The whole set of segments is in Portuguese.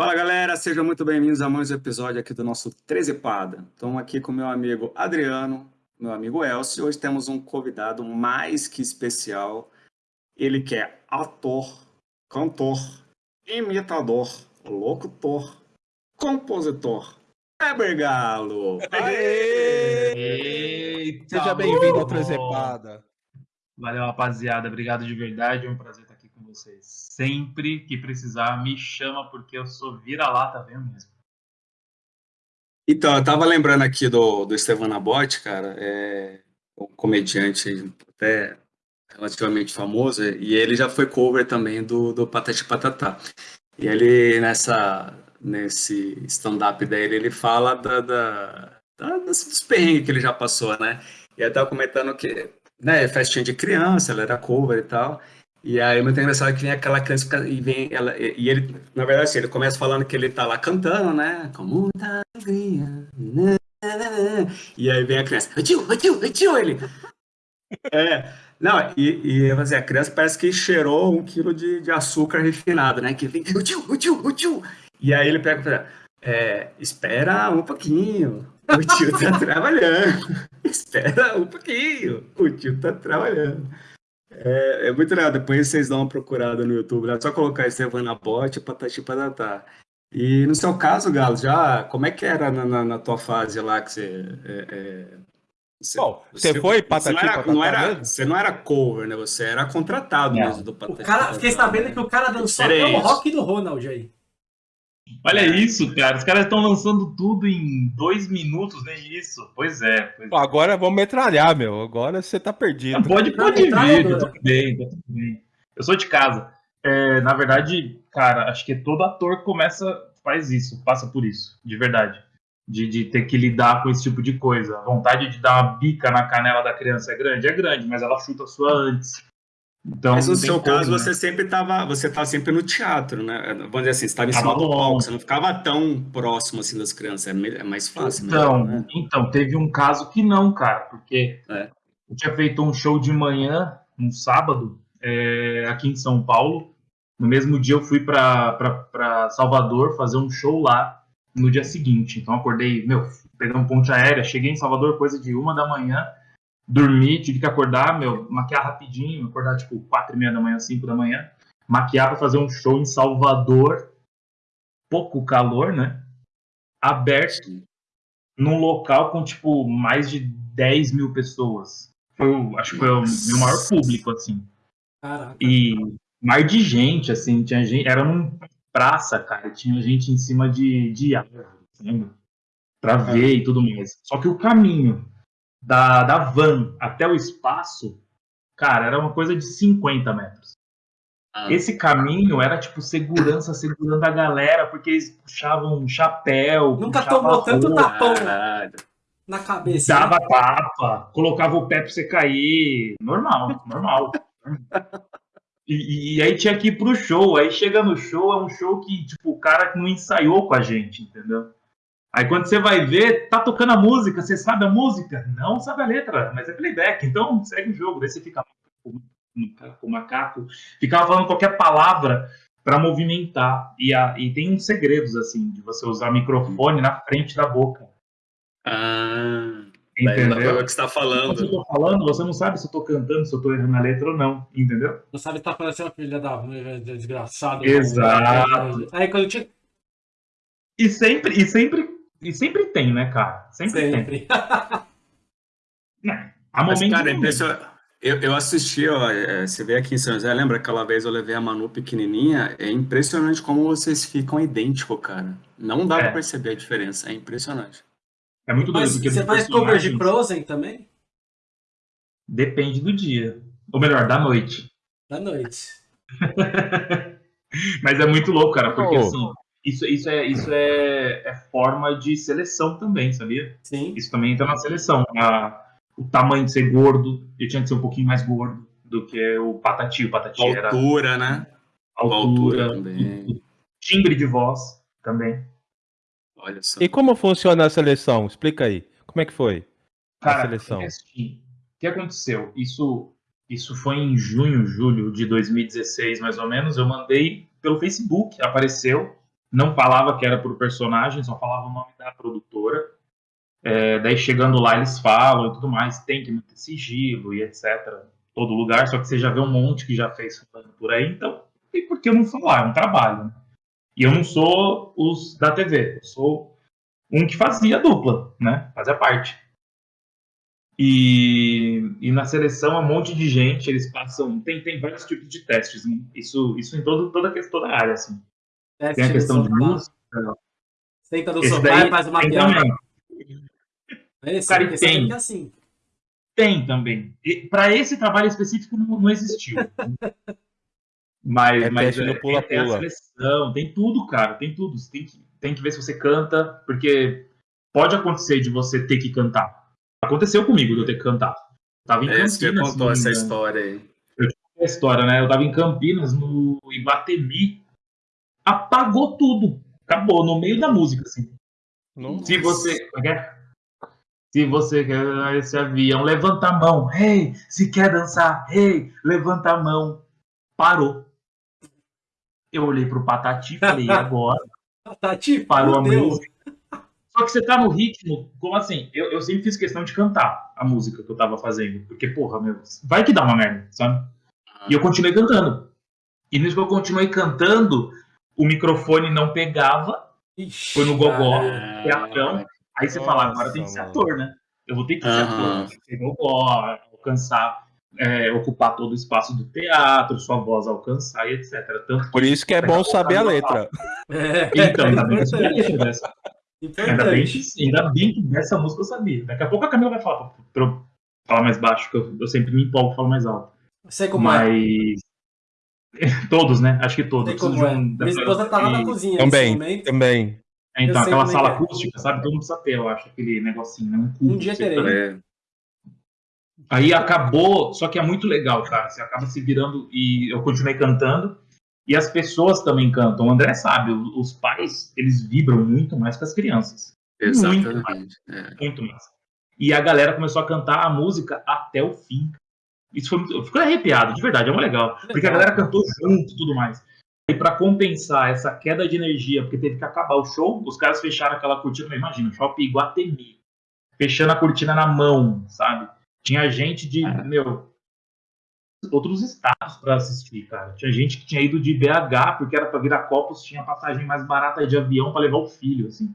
Fala galera, sejam muito bem-vindos a mais um episódio aqui do nosso Trezepada. Estamos aqui com meu amigo Adriano, meu amigo Elcio. Hoje temos um convidado mais que especial. Ele que é ator, cantor, imitador, locutor, compositor. Weber Galo! Eita, Seja bem-vindo ao Trezepada. Valeu, rapaziada. Obrigado de verdade. É um prazer vocês. Sempre que precisar, me chama, porque eu sou vira-lata, venho mesmo. Então, eu tava lembrando aqui do, do Estevan Nabote, cara, é um comediante até relativamente famoso, e ele já foi cover também do, do Patati Patatá. E ele, nessa, nesse stand-up dele, ele fala da, da, da, dos perrengues que ele já passou, né? E tava comentando que, né, festinha de criança, ela era cover e tal, e aí, muito engraçado que vem aquela criança e vem ela, e ele, na verdade, assim, ele começa falando que ele tá lá cantando, né? Com muita alegria. Né, né, né, e aí vem a criança, tio, tio, tio, ele. É, não, e, e assim, a criança parece que cheirou um quilo de, de açúcar refinado, né? Que vem, tio, tio, tio. E aí ele pega é, espera um pouquinho, o tio tá trabalhando. espera um pouquinho, o tio tá trabalhando. É, é muito legal. Depois vocês dão uma procurada no YouTube. Né? É só colocar Estevana Bote, Patati Patatá. E no seu caso, Galo, já como é que era na, na, na tua fase lá que você. É, é, você, Bom, você, você foi Patati você não era, não era Você não era cover, né? Você era contratado mesmo do Patati. O cara, fiquei sabendo que o cara dançou até o rock do Ronald aí. Olha isso, cara. Os caras estão lançando tudo em dois minutos, nem isso. Pois é. Pois Agora vamos metralhar, meu. Agora você tá perdido. pode pode vir, tá tudo bem, tudo bem. Eu sou de casa. É, na verdade, cara, acho que todo ator começa, faz isso, passa por isso, de verdade. De, de ter que lidar com esse tipo de coisa. A vontade de dar uma bica na canela da criança é grande? É grande, mas ela chuta a sua antes. Então, Mas no seu como, caso, né? você sempre estava, você estava sempre no teatro, né? Vamos dizer assim, você estava em cima do palco, você não ficava tão próximo assim das crianças, é, é mais fácil. Então, né? então teve um caso que não, cara, porque é. eu tinha feito um show de manhã, um sábado, é, aqui em São Paulo. No mesmo dia eu fui para Salvador fazer um show lá no dia seguinte. Então acordei, meu, peguei um ponte aérea, cheguei em Salvador coisa de uma da manhã dormir, tive que acordar, meu, maquiar rapidinho, acordar tipo quatro e meia da manhã, cinco da manhã, maquiar para fazer um show em Salvador, pouco calor, né? Aberto, num local com tipo mais de 10 mil pessoas. Foi, acho que foi o meu maior público, assim. Caraca. E mar de gente, assim, tinha gente, era num praça, cara, tinha gente em cima de, de árvore, assim, pra ver e tudo mais. Só que o caminho da, da van até o espaço, cara, era uma coisa de 50 metros. Ah. Esse caminho era tipo segurança segurando a galera, porque eles puxavam um chapéu. Nunca tomou tanto tapão na cabeça. Dava né? tapa, colocava o pé pra você cair. Normal, normal. E, e, aí tinha que ir pro show. Aí chega no show, é um show que, tipo, o cara não ensaiou com a gente, entendeu? Aí quando você vai ver, tá tocando a música, você sabe a música? Não sabe a letra, mas é playback, então segue o jogo. Daí você fica com o macaco, ficava falando qualquer palavra para movimentar. E, a, e tem uns segredos, assim, de você usar microfone na frente da boca. Ah, entendeu? o que está falando. Se eu tô falando, você não sabe se eu tô cantando, se eu tô errando a letra ou não, entendeu? Não sabe se tá parecendo uma filha da desgraçada. Exato. Aí quando eu tinha e sempre, e sempre e sempre tem, né, cara? Sempre, sempre. tem. é, a Mas, cara, é impressionante. Eu, eu assisti, ó, é, você vê aqui em São José, lembra aquela vez eu levei a Manu pequenininha? É impressionante como vocês ficam idênticos, cara. Não dá é. pra perceber a diferença, é impressionante. É muito doido. Mas você faz cover de Frozen também? Depende do dia. Ou melhor, da noite. Da noite. Mas é muito louco, cara, porque oh. assim, isso, isso, é, isso é, é, forma de seleção também, sabia? Sim. Isso também entra na seleção. A, o tamanho de ser gordo, ele tinha que ser um pouquinho mais gordo do que o Patati. O Patati altura, era... Altura, né? Altura, altura também. Timbre de voz também. Olha só. E como funciona a seleção? Explica aí. Como é que foi Cara, a seleção? É assim, o que aconteceu? Isso, isso foi em junho, julho de 2016, mais ou menos. Eu mandei pelo Facebook, apareceu não falava que era por personagem, só falava o nome da produtora. É, daí chegando lá eles falam e tudo mais, tem que manter sigilo e etc. Todo lugar, só que você já vê um monte que já fez por aí, então tem por que eu não falar, é um trabalho. Né? E eu não sou os da TV, eu sou um que fazia dupla, né? Fazia parte. E, e na seleção, um monte de gente, eles passam. Tem, tem vários tipos de testes, né? Isso, isso em todo, toda, toda a área, assim. Teste tem a questão de música. Senta no sofá e faz uma piada. Esse, Cara, esse tem. É assim. Tem também. Para esse trabalho específico não, não existiu. mas, é mas é, pula, tem, pula. a seleção, tem tudo, cara, tem tudo. Você tem que, tem que ver se você canta, porque pode acontecer de você ter que cantar. Aconteceu comigo de eu ter que cantar. tava em é, Campinas. Você contou essa história aí. Eu a história, né? Eu tava em Campinas, no Ibatemi. Apagou tudo. Acabou, no meio da música, assim. Nossa. Se você. É? Se você quer esse avião, levanta a mão. Hey, se quer dançar, hey, levanta a mão. Parou. Eu olhei pro Patati e falei, agora? Patati, parou a música. Só que você tá no ritmo, como assim? Eu, eu sempre fiz questão de cantar a música que eu tava fazendo. Porque, porra, meu, vai que dá uma merda, sabe? E eu continuei cantando. E nisso que eu continuei cantando, o microfone não pegava. Ixi, foi no gogó, teatrão. Aí você fala, agora tem que ser ator, né? Eu vou ter que ser uhum. ator, ser gogó, alcançar, é, ocupar todo o espaço do teatro, sua voz alcançar e etc. Tanto Por isso que é bom saber a letra. É, então, ainda bem que eu letra dessa. Ainda bem, que, ainda bem que essa música eu sabia. Daqui a pouco a Camila vai falar pra eu falar mais baixo, que eu, eu sempre me empolgo e falo mais alto. Sei como é. Mas... é. Todos, né? Acho que todos. Sei como é. Minha esposa tá lá na cozinha Também, também. É, então, aquela sala é. acústica, sabe? Todo mundo precisa ter, eu acho, aquele negocinho, né? Um, um dia terei. É. Aí acabou, só que é muito legal, cara. Você acaba se virando e eu continuei cantando. E as pessoas também cantam. O André sabe, os pais, eles vibram muito mais que as crianças. Exatamente. Muito mais. É. Muito mais. E a galera começou a cantar a música até o fim. Isso foi muito. Eu fiquei arrepiado, de verdade, é muito legal. legal. Porque a galera cantou junto e tudo mais. E para compensar essa queda de energia, porque teve que acabar o show, os caras fecharam aquela cortina, imagina, shopping Iguatemi. Fechando a cortina na mão, sabe? Tinha gente de, é. meu, outros estados para assistir, cara. Tinha gente que tinha ido de BH porque era para Viracopos, tinha passagem mais barata de avião para levar o filho, assim.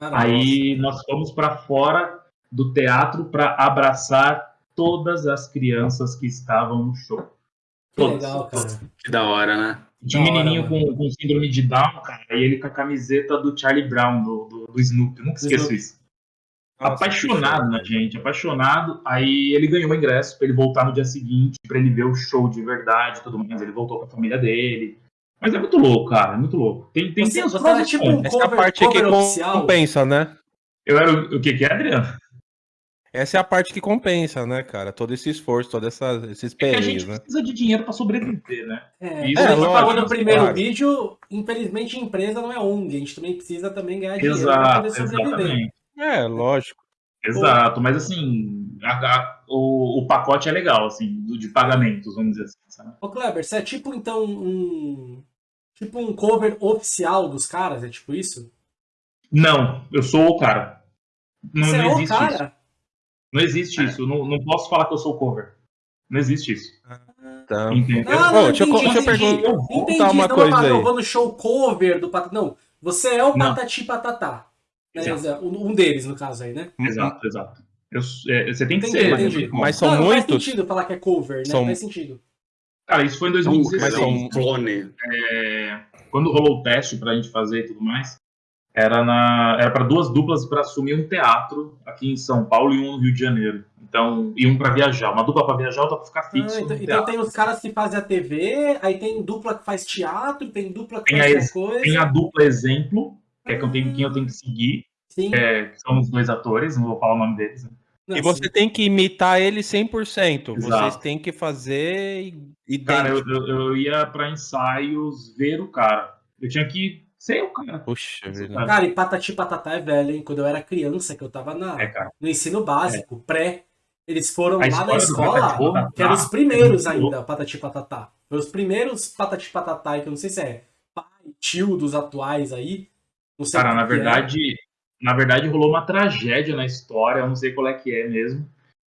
Aí nós fomos para fora do teatro para abraçar todas as crianças que estavam no show. Que legal, cara. Que da hora, né? Tinha um menininho com, com, síndrome de Down, cara, e ele com a camiseta do Charlie Brown, do, do, do Snoopy. nunca esqueço Snoopy. isso apaixonado na gente, apaixonado. Aí ele ganhou o ingresso para ele voltar no dia seguinte, para ele ver o show de verdade tudo mais. Ele voltou com a família dele. Mas é muito louco, cara, é muito louco. Tem, tem, você, tem você era tipo um Essa cover, parte que oficial. compensa, né? Eu era o, o que que é, Adriano? Essa é a parte que compensa, né, cara? Todo esse esforço, toda essa, esses perrengues, é a gente né? precisa de dinheiro para sobreviver, né? É, Isso é, a gente falou no primeiro claro. vídeo, infelizmente empresa não é ONG, a gente também precisa também ganhar dinheiro para poder sobreviver. Exatamente. É, lógico. Exato, mas assim, a, a, o, o pacote é legal, assim, de pagamentos, vamos dizer assim. Sabe? Ô Kleber, você é tipo então um. Tipo um cover oficial dos caras? É tipo isso? Não, eu sou o cara. Não, você não é existe o cara? isso. Não existe é. isso. Não, não posso falar que eu sou o cover. Não existe isso. Tá. Entendeu? Ah, não, deixa, entendi, eu, deixa eu perguntar entendi, uma não, coisa não, aí. Eu vou no show cover do Patati. Não, você é o Patati Patatá. Um deles, no caso aí, né? Exato, exato. Eu, é, você tem que entendi, ser. Entendi. Mas são não, muitos. Faz sentido falar que é cover, né? São... Faz sentido. Cara, isso foi em 2016. Mas são clone. É, quando rolou o teste pra gente fazer e tudo mais, era na era para duas duplas para assumir um teatro aqui em São Paulo e um no Rio de Janeiro. Então, e um para viajar, uma dupla para viajar, outra para ficar ah, fixo. Ah, então, então tem os caras que fazem a TV, aí tem dupla que faz teatro, tem dupla que tem faz a, coisa. Tem a dupla exemplo, que é que eu tenho, quem eu tenho que seguir. Sim. É, são os dois atores, não vou falar o nome deles. Né? Não, e você sim. tem que imitar ele 100%. Exato. Vocês têm que fazer idêntico. Cara, eu, eu, eu ia para ensaios ver o cara. Eu tinha que ser o cara. Puxa vida. Cara, e Patati Patatá é velho, hein? Quando eu era criança, que eu tava na, é, no ensino básico, é. pré, eles foram a lá na escola, que eram os primeiros ainda, Patati Patatá. Foi os primeiros Patati Patatá, que eu não sei se é pai, tio dos atuais aí. Cara, na é. verdade, é. na verdade rolou uma tragédia na história, eu não sei qual é que é mesmo.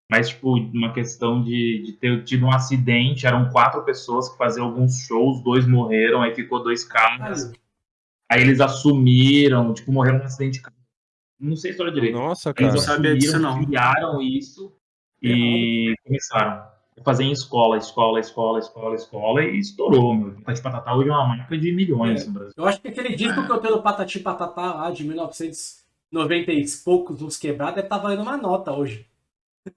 Mas, tipo, uma questão de, de ter tido um acidente, eram quatro pessoas que faziam alguns shows, dois morreram, aí ficou dois caras. Aí eles assumiram, tipo, morreram num acidente. Não sei a história direito. Nossa, cara. Eles assumiram, disso, não. criaram isso e começaram a fazer em escola, escola, escola, escola, escola e estourou, meu. Patati Patatá hoje é uma marca de milhões é. no Brasil. Eu acho que aquele disco que eu tenho do Patati Patatá lá de 1990 e poucos, uns quebrados, deve estar tá valendo uma nota hoje.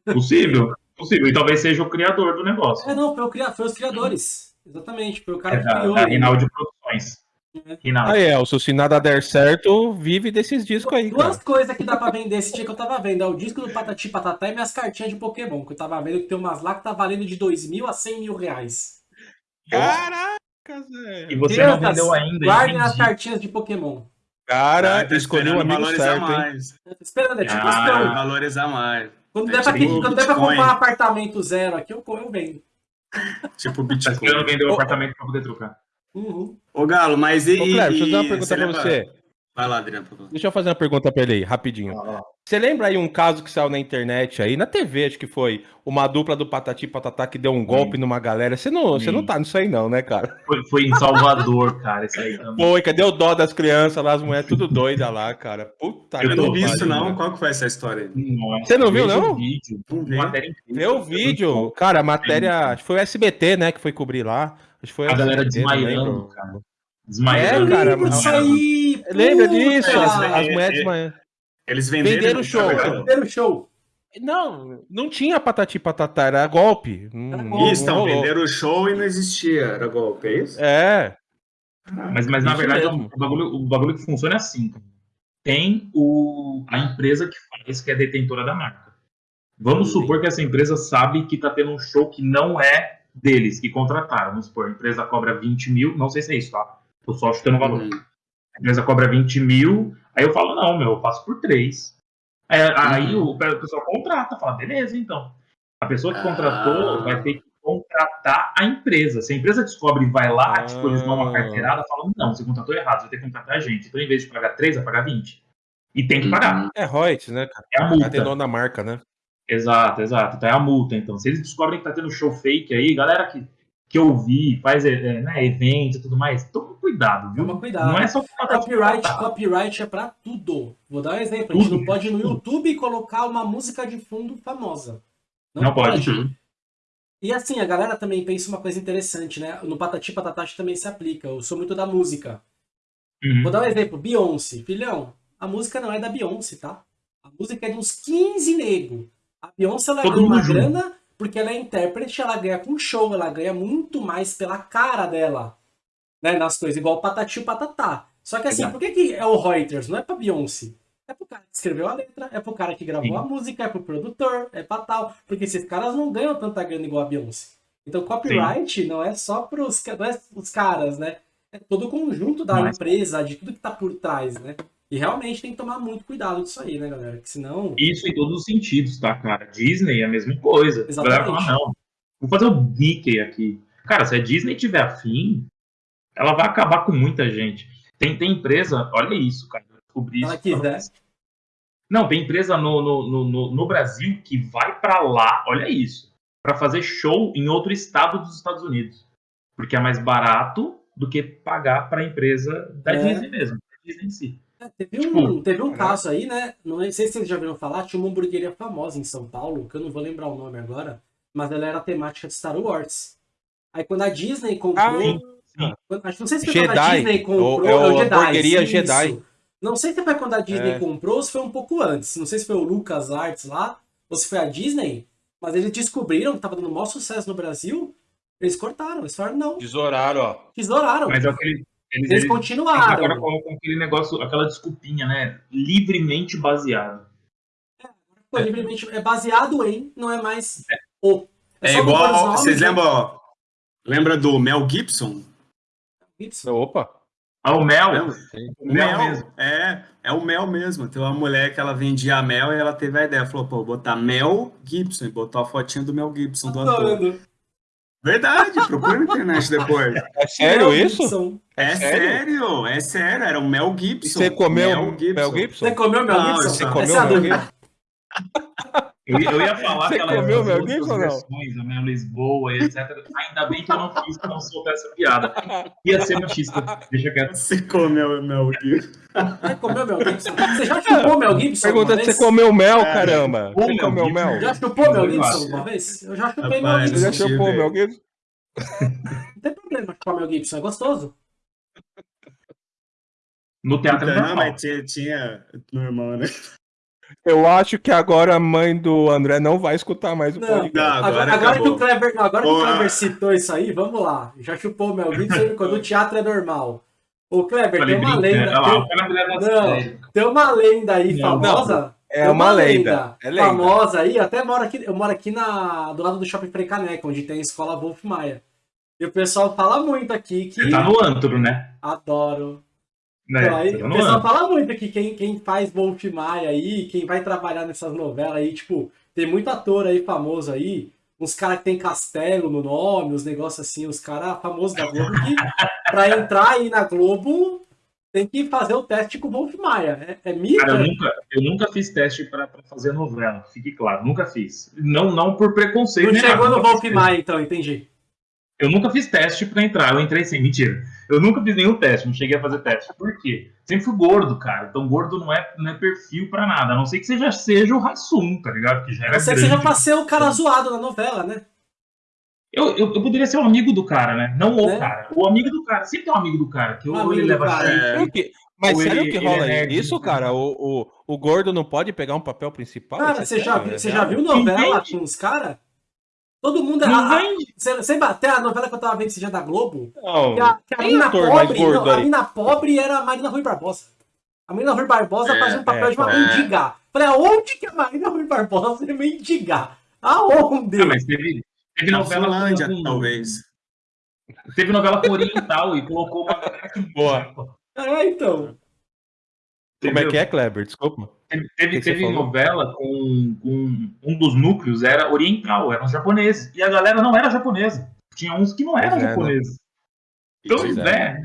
Possível, possível. E talvez seja o criador do negócio. É, não, foi, o, foi os criadores. Exatamente, foi o cara é que da, criou. Da Rinaldi Produções. Ah, Elcio, se nada der certo, vive desses discos aí. Duas coisas que dá pra vender esse dia que eu tava vendo: é o disco do Patati Patatá e minhas cartinhas de Pokémon. Que eu tava vendo que tem umas lá que tá valendo de 2 mil a 100 mil reais. Caraca, Zé. E você Crianças, não vendeu ainda. Guardem as cartinhas de Pokémon. Cara, ah, escolheu um amigo certo, mais. hein? Esperando, é tipo, ah, esperando. valorizar mais. Quando, der, pra, tipo quando der pra comprar um apartamento zero aqui, eu, eu vendo. Tipo Bitcoin. Tá esperando vender o um apartamento pra poder trocar. Uhum. Ô, Galo, mas e. Ô, Cleber, deixa eu fazer uma pergunta pra você. Vai lá, Adriano. Deixa eu fazer uma pergunta pra ele aí, rapidinho. Ah, você lembra aí um caso que saiu na internet aí, na TV, acho que foi, uma dupla do Patati Patatá que deu um golpe Sim. numa galera. Você não, você não tá nisso aí não, né, cara? Foi, foi em Salvador, cara, isso aí também. Foi, cadê o dó das crianças lá, as mulheres tudo doidas lá, cara. Puta Eu não vi isso não, qual que foi essa história aí? Você não viu não? Vídeo. Vê o vídeo, cara, a matéria, acho que foi o SBT, né, que foi cobrir lá. Acho que foi a galera desmaiando, cara. Desmaiando. É, cara. Isso aí, lembra disso? As, as mulheres desmaiando. Eles venderam, venderam o show. Venderam o show. Não, não tinha patati patatá, era golpe. Isso, então, venderam o show e não existia, era golpe, é isso? É. Mas, mas na verdade, o bagulho, o bagulho que funciona é assim. Tem o, a empresa que faz, que é detentora da marca. Vamos Sim. supor que essa empresa sabe que está tendo um show que não é deles, que contrataram. Vamos supor, a empresa cobra 20 mil, não sei se é isso, tá? Tô só chutando o valor. Uhum. A empresa cobra 20 mil, aí eu falo, não, meu, eu faço por 3. É, aí uhum. o pessoal contrata, fala, beleza, então. A pessoa que contratou ah. vai ter que contratar a empresa. Se a empresa descobre e vai lá, ah. tipo, eles dão uma carteirada, falam, não, você contratou errado, você vai ter que contratar a gente. Então, em vez de pagar 3, vai pagar 20. E tem que pagar. Uhum. É royalties, né, cara? É a multa. Da marca, né? Exato, exato. Então é a multa. Então, se eles descobrem que tá tendo show fake aí, galera que, que eu vi, faz é, né, evento e tudo mais, toma cuidado, viu? Toma cuidado. Não é só copyright, copyright é pra tudo. Vou dar um exemplo. A gente não pode no YouTube colocar uma música de fundo famosa. Não, não pode. pode. E assim, a galera também pensa uma coisa interessante, né? No Patati Patatachi também se aplica. Eu sou muito da música. Uhum. Vou dar um exemplo. Beyoncé. Filhão, a música não é da Beyoncé, tá? A música é de uns 15 negros. A Beyoncé ela ganha uma grana porque ela é intérprete, ela ganha com show, ela ganha muito mais pela cara dela, né, nas coisas, igual o Patati e Patatá. Só que assim, por que, que é o Reuters? Não é pra Beyoncé. É pro cara que escreveu a letra, é pro cara que gravou Sim. a música, é pro produtor, é pra tal. Porque esses caras não ganham tanta grana igual a Beyoncé. Então copyright Sim. não é só pros não é os caras, né? É todo o conjunto da Mas... empresa, de tudo que tá por trás, né? E realmente tem que tomar muito cuidado disso aí, né, galera? Que senão. Isso em todos os sentidos, tá, cara? Disney é a mesma coisa. Exatamente. A galera fala, não. Vou fazer o Mickey aqui. Cara, se a Disney tiver afim, ela vai acabar com muita gente. Tem, tem empresa, olha isso, cara. Eu descobri ela isso. Quiser. Não, tem empresa no, no, no, no Brasil que vai para lá, olha isso, para fazer show em outro estado dos Estados Unidos. Porque é mais barato do que pagar para a empresa da é. Disney mesmo, da Disney em si. É, teve, tipo, um, teve um caso aí, né? Não sei se vocês já viram falar, tinha uma hamburgueria famosa em São Paulo, que eu não vou lembrar o nome agora, mas ela era temática de Star Wars. Aí quando a Disney comprou. Ah. Quando, não sei se foi Jedi. quando a Disney comprou. É o, é o Jedi. Hamburgueria Jedi. Não sei se foi quando a Disney é. comprou ou se foi um pouco antes. Não sei se foi o Lucas Arts lá, ou se foi a Disney, mas eles descobriram que tava dando maior sucesso no Brasil. Eles cortaram, eles falaram não. Tesouraram, ó. Tesouraram. Mas é aquele, eles, eles continuaram. Agora colocam aquele negócio, aquela desculpinha, né? Livremente baseado. É, é. livremente é baseado em, não é mais é. o. É, é igual. Vocês lembram? Lembra do Mel Gibson? Gibson. Opa! Ah, o Mel? O mel, mel mesmo. É, é o Mel mesmo. Tem uma mulher que ela vendia mel e ela teve a ideia. Falou, pô, botar Mel Gibson. E botou a fotinha do Mel Gibson do ator. Verdade, procura na internet depois. É sério Mel isso? Gibson. É, é sério? é sério, era o Mel Gibson. você comeu Mel Gibson? Mel Gibson? Você comeu Mel Gibson? Não, você comeu Mel Gibson? Eu, eu ia falar Você aquelas comeu meu Gibson, versões, a minha Lisboa, etc. Ainda bem que eu não fiz, que não soube essa piada. Ia ser machista. Deixa quieto. Você comeu meu Gibson. Você comeu meu Gibson? Você já chupou meu Gibson? Pergunta se você comeu mel, é, caramba. Você comeu mel? Já chupou meu Gibson uma vez? Eu já chupei meu Gibson. Você já chupou meu Gibson? Não tem problema chupar meu Gibson, é gostoso. No teatro então, não, mas tinha, tinha normal, né? Eu acho que agora a mãe do André não vai escutar mais o não, podcast. Não, agora, agora que o Kleber, não, agora que o Kleber citou isso aí, vamos lá. Já chupou o Mel Gibson quando o teatro é normal. O Kleber, tem uma lenda. Tem, não, tem uma lenda aí famosa. É uma, uma lenda. É lenda. Famosa aí, até moro aqui, eu moro aqui na, do lado do Shopping Precaneca, onde tem a escola Wolf Maia. E o pessoal fala muito aqui que. Você tá no antro, né? Adoro. Né? Então, aí, o pessoal fala muito que quem, quem faz Wolf Maia aí, quem vai trabalhar nessas novelas aí, tipo, tem muito ator aí famoso aí, uns caras que tem castelo no nome, os negócios assim, os caras famosos da Globo, que pra entrar aí na Globo tem que fazer o teste com o Wolf Maia. É, é mito? Cara, eu nunca, eu nunca fiz teste para fazer novela, fique claro, nunca fiz. Não, não por preconceito. Não chegou nada, no Wolf Maia, então, entendi. Eu nunca fiz teste para entrar, eu entrei sem, mentira. Eu nunca fiz nenhum teste, não cheguei a fazer teste. Por quê? Sempre fui gordo, cara. Então gordo não é, não é perfil para nada. A não ser que você já seja o Rassum, tá ligado? Que já era a não ser que você já passei o cara zoado na novela, né? Eu, eu, eu, poderia ser o um amigo do cara, né? Não o né? cara. O amigo do cara. Sempre tem um amigo do cara. Que ou ele leva cara. É... Mas sério ele, que rola é isso, cara? O, o, o gordo não pode pegar um papel principal? Cara, você já, você já viu novela com os caras? Todo mundo. Não a, você, você até a novela que eu tava vendo esse dia da Globo. Não, que a, que a pobre. Não, a mina pobre era a Marina Rui Barbosa. A Marina Rui Barbosa é, fazia um papel é, de uma é. mendiga. Falei, aonde que a Marina Rui Barbosa é mendiga? Aonde? Não, mas teve, teve novela Finlândia, com, talvez. Teve novela Oriental e colocou uma boa. É, então. Como é que é, Kleber? Desculpa. Teve, teve, teve novela com, com, um dos núcleos, era oriental, eram japoneses. E a galera não era japonesa. Tinha uns que não eram é, né? japoneses. Então, pois é. é.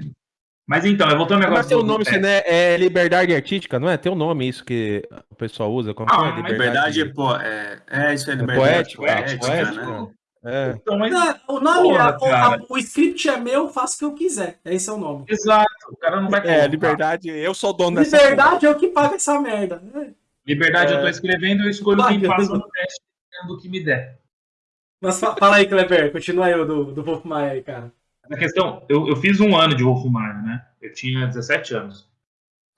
Mas então, voltando agora. Mas tem um nome, assim, né? É liberdade artística, não é? Tem um nome isso que o pessoal usa? Como ah, é? Liberdade, liberdade pô, é, é, isso é, é liberdade poética, poética, poética né? É. Então, mas... não, o nome, Porra, é, o, o, script é meu, faço o que eu quiser. Esse é o nome. Exato, o cara não vai É, liberdade, eu sou dono dessa Liberdade é o que paga essa merda. Liberdade, é... eu tô escrevendo, eu escolho quem passa no teste do que me der. Mas fala aí, Kleber, continua aí do, do Wolf Maia aí, cara. A questão, eu, eu fiz um ano de Wolf Maia, né? Eu tinha 17 anos.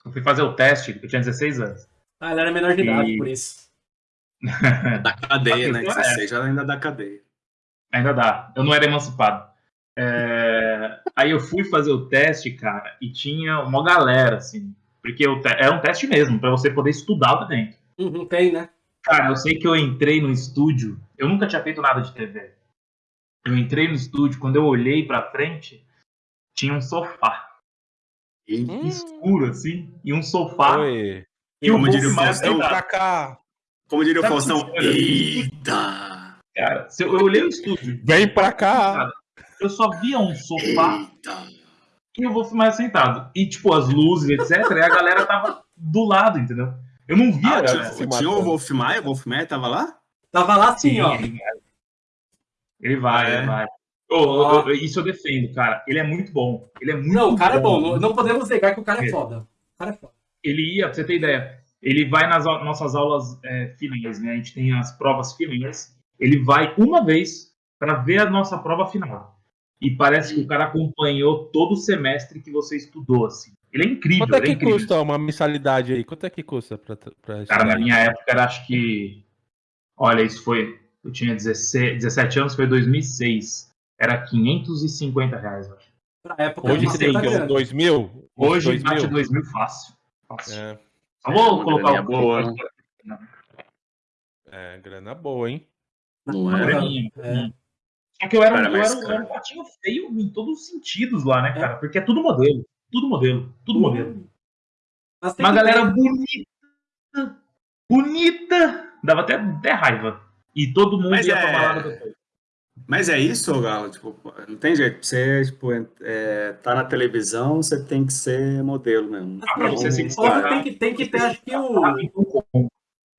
Eu fui fazer o teste, eu tinha 16 anos. Ah, ele era menor de idade, por isso. da cadeia, né? 16 é. ainda da cadeia. Ainda dá. Eu não era emancipado. É... Aí eu fui fazer o teste, cara, e tinha uma galera, assim. Porque te... era um teste mesmo, para você poder estudar lá dentro. Uhum, tem, né? Cara, eu sei que eu entrei no estúdio. Eu nunca tinha feito nada de TV. Eu entrei no estúdio, quando eu olhei pra frente, tinha um sofá. Hum. Escuro, assim. E um sofá. Oi. E como diria o Faustão. Cá. Como diria o Faustão. Eita! Cara, se eu, eu olhei o estúdio. Vem pra cá! eu só via um sofá e eu vou filmar sentado. E, tipo, as luzes, etc. e a galera tava do lado, entendeu? Eu não via, ah, galera. Tinha, tinha o Wolf Maia? O Wolf Maia tava lá? Tava lá sim, sim ó. Ele vai, é. ele vai. Oh, oh, isso eu defendo, cara. Ele é muito bom. Ele é muito Não, o cara bom. é bom. Não podemos negar que o cara é foda. O cara é foda. Ele ia, pra você ter ideia, ele vai nas nossas aulas é, finais, né? A gente tem as provas finais ele vai uma vez para ver a nossa prova final. E parece que o cara acompanhou todo o semestre que você estudou, assim. Ele é incrível. Quanto é que é custa uma mensalidade aí? Quanto é que custa pra, pra Cara, na minha época era acho que. Olha, isso foi. Eu tinha 16, 17 anos, foi 2006. Era 550 reais, acho. Pra época, Hoje você tem 2 mil? Hoje 2 mil. 2 mil fácil. fácil. É. Vamos é, colocar o. Boa, né? É, grana boa, hein? Não era? É. Só que eu era, eu, era, eu era um patinho feio em todos os sentidos lá, né, é. cara? Porque é tudo modelo. Tudo modelo. Tudo uhum. modelo. Uma galera bonita. Bonita. Dava até, até raiva. E todo mundo Mas ia é... pra balada depois. Mas é isso, Galo? Tipo, não tem jeito. Você tipo, é, tá na televisão, você tem que ser modelo mesmo. Ah, pra você se tem que, tem que ter, acho que o.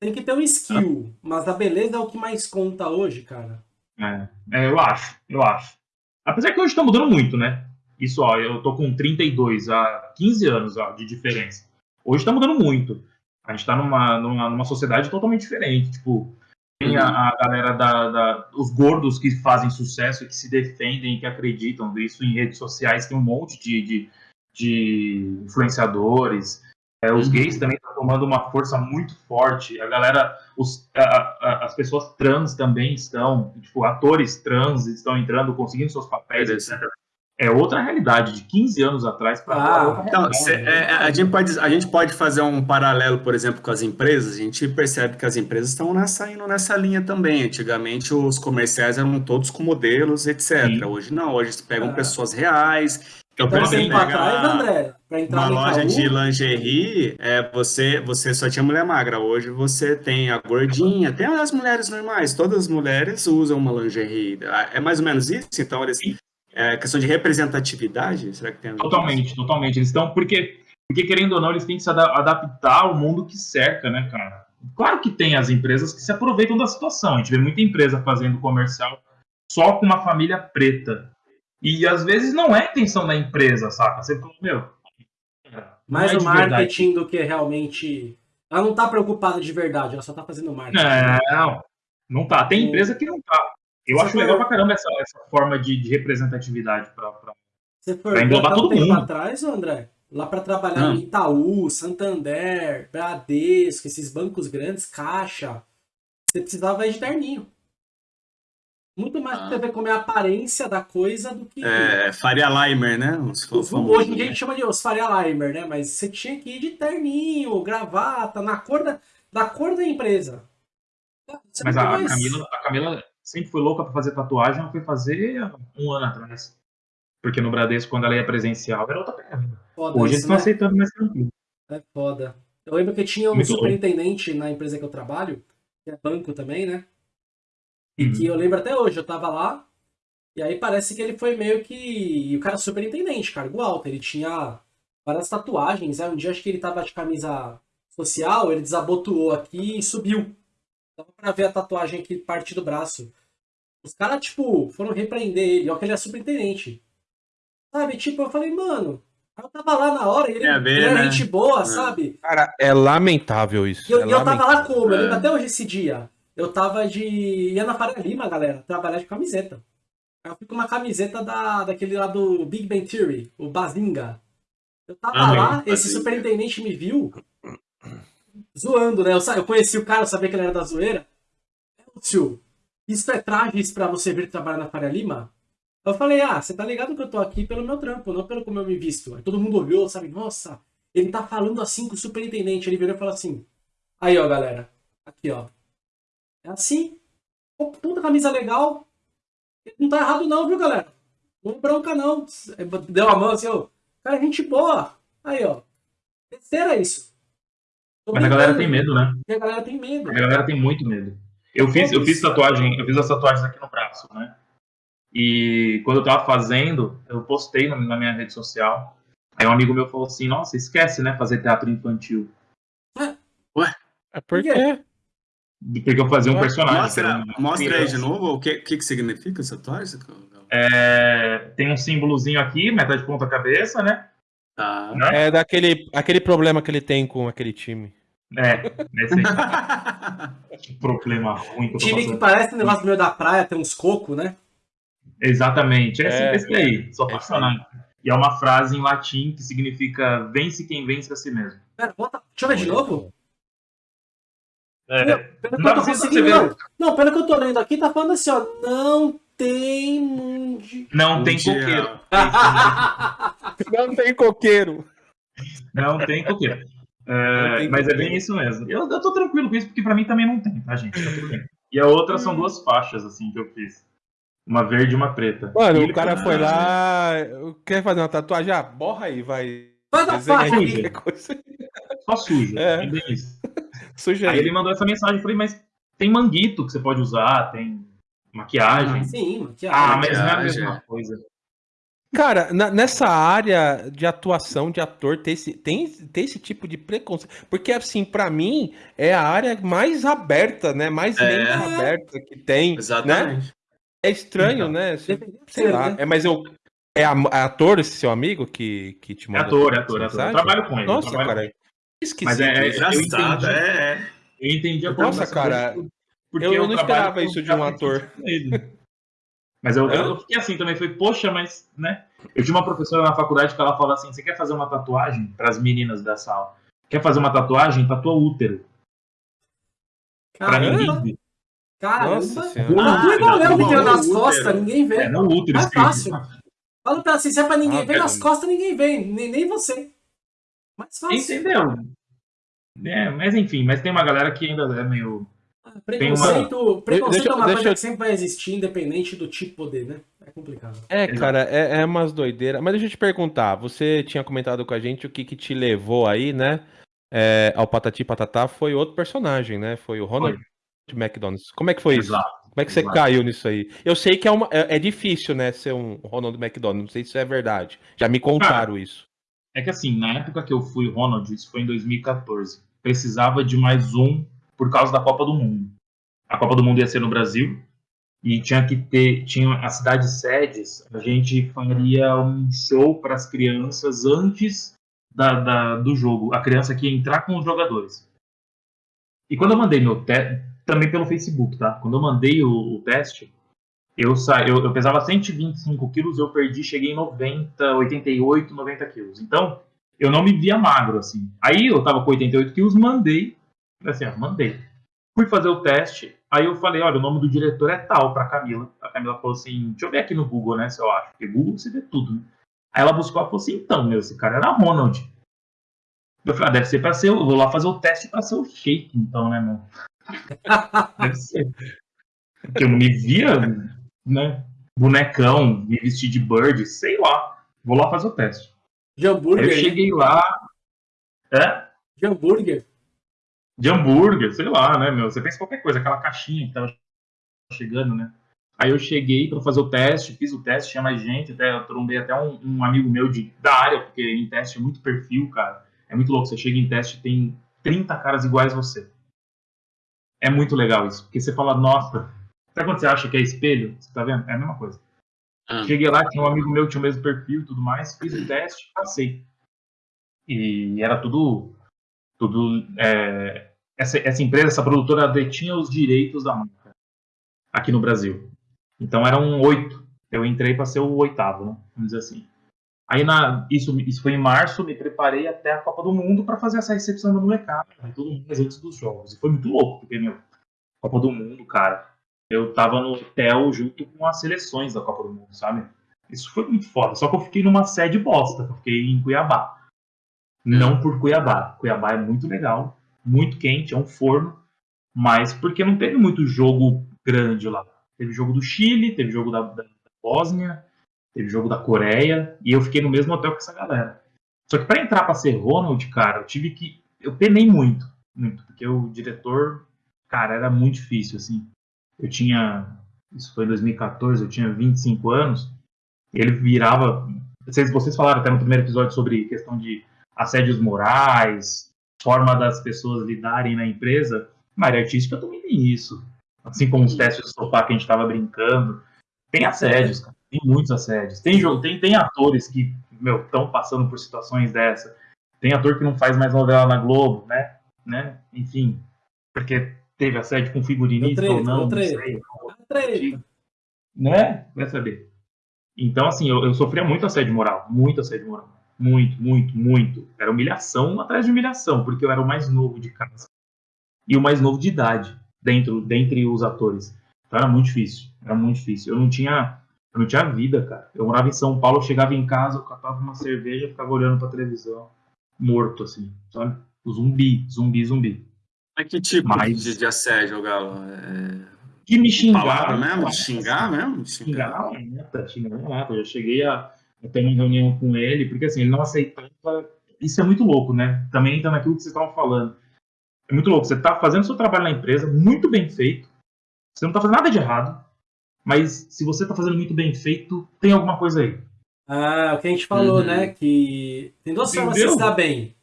Tem que ter um skill. Mas a beleza é o que mais conta hoje, cara. É, é eu acho, eu acho. Apesar que hoje tá mudando muito, né? Isso, ó, eu tô com 32 há 15 anos ó, de diferença. Hoje tá mudando muito. A gente tá numa, numa, numa sociedade totalmente diferente. Tipo, tem a, a galera da, da, os gordos que fazem sucesso, que se defendem, que acreditam. Isso em redes sociais tem um monte de, de, de influenciadores. É, os uhum. gays também estão tomando uma força muito forte. A galera, os, a, a, as pessoas trans também estão, tipo, atores trans estão entrando, conseguindo seus papéis, etc é outra realidade de 15 anos atrás para ah, então, cê, é, a, gente pode, a gente pode fazer um paralelo, por exemplo, com as empresas. A gente percebe que as empresas estão nessa, indo nessa linha também. Antigamente, os comerciais eram todos com modelos, etc. Sim. Hoje não, hoje pegam ah. pessoas reais. Então, então você pegar atrás, André, uma loja de lingerie, é, você, você só tinha mulher magra. Hoje você tem a gordinha, tem as mulheres normais. Todas as mulheres usam uma lingerie. É mais ou menos isso? Então, eles é, questão de representatividade? Será que tem Totalmente, totalmente. Eles estão, porque, porque querendo ou não, eles têm que se adaptar ao mundo que cerca, né, cara? Claro que tem as empresas que se aproveitam da situação. A gente vê muita empresa fazendo comercial só com uma família preta. E às vezes não é a intenção da empresa, saca? Você fala, meu. Mais é o marketing verdade. do que realmente. Ela não tá preocupada de verdade, ela só tá fazendo marketing. Não, não tá. Tem empresa que não tá. Eu Você acho legal pra caramba essa, essa forma de, de representatividade pra, pra, Você foi pra englobar todo um mundo. atrás, André? Lá para trabalhar ah. em Itaú, Santander, Bradesco, esses bancos grandes, Caixa, você precisava de terninho. Muito mais ah. pra ver como é a aparência da coisa do que. É, Faria Limer, né? Hoje em dia a gente chama de os Faria Limer, né? Mas você tinha que ir de terninho, gravata, na cor da, da cor da empresa. Você Mas a, mais... Camila, a Camila sempre foi louca para fazer tatuagem, ela foi fazer um ano atrás. Porque no Bradesco, quando ela ia presencial, era outra pegada. Hoje eles estão né? aceitando mais tranquilo. É foda. Eu lembro que tinha um Muito superintendente na empresa que eu trabalho, que é banco também, né? E uhum. que eu lembro até hoje, eu tava lá, e aí parece que ele foi meio que. E o cara superintendente, cargo alto. Ele tinha várias tatuagens. Aí um dia acho que ele tava de camisa social, ele desabotoou aqui e subiu. Dava pra ver a tatuagem aqui, parte do braço. Os caras, tipo, foram repreender ele, ó, que ele é superintendente. Sabe, tipo, eu falei, mano, eu tava lá na hora e ele, é ele era né? gente boa, é. sabe? Cara, é lamentável isso. E eu, é eu tava lá como? Eu lembro é. até hoje esse dia. Eu tava de. ia na Faria Lima, galera, trabalhar de camiseta. Eu fui com uma camiseta da, daquele lá do Big Bang Theory, o Bazinga. Eu tava ah, lá, esse superintendente me viu zoando, né? Eu, eu conheci o cara, eu sabia que ele era da zoeira. Tio, isso é trajes para você vir trabalhar na Faria Lima? Eu falei, ah, você tá ligado que eu tô aqui pelo meu trampo, não pelo como eu me visto. Aí todo mundo olhou, sabe? Nossa, ele tá falando assim com o superintendente. Ele virou e falou assim: Aí, ó, galera. Aqui, ó. É assim. Puta camisa legal. Não tá errado, não, viu, galera? Não bronca, não. Deu a mão assim, ó. Cara, gente boa. Aí, ó. Terceira isso. Mas a galera tem medo, né? a galera tem medo. A galera tem muito medo. Eu fiz, eu fiz tatuagem, eu fiz as tatuagens aqui no braço, né? E quando eu tava fazendo, eu postei na, na minha rede social. Aí um amigo meu falou assim: Nossa, esquece, né? Fazer teatro infantil. Ué? Ué? É por quê? Porque eu fazia um personagem. Mostra, mostra aí de novo o que, que, que significa essa tatuagem. É, tem um símbolozinho aqui, metade de ponta cabeça, né? Tá. Né? É daquele aquele problema que ele tem com aquele time. É, nesse que problema ruim. Que time que parece um negócio no meio da praia, tem uns cocos, né? Exatamente, esse, é, esse aí, sou apaixonado. E é uma frase em latim que significa vence quem vence a si mesmo. Pera, volta, deixa eu ver de novo. É, pelo não, não, não, não, pelo que eu tô lendo aqui, tá falando assim, ó, não tem mundi... Não tem coqueiro. não tem coqueiro. Não tem coqueiro. É, mas é bem isso mesmo. Eu, eu tô tranquilo com isso, porque pra mim também não tem, tá, gente? Tá tudo bem. E a outra são duas faixas, assim, que eu fiz. Uma verde e uma preta. Mano, e o cara foi lá, quer fazer uma tatuagem? Ah, borra aí, vai. Faz a faixa aí. Só suja. É. Suja aí. aí ele mandou essa mensagem, eu falei, mas tem manguito que você pode usar, tem Maquiagem. Ah, sim, maquiagem. Ah, mas não é a mesma coisa. Cara, na, nessa área de atuação de ator, tem esse, tem, tem esse tipo de preconceito. Porque, assim, para mim, é a área mais aberta, né? Mais é. aberta que tem. Né? Exatamente. Né? É estranho, então, né? Sei, sei lá. Né? É, mas eu. É, é ator esse seu amigo que, que te manda? É ator, é ator, é ator. Eu trabalho com ele. Nossa, cara. Esquisito. Mas é, é engraçado, é, é. Eu entendi a Nossa, cara. Porque eu, eu não esperava isso de um ator. Mas eu, eu, fiquei assim também, foi, poxa, mas, né? Eu tinha uma professora na faculdade que ela falou assim: você quer fazer uma tatuagem para as meninas da sala? Quer fazer uma tatuagem? Tatua útero. Pra ninguém Caramba! Nossa senhora. Ah, igual Léo me nas costas, ninguém vê. É, não útero. É fácil. Fala pra assim, se é pra ninguém ah, ver nas costas, ninguém vê, nem, nem você. Mais fácil. Entendeu? É, mas enfim, mas tem uma galera que ainda é meio Preconceito, uma... preconceito deixa, é uma coisa eu... que sempre vai existir, independente do tipo de poder, né? É complicado. É, cara, é, é umas doideiras. Mas deixa eu te perguntar, você tinha comentado com a gente o que, que te levou aí, né? É, ao Patati Patatá foi outro personagem, né? Foi o Ronald foi. McDonald. Como é que foi Exato. isso? Como é que você Exato. caiu nisso aí? Eu sei que é, uma, é, é, difícil, né, ser um Ronald McDonald. Não sei se isso é verdade. Já me contaram cara, isso. É que assim, na época que eu fui Ronald, isso foi em 2014. Precisava de mais um por causa da Copa do Mundo. A Copa do Mundo ia ser no Brasil e tinha que ter, tinha a cidade sedes, a gente faria um show para as crianças antes da, da, do jogo, a criança que ia entrar com os jogadores. E quando eu mandei meu teste, também pelo Facebook, tá? Quando eu mandei o, o teste, eu, sa... eu, eu pesava 125 quilos, eu perdi, cheguei em 90, 88, 90 quilos. Então, eu não me via magro, assim. Aí eu tava com 88 quilos, mandei, Assim, ó, mandei. Fui fazer o teste, aí eu falei, olha, o nome do diretor é tal pra Camila. A Camila falou assim, deixa eu ver aqui no Google, né, se eu acho. Porque Google você vê tudo, né? Aí ela buscou e falou assim, então, meu, esse cara era Ronald. Eu falei, ah, deve ser pra ser, eu vou lá fazer o teste pra ser o Shake, então, né, meu? deve ser. Porque eu me via, né, bonecão, me vestir de bird, sei lá. Vou lá fazer o teste. De hambúrguer? Aí eu cheguei lá... É? De hambúrguer? de hambúrguer, sei lá, né, meu? Você pensa qualquer coisa, aquela caixinha que tava chegando, né? Aí eu cheguei para fazer o teste, fiz o teste, tinha mais gente, até eu trombei até um, um, amigo meu de, da área, porque em teste é muito perfil, cara. É muito louco. Você chega em teste tem 30 caras iguais a você. É muito legal isso, porque você fala, nossa, sabe quando você acha que é espelho? Você tá vendo? É a mesma coisa. Ah. Cheguei lá, tinha um amigo meu que tinha o mesmo perfil e tudo mais, fiz o teste, passei. E era tudo tudo é, essa, essa empresa, essa produtora detinha os direitos da marca aqui no Brasil. Então eram oito. Eu entrei para ser o oitavo, né? Vamos dizer assim. Aí na, isso, isso foi em março, me preparei até a Copa do Mundo para fazer essa recepção da molecada, né? todo mundo antes dos jogos. E foi muito louco, porque, meu, Copa do Mundo, cara, eu tava no hotel junto com as seleções da Copa do Mundo, sabe? Isso foi muito foda. Só que eu fiquei numa sede bosta, eu fiquei em Cuiabá. Não por Cuiabá. Cuiabá é muito legal, muito quente, é um forno, mas porque não teve muito jogo grande lá. Teve jogo do Chile, teve jogo da, da, da Bósnia, teve jogo da Coreia, e eu fiquei no mesmo hotel com essa galera. Só que para entrar para ser Ronald, cara, eu tive que. Eu penei muito, muito, porque o diretor, cara, era muito difícil, assim. Eu tinha. Isso foi em 2014, eu tinha 25 anos, ele virava. Vocês, vocês falaram até no primeiro episódio sobre questão de assédios morais, forma das pessoas lidarem na empresa, na área artística também tem isso. Assim como os testes de sofá que a gente estava brincando. Tem assédios, cara. tem muitos assédios. Tem, tem, tem atores que estão passando por situações dessa. Tem ator que não faz mais novela na Globo, né? né? Enfim, porque teve assédio com figurinista ou não, não sei. Né? Vai saber. Então, assim, eu, eu sofria muito assédio moral, muito assédio moral. Muito, muito, muito. Era humilhação atrás de humilhação, porque eu era o mais novo de casa. E o mais novo de idade, dentro, dentre os atores. Então era muito difícil. Era muito difícil. Eu não tinha. Eu não tinha vida, cara. Eu morava em São Paulo, eu chegava em casa, eu catava uma cerveja, ficava olhando pra televisão, morto, assim, sabe? Zumbi, zumbi, zumbi. Mas que tipo Mas... de, de assédio, Galo? É... Que me xingar. mesmo? Xingar mesmo? Xingar, xingar, xingar, Eu já cheguei a eu tenho uma reunião com ele, porque assim, ele não aceitava. Isso é muito louco, né? Também entra naquilo que vocês estavam falando. É muito louco. Você está fazendo seu trabalho na empresa, muito bem feito. Você não está fazendo nada de errado. mas se você tá fazendo muito bem feito, tem alguma coisa aí. Ah, o que a gente falou, uhum. né? Que tem duas Entendeu? formas de se dar bem.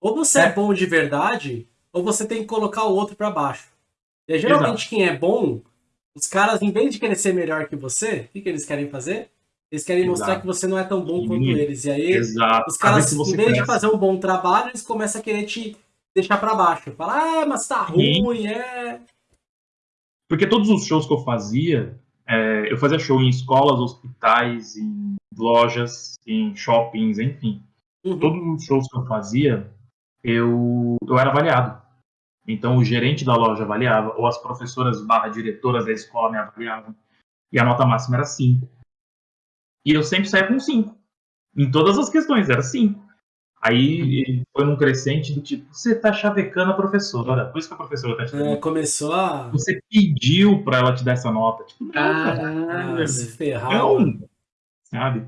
Ou você é. é. bom de verdade, ou você tem que colocar o outro para baixo. E geralmente Exato. quem é bom, os caras, em vez de querer ser melhor que você, o que, que eles querem fazer? Eles querem Exato. mostrar que você não é tão bom quanto eles. E aí, Exato. os caras, em vez de fazer um bom trabalho, eles começam a querer te deixar para baixo. Falar, ah, mas tá ruim, é. Porque todos os shows que eu fazia, é, eu fazia show em escolas, hospitais, em lojas, em shoppings, enfim. Uhum. Todos os shows que eu fazia, eu, eu era avaliado. Então o gerente da loja avaliava, ou as professoras barra diretoras da escola me avaliavam. E a nota máxima era 5. E eu sempre saía com 5. Em todas as questões, era 5. Aí foi num crescente do tipo, você tá chavecando a professora. Por isso que a professora tá chavecando. É, começou a. Você pediu pra ela te dar essa nota. Tipo, não, cara. Ah, se ferrar. Não, sabe?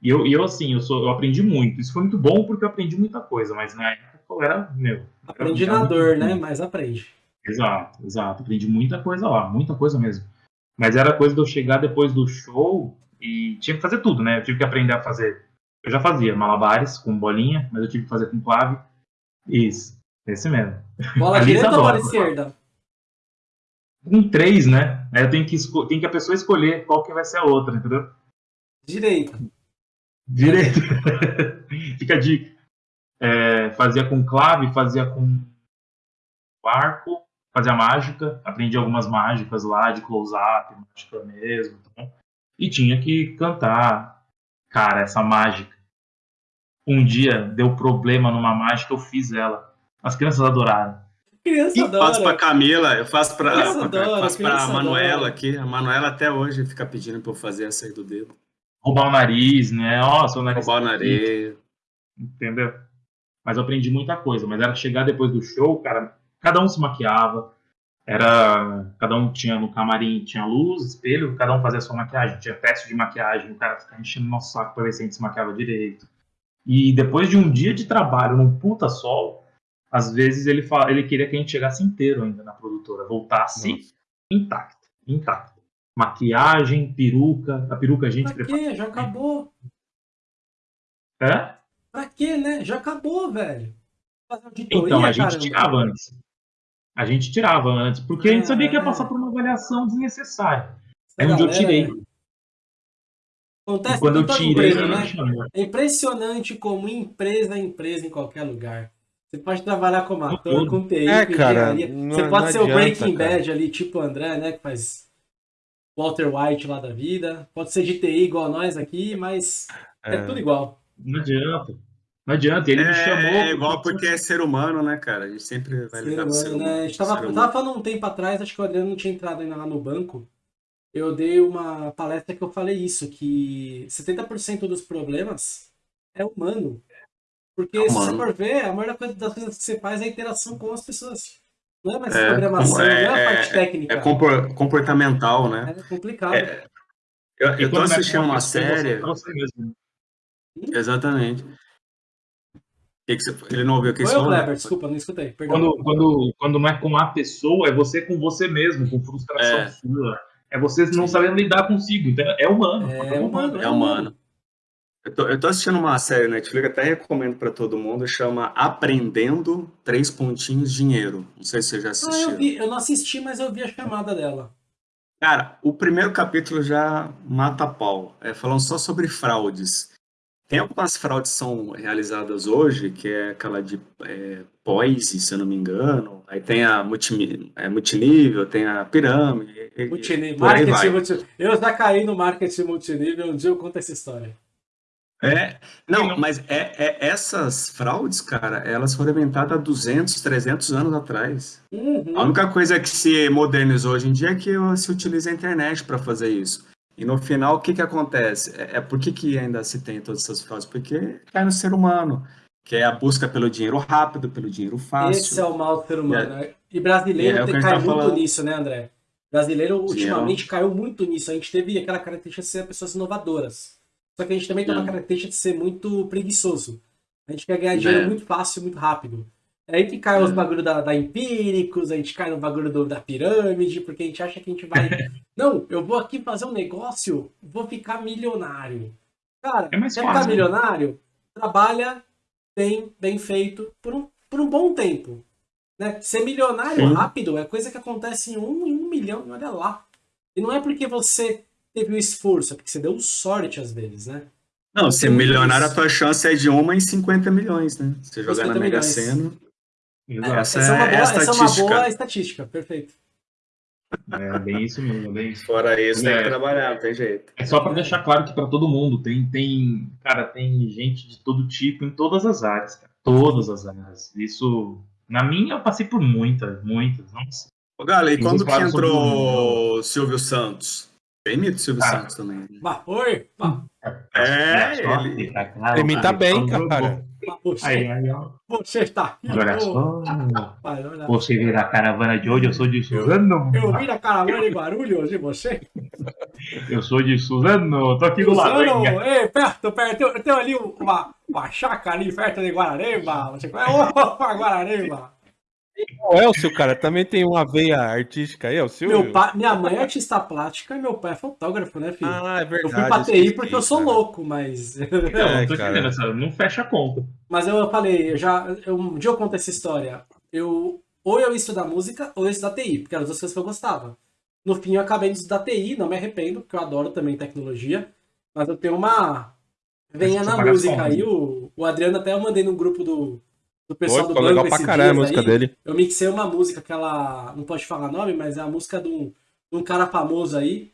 E eu, eu assim, eu, sou, eu aprendi muito. Isso foi muito bom porque eu aprendi muita coisa, mas na época eu era, meu. Aprendi na dor, né? Mas aprende. Exato, exato. Aprendi muita coisa lá, muita coisa mesmo. Mas era coisa de eu chegar depois do show e tinha que fazer tudo, né? Eu tive que aprender a fazer. Eu já fazia malabares com bolinha, mas eu tive que fazer com clave. Isso, esse mesmo. Bola direita ou bola esquerda? Com três, né? Aí eu tenho que, tenho que a pessoa escolher qual que vai ser a outra, entendeu? Direita. Direito. Fica a dica. É, fazia com clave, fazia com arco, fazia mágica, aprendi algumas mágicas lá de close-up, mágica mesmo. Tá e tinha que cantar. Cara, essa mágica. Um dia deu problema numa mágica, eu fiz ela. As crianças adoraram. Criança eu faço pra Camila, eu faço pra, pra, adora, faço pra Manuela aqui. A Manuela até hoje fica pedindo pra eu fazer essa aí do dedo roubar o nariz, né? Ó, seu nariz. Roubar o nariz. Entendeu? Mas eu aprendi muita coisa. Mas era chegar depois do show, cara, cada um se maquiava. Era. Cada um tinha no camarim, tinha luz, espelho, cada um fazia a sua maquiagem. Tinha teste de maquiagem, o cara ficava enchendo nosso saco pra ver se a gente se maquiava direito. E depois de um dia de trabalho num puta sol, às vezes ele, fala, ele queria que a gente chegasse inteiro ainda na produtora, voltasse Nossa. intacto, intacto maquiagem, peruca. A peruca a gente pra quê? Já acabou. É? Pra quê, né? Já acabou, velho. então, a gente caramba. tirava antes. A gente tirava antes, porque a gente sabia que ia passar por uma avaliação desnecessária. Um dia eu tirei. Acontece quando eu tirei, empresa, né? É impressionante como empresa é empresa em qualquer lugar. Você pode trabalhar como ator, com TI, é, cara, Você pode ser o Breaking Bad ali, tipo o André, né? Que faz Walter White lá da vida. Pode ser de TI igual a nós aqui, mas é, é tudo igual. Não adianta. Não adianta, ele é, me chamou. É igual porque é ser humano, né, cara? A gente sempre vai ser humano, ser humano. Né? A gente tava, falando um tempo atrás, acho que o Adriano não tinha entrado ainda lá no banco. Eu dei uma palestra que eu falei isso, que 70% dos problemas é humano. Porque é humano. se você for ver, a maior coisa das coisas que você faz é a interação com as pessoas. Não é mais é, programação, é, não é a parte é, técnica. É comportamental, né? É complicado. É, eu, eu tô assistindo uma série. Hum? Exatamente. Que que você, ele não ouviu o que você falou? Kleber, desculpa, não escutei. Quando, quando, quando não é com a pessoa, é você com você mesmo, com frustração é. sua. É você não sabendo lidar consigo. Então é humano. É, humano. É humano. Eu tô, eu tô assistindo uma série Netflix, até recomendo para todo mundo, chama Aprendendo Três Pontinhos Dinheiro. Não sei se você já assistiu. Ah, eu, vi, eu não assisti, mas eu vi a chamada dela. Cara, o primeiro capítulo já mata a pau. É falando só sobre fraudes. Tem algumas fraudes que são realizadas hoje, que é aquela de é, Poise, se eu não me engano. Aí tem a multi, é, multinível, tem a pirâmide. Multinível. Marketing multinível. Eu já caí no marketing multinível, um dia eu conto essa história. É, não, mas é, é, essas fraudes, cara, elas foram inventadas há 200, 300 anos atrás. Uhum. A única coisa que se modernizou hoje em dia é que se utiliza a internet para fazer isso. E no final, o que, que acontece? É, é por que, que ainda se tem todas essas fraudes? Porque cai no ser humano, que é a busca pelo dinheiro rápido, pelo dinheiro fácil. Esse é o mal do ser humano. É, e brasileiro é, cai tá muito falando. nisso, né, André? Brasileiro ultimamente caiu muito nisso. A gente teve aquela característica de ser pessoas inovadoras. Só que a gente também tem uma característica de ser muito preguiçoso. A gente quer ganhar dinheiro é. muito fácil, muito rápido. É aí que cai os bagulho da, da Empíricos, a gente cai no bagulho do, da pirâmide, porque a gente acha que a gente vai. Não, eu vou aqui fazer um negócio, vou ficar milionário. Cara, é quer ficar milionário? Trabalha bem, bem feito por um, por um bom tempo. Né? Ser milionário Sim. rápido é coisa que acontece em um em um milhão, olha lá. E não é porque você teve o esforço, é porque você deu sorte às vezes, né? Não, ser milionário, a tua chance é de uma em 50 milhões, né? Você jogar na Mega Sena. Essa, essa, é uma boa, é essa é uma boa estatística, perfeito. É bem isso mesmo, bem isso. Fora isso, é, tem que trabalhar, não tem jeito. É só para deixar claro que para todo mundo tem, tem, cara, tem gente de todo tipo em todas as áreas, cara. Todas as áreas. Isso, na minha, eu passei por muitas, muitas. Nossa. Ô, Gala, e quando que entrou o Silvio Santos? Tem mito Silvio cara, Santos também. Bah, oi! Bah. É, ele... Imita bem, cara. Você, aí, aí, ó. você está aqui. Olha só. Você vira a caravana de hoje, eu sou de Suzano. Eu, eu a caravana de Guarulhos e você? Eu sou de Suzano, tô aqui do lado. Suzano, ei, perto, perto. Eu tenho ali uma, uma chácara ali perto de Guararemba. Você conhece? Opa, Guararemba. O Elcio, cara, também tem uma veia artística aí, Elcio. Meu pai, minha mãe é artista plástica e meu pai é fotógrafo, né, filho? Ah, é verdade. Eu fui pra TI porque eu sou cara. louco, mas. Não, é, tô cara. entendendo, não fecha a conta. Mas eu falei, eu já. Eu, um dia eu conto essa história. Eu. Ou eu estudo música ou eu estudo TI, porque eram as duas coisas que eu gostava. No fim, eu acabei de estudar TI, não me arrependo, porque eu adoro também tecnologia. Mas eu tenho uma. Venha na música aí. O, o Adriano até eu mandei no grupo do, do pessoal Pô, do banco pra caralho a música aí, dele. Eu mixei uma música que ela. Não pode falar nome, mas é a música de um, de um cara famoso aí.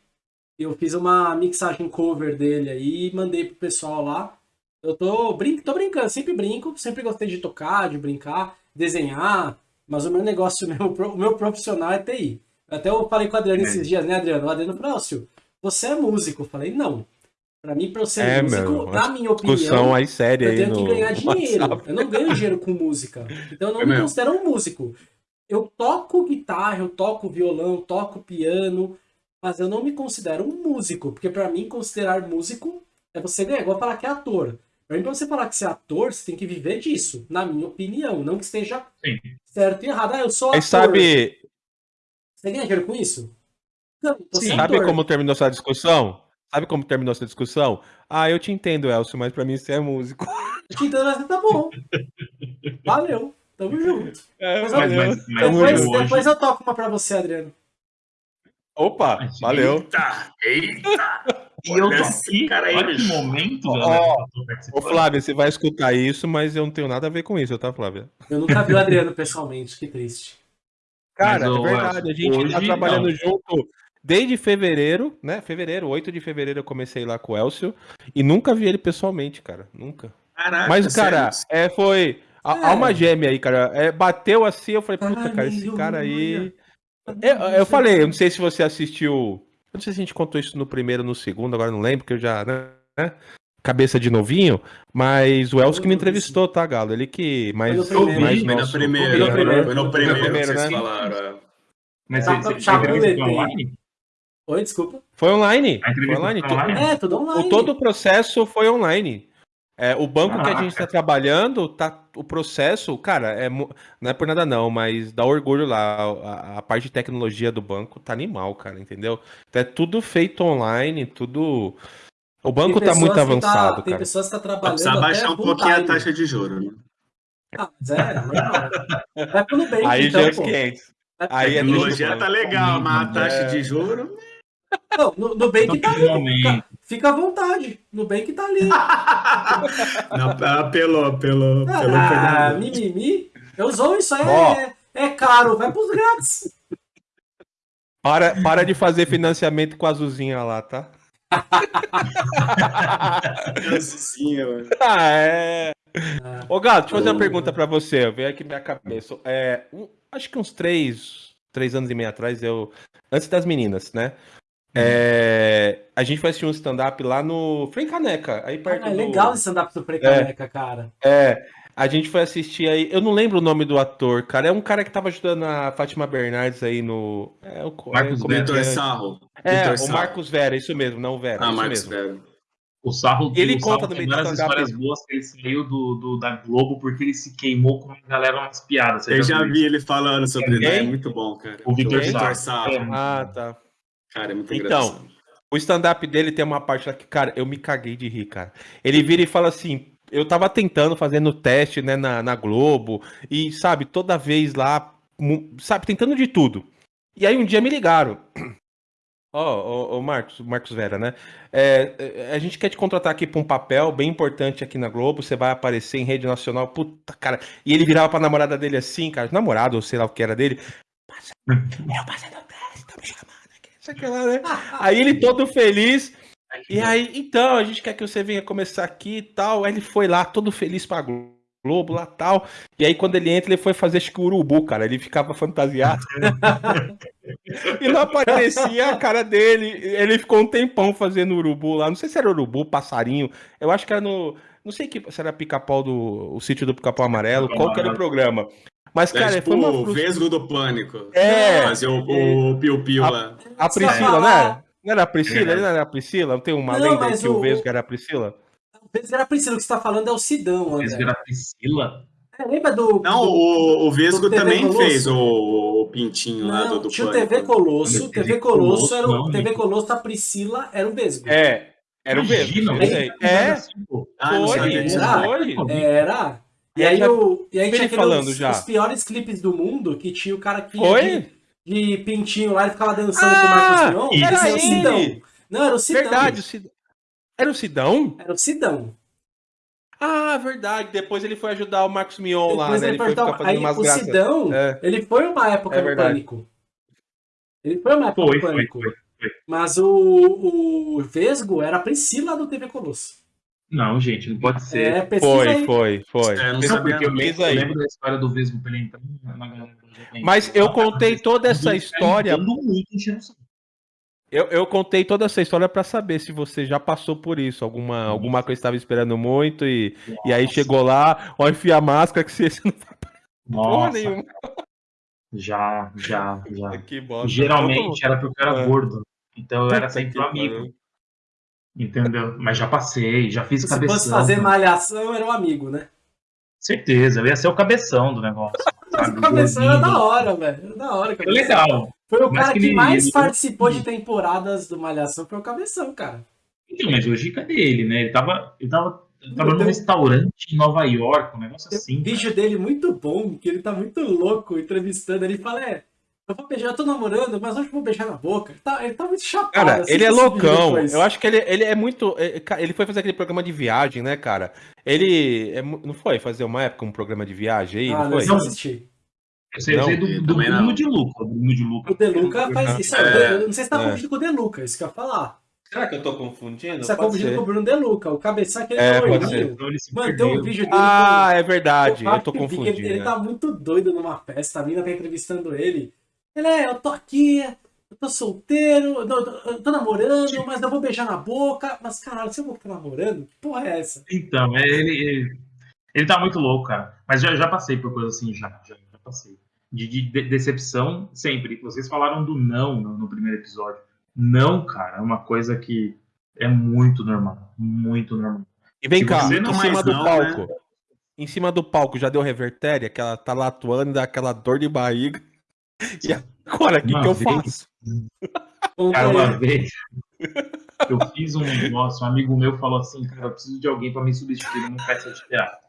Eu fiz uma mixagem cover dele aí e mandei pro pessoal lá. Eu tô, brin tô brincando, sempre brinco, sempre gostei de tocar, de brincar, desenhar, mas o meu negócio mesmo, o meu profissional é TI. Até eu falei com o Adriano é. esses dias, né, Adriano? O Adriano falou, você é músico? Eu falei, não. Pra mim, pra eu ser é, músico, meu, na minha opinião, aí séria eu tenho que ganhar dinheiro. WhatsApp. Eu não ganho dinheiro com música. Então eu não é me mesmo. considero um músico. Eu toco guitarra, eu toco violão, toco piano, mas eu não me considero um músico. Porque para mim, considerar músico é você ganhar. Igual falar que é ator. Pra mim, pra você falar que você é ator, você tem que viver disso, na minha opinião. Não que esteja Sim. certo e errado. Ah, eu sou ator. sabe... Você ganha dinheiro com isso? Não, Sim. Sabe como terminou essa discussão? Sabe como terminou essa discussão? Ah, eu te entendo, Elcio, mas pra mim você é músico. Eu te entendo, mas tá bom. Valeu. Tamo junto. É, mas, valeu. Mas, mas, depois, depois eu toco uma pra você, Adriano. Opa, valeu. Eita, eita. E eu tô aqui, cara, olha que momento. Ó, ô, Flávia, você vai escutar isso, mas eu não tenho nada a ver com isso, tá, Flávia? Eu nunca vi o Adriano pessoalmente, que triste. Cara, é verdade, a gente tá hoje, tá trabalhando não. junto Desde fevereiro, né? Fevereiro, 8 de fevereiro eu comecei lá com o Elcio e nunca vi ele pessoalmente, cara. Nunca. Caraca, Mas, cara, é, foi. É. Alma gêmea aí, cara. É, bateu assim, eu falei, puta, cara, esse cara aí. Eu, eu falei, eu não sei se você assistiu. Eu não sei se a gente contou isso no primeiro no segundo, agora não lembro, porque eu já. Né? Cabeça de novinho, mas o Elcio que me entrevistou, tá, Galo? Ele que. Mais, foi no primeiro, mais foi nosso... primeiro, foi no primeiro, foi no primeiro, primeiro, que vocês né? falaram. Mas você, você, você online? Oi, desculpa. Foi online. Foi online. online. É, tudo online. O, todo o processo foi online. É, o banco Caraca. que a gente está trabalhando, tá, o processo, cara, é, não é por nada não, mas dá orgulho lá. A, a, parte de tecnologia do banco tá animal, cara, entendeu? Então é tudo feito online, tudo. O banco tá muito tá- avançado, tá, Tem cara. pessoas que tá trabalhando. Precisa baixar um pouquinho a taxa de juros, né? Ah, é, é, Vai pelo bem. Aí então, já é os 500. Aí a tecnologia tá legal, mas a taxa é... de juros. Não, no, Nubank tá ali. Fica, fica à vontade. Nubank tá ali. Não, apelou, pelo Ah, mimimi. Eu sou isso aí. É, é caro. Vai pros grátis. Para, para de fazer financiamento com a Azulzinha lá, tá? Azulzinha, mano. Ah, é. Ah. Ô, Gato, deixa eu fazer uma pergunta pra você. Veio aqui minha cabeça. É, um, acho que uns três, três anos e meio atrás, eu. Antes das meninas, né? É, a gente vai assistir um stand-up lá no Frei Caneca, aí perto ah, é legal o stand-up do Frei Caneca, é, cara. É, a gente foi assistir aí, eu não lembro o nome do ator, cara, é um cara que tava ajudando a Fátima Bernardes aí no... É, o, Marcos é, Vitor Sarro. É, Victor o Marcos Vera, isso mesmo, não o Vera, Ah, Marcos mesmo. Vera. O Sarro, ele o conta Sarro tem várias histórias boas que ele saiu do, do, da Globo porque ele se queimou com a galera umas piadas. Eu já vi ele falando sobre isso. É muito bom, cara. O Vitor Sarro. Sarro. É ah, tá. Cara, é muito Então, engraçado. o stand-up dele tem uma parte lá que, cara, eu me caguei de rir, cara. Ele vira e fala assim: eu tava tentando, fazendo teste, né, na, na Globo, e, sabe, toda vez lá, sabe, tentando de tudo. E aí um dia me ligaram. Ó, oh, oh, Marcos, Marcos Vera, né? É, a gente quer te contratar aqui para um papel bem importante aqui na Globo. Você vai aparecer em rede nacional. Puta, cara. E ele virava pra namorada dele assim, cara, namorado, ou sei lá o que era dele. Eu passei no teste, tá me chamando aqui lá, né? Aí ele todo feliz. E aí, então, a gente quer que você venha começar aqui e tal. Aí ele foi lá, todo feliz pra Globo. Globo lá tal. E aí, quando ele entra, ele foi fazer acho que urubu, cara. Ele ficava fantasiado. e não aparecia a cara dele. Ele ficou um tempão fazendo urubu lá. Não sei se era urubu, passarinho. Eu acho que era no. Não sei que, se era pica-pau do. O sítio do pica-pau amarelo. Qual que era o programa? Mas, cara, é, tipo, foi uma. O Vesgo do Pânico. É. Fazer o, o Piu-Piu lá. A Priscila, né? Não era a Priscila? Ele não era a Priscila? Não tem uma não, lenda que o... o Vesgo era a Priscila? O era a Priscila, o que você tá falando é o Sidão, André. Vesgo era a Priscila? É, lembra do. Não, do, o, o Vesgo também Colosso? fez o, o pintinho não, lá do, do Tinha o TV Colosso. TV Colosso era o. TV Colosso, a Priscila era o Vesgo. É. Era o Vesgo. É. Ah, foi, era, foi. Era. E aí, o, e aí tinha falando os, já. os piores clipes do mundo, que tinha o cara que foi? De, de pintinho lá e ficava dançando ah, com o Marcos Mion. Era o Sidão. Não, era o Sidão. Verdade, o Sidão. Era o Sidão? Era o Sidão. Ah, verdade. Depois ele foi ajudar o Marcos Mion lá, né? Ele, foi ficar fazendo aí, umas o graças. Sidão, é. ele foi uma época é no Pânico. Ele foi uma época foi, no Pânico. Foi, foi, Mas o, o Vesgo era a Priscila do TV Colosso. Não, gente, não pode ser. É, foi, aí. foi, foi, é, não sabia, porque eu lembro, eu lembro da história do Vesgo pra ele entrar na galera. Mas eu contei toda essa história. Eu, eu contei toda essa história para saber se você já passou por isso. Alguma, alguma coisa estava esperando muito e, e aí chegou lá, ó, enfia a máscara que você não Nossa. nenhuma. Já, já, já. Que bosta. Geralmente era porque eu era é. gordo. Então eu era sempre um amigo. Entendeu? Mas já passei, já fiz se cabeção. Se fosse fazer malhação, era um amigo, né? Certeza, eu ia ser o cabeção do negócio. o cabeção era da hora, velho. Era da hora. Foi legal. Foi o cara que, que mais ele... participou de temporadas do Malhação, foi o Cabeção, cara. Então, mas hoje cadê ele, né? Ele tava, ele tava, tava num restaurante em Nova York, um negócio assim. Tem um vídeo dele muito bom, que ele tá muito louco entrevistando. Ele fala, é, eu vou beijar, eu tô namorando, mas hoje eu vou beijar na boca. Ele tá, ele tá muito chapado. Cara, assim, ele é loucão. Eu acho que ele, ele é muito. É, ele foi fazer aquele programa de viagem, né, cara? Ele. É, não foi fazer uma época um programa de viagem aí? Ah, não foi? Não assisti. Eu sei, não, eu sei do, do Bruno de Luca. Bruno de Luca. O De Luca faz isso. É, eu não sei se tá é. confundindo com o De Luca, isso que eu ia falar. Será que eu tô confundindo? Você tá confundindo com o Bruno De Luca, o cabeça que ele é, foi. Mano, tem um vídeo dele. Ah, é verdade. Eu tô confundindo. Ele, ele tá muito doido numa festa, a mina tá entrevistando ele. Ele é, eu tô aqui, eu tô solteiro, não, eu tô namorando, mas eu vou beijar na boca. Mas caralho, se eu vou estar namorando, que porra é essa? Então, é, ele, ele, ele tá muito louco, cara. Mas já, já passei por coisa assim, já, já, já passei de, de, decepção sempre. Vocês falaram do não no, no, primeiro episódio. Não, cara, é uma coisa que é muito normal. Muito normal. E vem Se cá, em cima do não, palco. Né? Em cima do palco já deu revertéria, que ela tá lá atuando, dá aquela dor de barriga. E agora, o que, que eu faço? Cara, uma vez eu fiz um negócio, um amigo meu falou assim, cara, eu preciso de alguém para me substituir numa peça de teatro.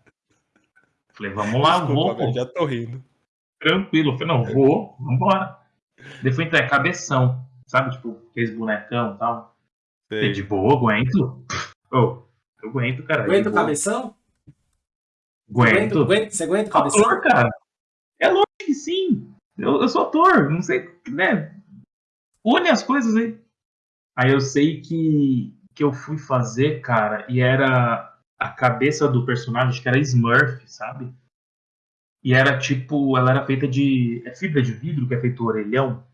Falei, vamos lá, Desculpa, vou. Já tô rindo tranquilo. Eu falei, não, vou, vambora. Depois então é cabeção, sabe? Tipo, fez bonecão e tal. Sei. De boa, aguento. Oh, eu aguento, cara. Aguenta o cabeção? Aguento. Você aguenta o cabeção? Ator, cara. É sim. Eu, eu sou ator, não sei, né? Une as coisas aí. Aí eu sei que, que eu fui fazer, cara, e era a cabeça do personagem, que era Smurf, sabe? E era tipo, ela era feita de. É fibra de vidro que é feito orelhão?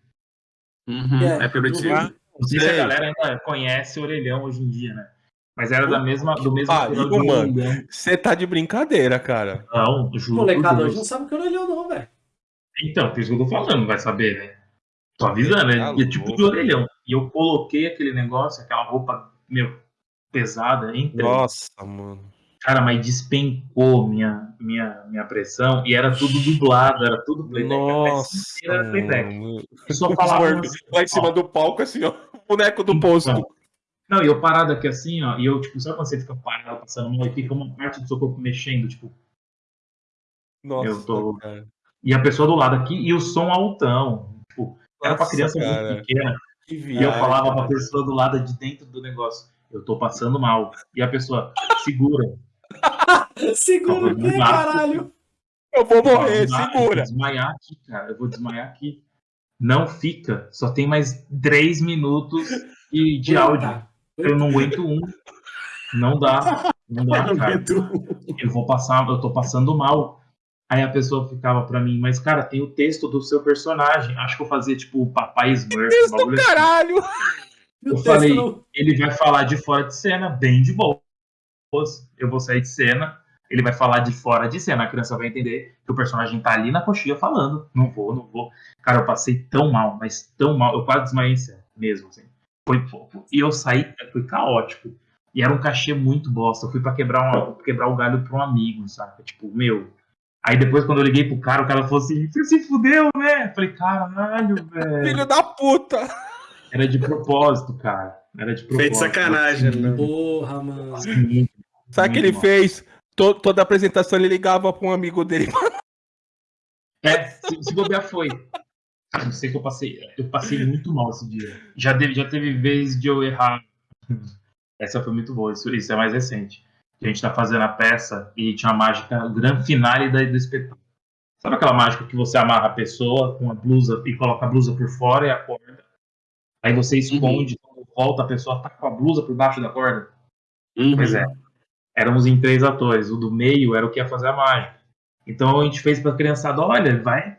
Uhum, é, é fibra de vidro. Não sei se a galera ainda conhece orelhão hoje em dia, né? Mas era da mesma, do mesmo ah, Igor, mano, Você tá de brincadeira, cara. Não, juro. Molecada hoje não sabe o que é orelhão, não, velho. Então, por isso que eu tô falando, vai saber, né? Tô avisando, né? Tá é tipo de orelhão. E eu coloquei aquele negócio, aquela roupa, meu, pesada, entre. Nossa, mano. Cara, mas despencou minha, minha, minha pressão e era tudo dublado, era tudo playback. Nossa, era playback. Só falava assim, lá em cima ó. do palco, assim, ó. Boneco do posto. Não, e eu parado aqui assim, ó, e eu, tipo, sabe quando você fica parado passando mal e fica uma parte do seu corpo mexendo, tipo. Nossa, eu tô. Cara. E a pessoa do lado aqui, e o som altão. Tipo, era pra criança cara. muito pequena. e eu falava pra pessoa do lado de dentro do negócio, eu tô passando mal. E a pessoa, segura. segura o quê, caralho? Eu vou morrer, segura. Eu vou desmaiar aqui, cara. Eu vou desmaiar aqui. Não fica. Só tem mais três minutos de áudio. Eu não aguento um. Não dá. Não dá, cara. Eu vou passar, eu tô passando mal. Aí a pessoa ficava pra mim, mas cara, tem o texto do seu personagem. Acho que eu fazia tipo o Papai Smurf. Texto do assim. caralho! Eu falei, ele vai falar de fora de cena, bem de boa. Eu vou sair de cena, ele vai falar de fora de cena. A criança vai entender que o personagem tá ali na coxinha falando. Não vou, não vou. Cara, eu passei tão mal, mas tão mal. Eu quase desmaiei em cena, mesmo, assim. Foi, e eu saí, foi caótico. E era um cachê muito bosta. Eu fui para quebrar, uma, quebrar o galho pra um amigo, sabe? Tipo, meu. Aí depois, quando eu liguei pro cara, o cara falou assim: Você se fudeu, né? Eu falei: Caralho, velho. Filho da puta! Era de propósito, cara. Era de propósito. Feito sacanagem, né? Porra, mano. Sabe o que ele mal. fez? Todo, toda apresentação ele ligava pra um amigo dele. É, se, se bobear foi. Eu sei que eu passei, eu passei muito mal esse dia. Já, deve, já teve vez de eu errar. Essa foi muito boa, isso, isso é mais recente. A gente tá fazendo a peça e tinha uma mágica, o grande finale da, do espetáculo. Sabe aquela mágica que você amarra a pessoa com a blusa e coloca a blusa por fora e a corda? Aí você esconde, uhum. quando volta a pessoa tá com a blusa por baixo da corda? Uhum. Pois é. Éramos em três atores. O do meio era o que ia fazer a mágica. Então a gente fez pra criançada, olha, vai,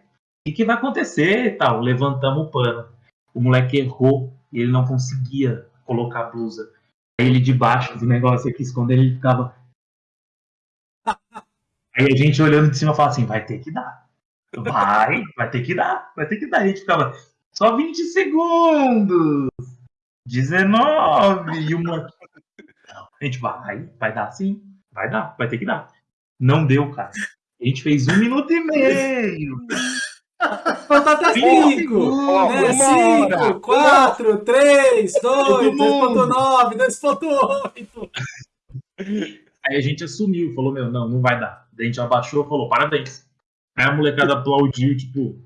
que, que vai acontecer e tal? Levantamos o pano. O moleque errou e ele não conseguia colocar a blusa. Ele debaixo do negócio aqui escondendo, ele ficava. Aí a gente olhando de cima fala assim, vai ter que dar. Vai, vai ter que dar, vai ter que dar. A gente ficava, só 20 segundos. 19 e uma. A gente vai, vai dar sim, vai dar, vai ter que dar. Não deu, cara. A gente fez um minuto e meio. Falta até 5, 5, 4, 3, 2, 2.9, 2.8. Aí a gente assumiu, falou, meu, não, não vai dar. Daí a gente abaixou e falou, parabéns. Aí a molecada aplaudiu, tipo.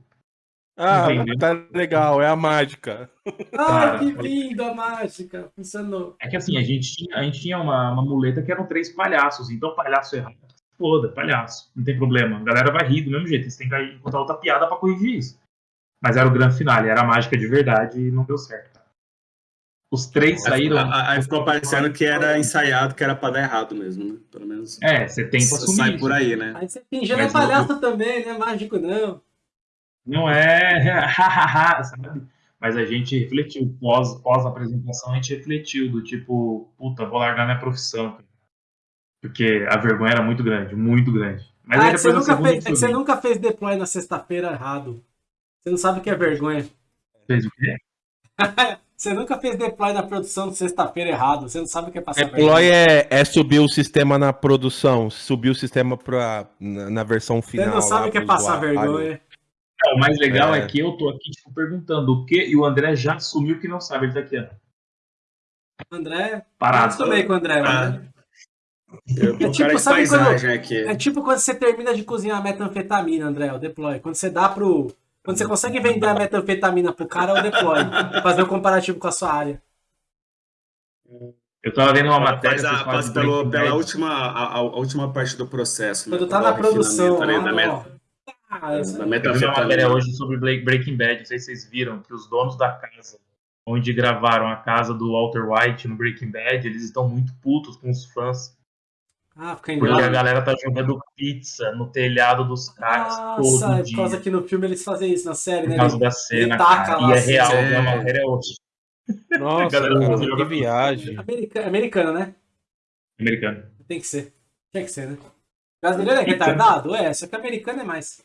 Ah, entendeu? tá legal, é a mágica. Ai, que lindo a mágica, funcionou. É que assim, a gente tinha, a gente tinha uma, uma muleta que eram três palhaços, então palhaço errado foda, palhaço, não tem problema. A galera vai rir do mesmo jeito, você tem que encontrar outra piada para corrigir isso. Mas era o grande finale, era a mágica de verdade e não deu certo. Os três saíram. Aí ficou parecendo que era ensaiado, que era pra dar errado mesmo, né? Pelo menos. É, você tenta assumir. Sai por aí, né? Aí você fingindo é palhaço não... também, né? Mágico não. Não é, sabe? Mas a gente refletiu, pós, pós apresentação, a gente refletiu, do tipo, puta, vou largar minha profissão, cara. Porque a vergonha era muito grande, muito grande. Mas ah, você, nunca fez, você nunca fez deploy na sexta-feira errado. Você não sabe o que é vergonha. Fez o quê? você nunca fez deploy na produção de sexta-feira errado. Você não sabe o que é passar deploy vergonha. Deploy é, é subir o sistema na produção, subir o sistema pra, na, na versão final. Você não sabe o que é passar vergonha. Não, o mais legal é. é. que eu tô aqui tipo, perguntando o que e o André já assumiu que não sabe. Ele tá aqui, ó. André. Parado. Eu também com o André. Ah. Eu é tipo, sabe quando, aqui. é tipo quando você termina de cozinhar a metanfetamina, André, o deploy. Quando você dá pro. Quando você consegue vender a metanfetamina pro cara, é o deploy. fazer o um comparativo com a sua área. Eu tava vendo uma matéria. Faz a, passa pelo, pela última, a, a, última parte do processo. Quando né? tá na produção. Ali, da met... ah, eu vi uma matéria hoje sobre Breaking Bad. Não sei se vocês viram que os donos da casa onde gravaram a casa do Walter White no Breaking Bad, eles estão muito putos com os fãs ah, fica Porque a galera tá jogando pizza no telhado dos caras Nossa, todo dia. Por causa que no filme eles fazem isso, na série, né? Por causa da cena, cara. E é assim, real, é... a matéria é hoje. Nossa, cara, que viagem. Americano, americano, né? Americano. Tem que ser. Tem que ser, né? Brasileiro é retardado? É, só que americano é mais.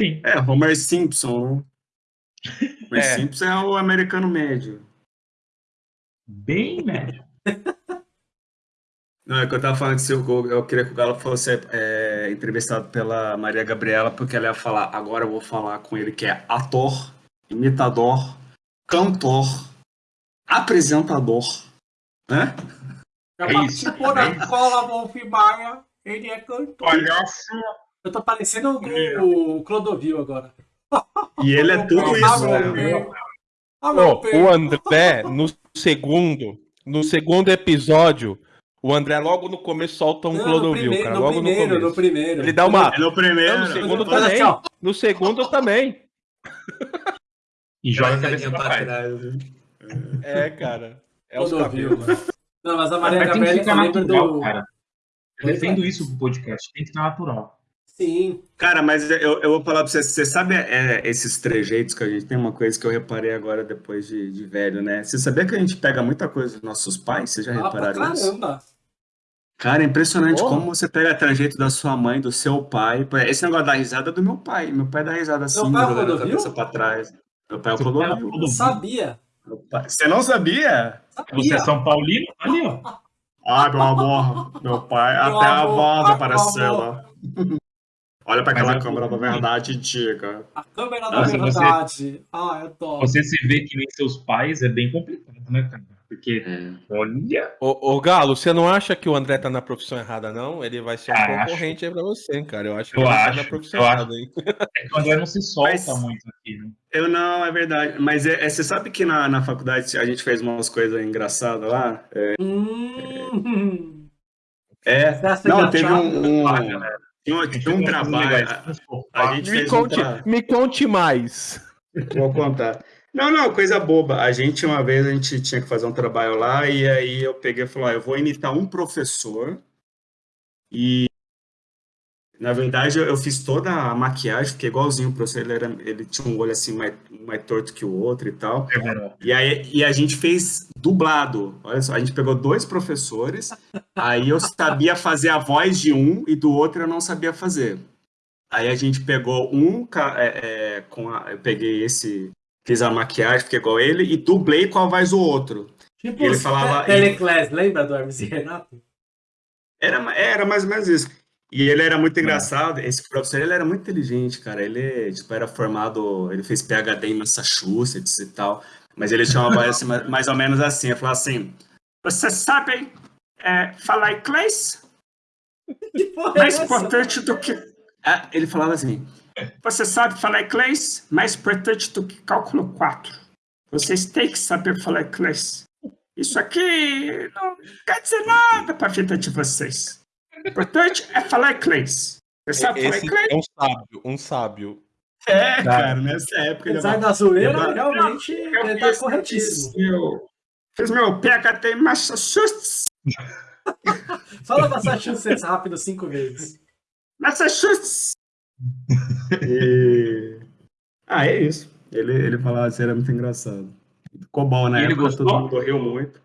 Sim. É, Homer Simpson, né? Homer é. Simpson é o americano médio. Bem médio. Não, é que eu tava falando que se eu, eu queria que o Galo fosse é, entrevistado pela Maria Gabriela, porque ela ia falar, agora eu vou falar com ele que é ator, imitador, cantor, apresentador, né? Já é participou da escola Wolf Maia, ele é cantor. Palhaço. Eu tô parecendo o, o Clodovil agora. E ele é tudo isso, né? Oh, o André, no segundo, no segundo episódio, o André logo no começo solta um Clodovil, cara. Logo no, primeiro, no começo. No primeiro. Ele dá uma. No primeiro. no segundo também. No segundo também. E joga a cabeça pra trás. É, cara. É os cabelos. Não, mas a Maria mas Gabriela fica natural, do... cara. Eu defendo isso pro podcast. Tem que estar natural. Sim. Cara, mas eu, eu vou falar pra você, você sabe é, esses trejeitos que a gente tem uma coisa que eu reparei agora depois de, de velho, né? Você sabia que a gente pega muita coisa dos nossos pais? Vocês já ah, repararam isso? Caramba! Cara, é impressionante Porra. como você pega trejeito da sua mãe, do seu pai. Esse negócio da risada é do meu pai. Meu pai dá risada assim, jogando a cabeça pra trás. Meu pai é o Clodovil. Eu sabia. Você não sabia? sabia? Você é São Paulino? Ali, ó. Ah, meu amor. Meu pai. Meu até amor, a voz apareceu lá. Olha para aquela câmera da verdade, diga. A câmera da Nossa, verdade. Você, ah, eu tô. Você se vê que nem seus pais é bem complicado, né, cara? Porque, é. olha. Ô, ô, Galo, você não acha que o André tá na profissão errada, não? Ele vai ser um ah, concorrente acho. aí pra você, cara. Eu acho que eu ele acho, tá na profissão errada aí. É que o André não se solta Mas, muito aqui, né? Eu não, é verdade. Mas é, é, você sabe que na, na faculdade a gente fez umas coisas engraçadas lá? É. Hum. é não, teve um. um tinha, tinha um trabalho. A, gente me, conte, um me conte mais. Vou contar. Não, não, coisa boba. A gente, uma vez, a gente tinha que fazer um trabalho lá, e aí eu peguei e falei, ah, eu vou imitar um professor, e na verdade eu, fiz toda a maquiagem, fiquei igualzinho o professor, ele, era, ele tinha um olho assim mais, mais torto que o outro e tal. E aí e a gente fez dublado. Olha só, a gente pegou dois professores, aí eu sabia fazer a voz de um e do outro eu não sabia fazer. Aí a gente pegou um é, é, com a, eu peguei esse fiz a maquiagem, fiquei igual ele, e dublei com a voz do outro. Tipo, ele falava. Teleclass, lembra do Hermes e Renato? Era, era mais ou menos isso. E ele era muito engraçado, esse professor ele era muito inteligente, cara. Ele tipo, era formado, ele fez PhD em Massachusetts e tal, mas ele tinha uma voz assim, mais ou menos assim. Ele falava assim: Vocês sabem é, falar inglês? mais é importante do que. É, ele falava assim: você sabe falar inglês? Mais importante do que cálculo 4. Vocês têm que saber falar inglês. Isso aqui não quer dizer nada para a vida de vocês. O importante é falar inglês. Você sabe Esse falar inglês? É um sábio, um sábio. É, cara, nessa época. Apesar da zoeira, realmente ele tá corretíssimo. Eu fiz meu PHD em Massachusetts. Fala Massachusetts rápido cinco vezes. Massachusetts. E... Ah, é isso. Ele, ele falava assim, era muito engraçado. Ficou bom, né? Ele gostou? Todo mundo riu muito.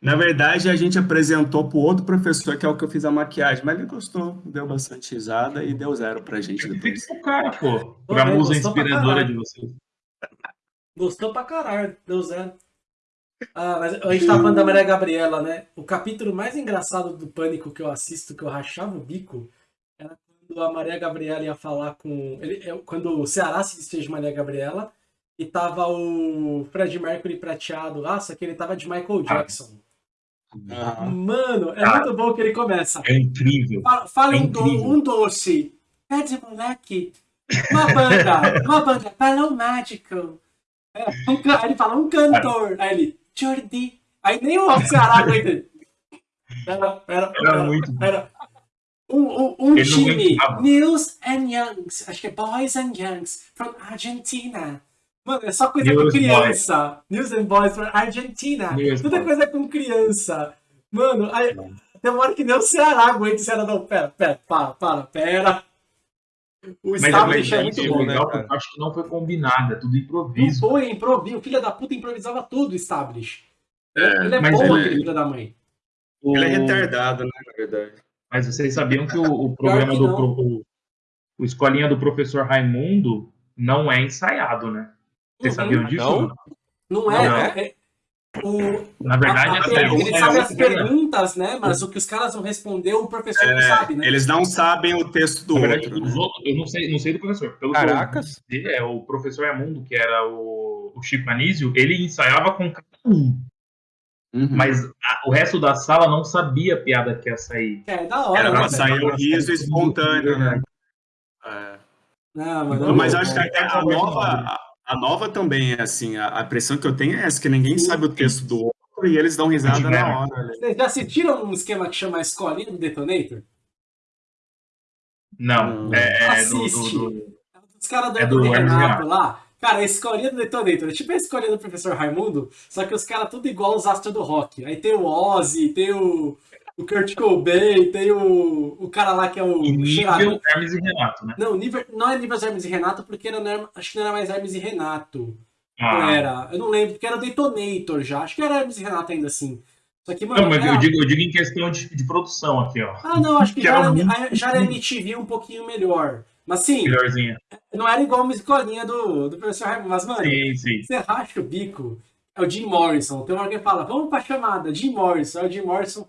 Na verdade, a gente apresentou pro outro professor, que é o que eu fiz a maquiagem, mas ele gostou, deu bastante risada e deu zero pra gente depois. Fica o cara, pô. Pra musa inspiradora de vocês. Gostou pra caralho, deu zero. Ah, mas a gente tava falando da Maria Gabriela, né? O capítulo mais engraçado do Pânico que eu assisto, que eu rachava o bico, a Maria Gabriela ia falar com. Ele, é, quando o Ceará se desfez de Maria Gabriela e tava o Fred Mercury prateado lá, só que ele tava de Michael Jackson. Ah. Mano, é muito bom que ele começa. É incrível. Fala, fala é um, incrível. Do, um doce. Pede moleque. Uma banda. uma banda. Balão mágico. É, um, aí ele fala um cantor. Aí ele, Jordi. Aí nem o Ceará aguenta. Pera, pera, pera, muito pera. Um, um, um time, News and Youngs, acho que é Boys and Youngs, from Argentina. Mano, é só coisa News com criança. Boys. News and Boys from Argentina. News Tudo é coisa com criança. Mano, aí, tem uma hora que nem o Ceará aguenta o Ceará. Não, pera, pera, para, para, pera. O establish é muito bom, né? Acho que não foi combinado, é tudo improviso. Não foi improviso. O filho da puta improvisava tudo, establish. É, ele é bom, ele, aquele filho da mãe. Ele é retardado, né, na verdade. Mas vocês sabiam que o, o programa que do o, o Escolinha do Professor Raimundo não é ensaiado, né? Vocês uhum. sabiam disso? Não, não é. Não é. é O, Na verdade, a, a, até ele é sabe as perguntas, né? Mas o que os caras vão responder, o professor É, não sabe, né? Eles não sabem o texto do Na verdade, outro. os né? outros- eu não sei, não sei do professor. Pelo que eu Caracas. é o professor Raimundo, que era o, o Chico Anísio, ele ensaiava com cada um. Uhum. Mas a- o resto da sala não sabia a piada que ia sair. É da hora, Era né? pra velho? sair o riso espontâneo, né? É. Não, mas, Não, mas eu não, acho que até a nova, a, a nova também é assim, a, a impressão que eu tenho é essa, que ninguém sabe o texto do outro e eles dão risada na hora. né? Vocês já assistiram um esquema que chama a Escolinha do Detonator? Não, Não. é, do, Assiste. do- do- Os caras do É do Renato. lá. Cara, a escolinha do Detonator. É tipo a escolinha do professor Raimundo, só que os caras tudo igual os astros do rock. Aí tem o Ozzy, tem o, o Kurt Cobain, tem o, o cara lá que é o cheirador. nível Hermes e Renato, né? Não, nível, não é nível Hermes e Renato, porque não era- acho que não era mais Hermes e Renato. Não Ah, era. Eu não lembro, porque era o Detonator já. Acho que era Hermes e Renato ainda assim. Só que, mano. Não, mas era- eu digo, eu digo em questão de, de produção aqui, ó. Ah, não, acho que, Que já, era já era MTV um pouquinho melhor. Mas sim, Melhorzinha. não era igual uma escolinha do, do professor Raimundo. Mas, mano, Sim, sim. você racha o bico. É o Jim Morrison. Tem uma hora que fala, vamos pra chamada, Jim Morrison. É o Jim Morrison.